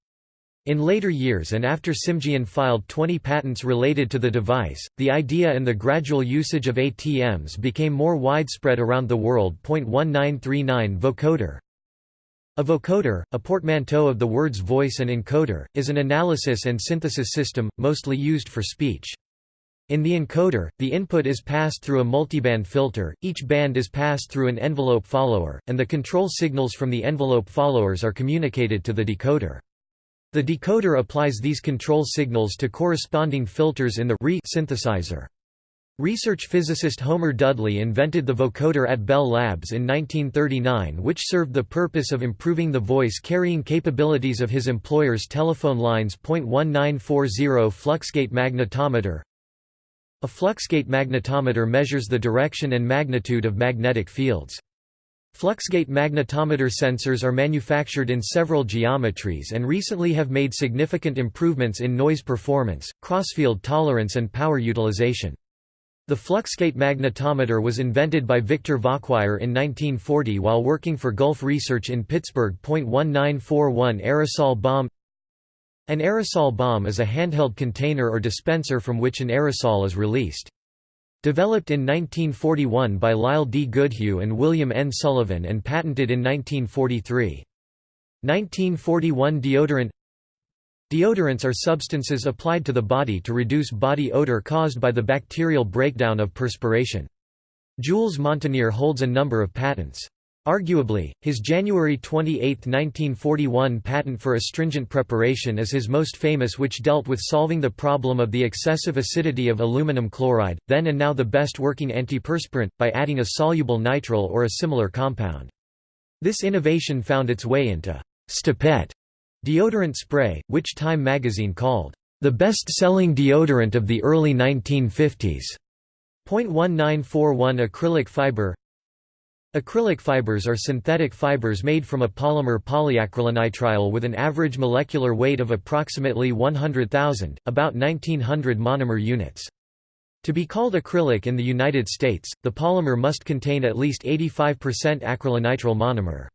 In later years and after Simjian filed 20 patents related to the device, the idea and the gradual usage of ATMs became more widespread around the world. 1939 Vocoder A vocoder, a portmanteau of the words voice and encoder, is an analysis and synthesis system, mostly used for speech. In the encoder, the input is passed through a multiband filter, each band is passed through an envelope follower, and the control signals from the envelope followers are communicated to the decoder. The decoder applies these control signals to corresponding filters in the re synthesizer. Research physicist Homer Dudley invented the vocoder at Bell Labs in 1939 which served the purpose of improving the voice-carrying capabilities of his employer's telephone lines. 1940 Fluxgate magnetometer A fluxgate magnetometer measures the direction and magnitude of magnetic fields. Fluxgate magnetometer sensors are manufactured in several geometries and recently have made significant improvements in noise performance, crossfield tolerance and power utilization. The fluxgate magnetometer was invented by Victor Vacquier in 1940 while working for Gulf Research in Pittsburgh. 1941 Aerosol bomb An aerosol bomb is a handheld container or dispenser from which an aerosol is released. Developed in 1941 by Lyle D. Goodhue and William N. Sullivan and patented in 1943. 1941 Deodorant Deodorants are substances applied to the body to reduce body odor caused by the bacterial breakdown of perspiration. Jules Montenier holds a number of patents. Arguably, his January 28, 1941 patent for astringent preparation is his most famous which dealt with solving the problem of the excessive acidity of aluminum chloride, then and now the best working antiperspirant, by adding a soluble nitrile or a similar compound. This innovation found its way into «Stopette» deodorant spray, which Time magazine called the best-selling deodorant of the early 1950s. 0.1941 acrylic fiber Acrylic fibers are synthetic fibers made from a polymer polyacrylonitrile with an average molecular weight of approximately 100,000, about 1900 monomer units. To be called acrylic in the United States, the polymer must contain at least 85% acrylonitrile monomer.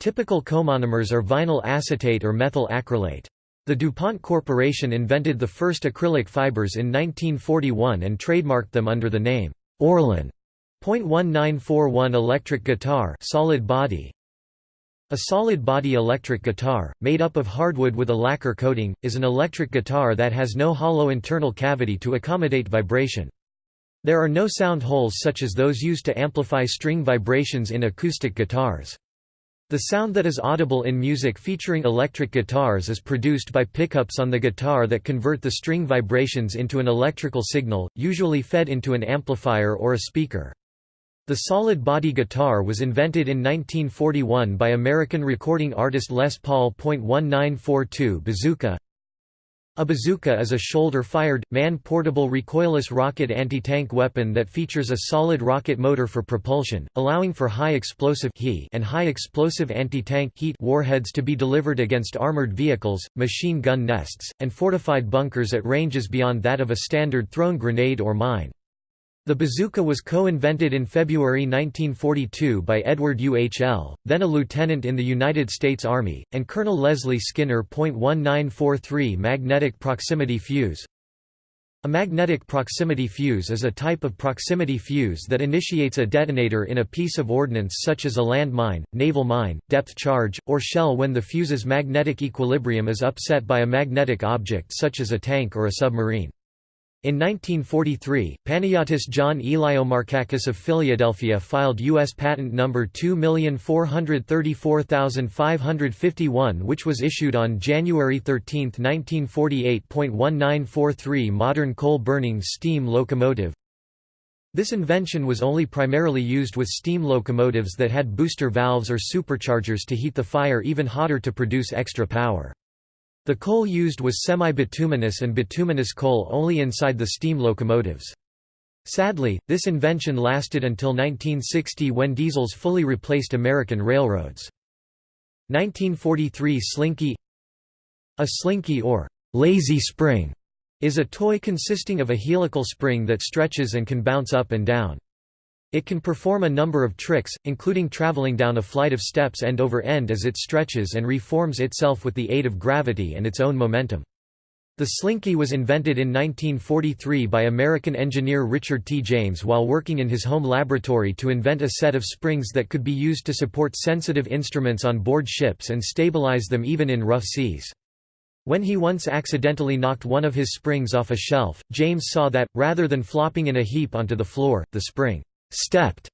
Typical comonomers are vinyl acetate or methyl acrylate. The DuPont Corporation invented the first acrylic fibers in 1941 and trademarked them under the name Orlon. .1941 electric guitar solid body a solid body electric guitar, made up of hardwood with a lacquer coating, is an electric guitar that has no hollow internal cavity to accommodate vibration. There are no sound holes such as those used to amplify string vibrations in acoustic guitars. The sound that is audible in music featuring electric guitars is produced by pickups on the guitar that convert the string vibrations into an electrical signal, usually fed into an amplifier or a speaker. The solid body guitar was invented in 1941 by American recording artist Les Paul. 1942 Bazooka a bazooka is a shoulder-fired, man-portable recoilless rocket anti-tank weapon that features a solid rocket motor for propulsion, allowing for high-explosive and high-explosive anti-tank warheads to be delivered against armored vehicles, machine gun nests, and fortified bunkers at ranges beyond that of a standard thrown grenade or mine. The bazooka was co-invented in February 1942 by Edward U. H. L., then a lieutenant in the United States Army, and Colonel Leslie Skinner. 1943 Magnetic proximity fuse A magnetic proximity fuse is a type of proximity fuse that initiates a detonator in a piece of ordnance such as a land mine, naval mine, depth charge, or shell when the fuse's magnetic equilibrium is upset by a magnetic object such as a tank or a submarine. In 1943, Panagiotis John Eliomarkakis of Philadelphia filed U.S. Patent No. 2434551 which was issued on January 13, 1948.1943 Modern coal-burning steam locomotive This invention was only primarily used with steam locomotives that had booster valves or superchargers to heat the fire even hotter to produce extra power. The coal used was semi-bituminous and bituminous coal only inside the steam locomotives. Sadly, this invention lasted until 1960 when diesels fully replaced American railroads. 1943 Slinky A slinky or lazy spring is a toy consisting of a helical spring that stretches and can bounce up and down. It can perform a number of tricks, including traveling down a flight of steps end over end as it stretches and reforms itself with the aid of gravity and its own momentum. The slinky was invented in 1943 by American engineer Richard T. James while working in his home laboratory to invent a set of springs that could be used to support sensitive instruments on board ships and stabilize them even in rough seas. When he once accidentally knocked one of his springs off a shelf, James saw that, rather than flopping in a heap onto the floor, the spring stepped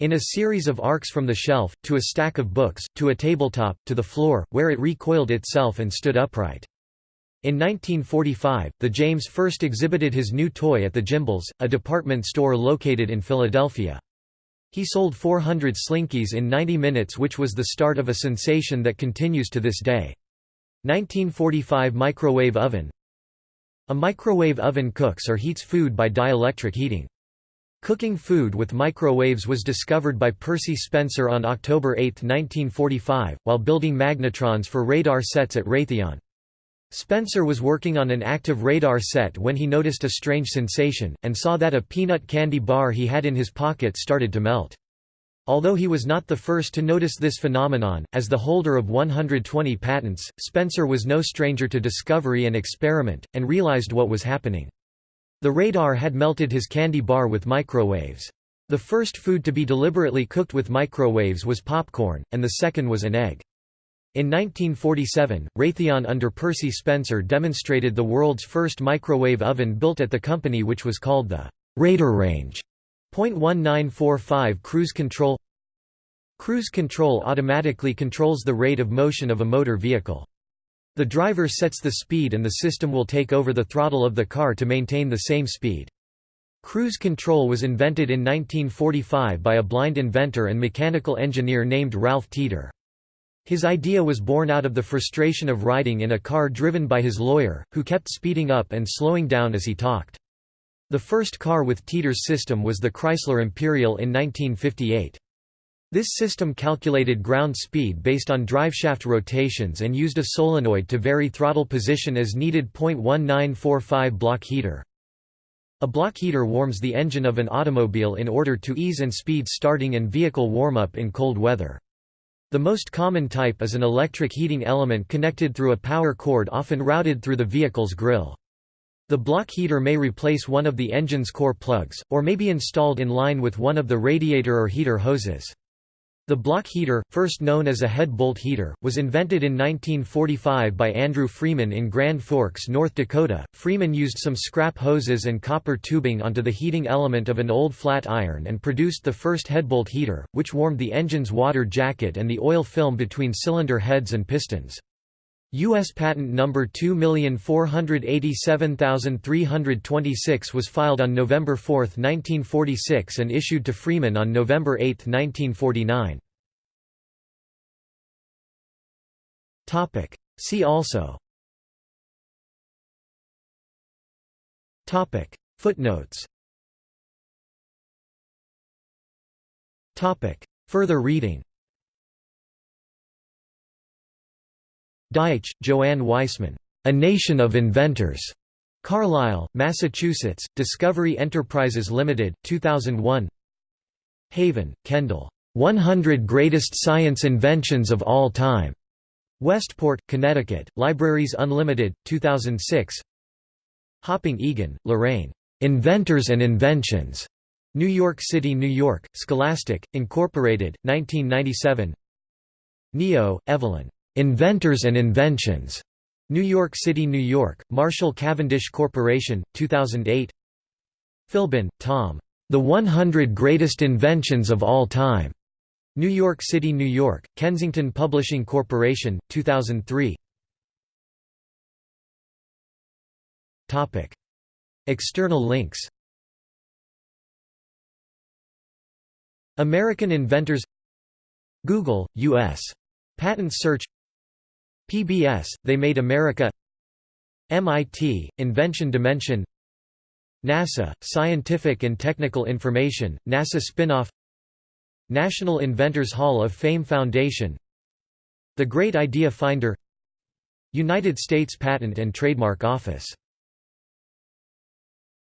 in a series of arcs from the shelf, to a stack of books, to a tabletop, to the floor, where it recoiled itself and stood upright. In 1945, the James first exhibited his new toy at the Gimbels, a department store located in Philadelphia. He sold 400 Slinkies in 90 minutes which was the start of a sensation that continues to this day. 1945 Microwave oven A microwave oven cooks or heats food by dielectric heating. Cooking food with microwaves was discovered by Percy Spencer on October 8, 1945, while building magnetrons for radar sets at Raytheon. Spencer was working on an active radar set when he noticed a strange sensation, and saw that a peanut candy bar he had in his pocket started to melt. Although he was not the first to notice this phenomenon, as the holder of 120 patents, Spencer was no stranger to discovery and experiment, and realized what was happening. The radar had melted his candy bar with microwaves. The first food to be deliberately cooked with microwaves was popcorn, and the second was an egg. In 1947, Raytheon under Percy Spencer demonstrated the world's first microwave oven built at the company which was called the Radarange. .1945 Cruise control Cruise control automatically controls the rate of motion of a motor vehicle. The driver sets the speed and the system will take over the throttle of the car to maintain the same speed. Cruise control was invented in 1945 by a blind inventor and mechanical engineer named Ralph Teeter. His idea was born out of the frustration of riding in a car driven by his lawyer, who kept speeding up and slowing down as he talked. The first car with Teeter's system was the Chrysler Imperial in 1958. This system calculated ground speed based on driveshaft rotations and used a solenoid to vary throttle position as needed. 1945 block heater. A block heater warms the engine of an automobile in order to ease and speed starting and vehicle warm-up in cold weather. The most common type is an electric heating element connected through a power cord often routed through the vehicle's grille. The block heater may replace one of the engine's core plugs, or may be installed in line with one of the radiator or heater hoses. The block heater, first known as a head bolt heater, was invented in 1945 by Andrew Freeman in Grand Forks, North Dakota. Freeman used some scrap hoses and copper tubing onto the heating element of an old flat iron and produced the first headbolt heater, which warmed the engine's water jacket and the oil film between cylinder heads and pistons. U.S. Patent number 2487326 was filed on November 4, 1946 and issued to Freeman on November 8, 1949. See also. Footnotes. Further reading Deitch, Joanne Weissman. A Nation of Inventors. Carlisle, Massachusetts, Discovery Enterprises Limited, 2001 Haven, Kendall. 100 Greatest Science Inventions of All Time. Westport, Connecticut, Libraries Unlimited, 2006 Hopping Egan, Lorraine. Inventors and Inventions. New York City, New York, Scholastic, Incorporated, 1997 Neo, Evelyn. Inventors and Inventions. New York City, New York, Marshall Cavendish Corporation, 2008 Philbin, Tom. The 100 Greatest Inventions of All Time. New York City, New York, Kensington Publishing Corporation, 2003 Topic. External links American inventors Google, U.S. Patent search PBS, They Made America MIT, Invention Dimension NASA, Scientific and Technical Information, NASA spinoff National Inventors Hall of Fame Foundation The Great Idea Finder United States Patent and Trademark Office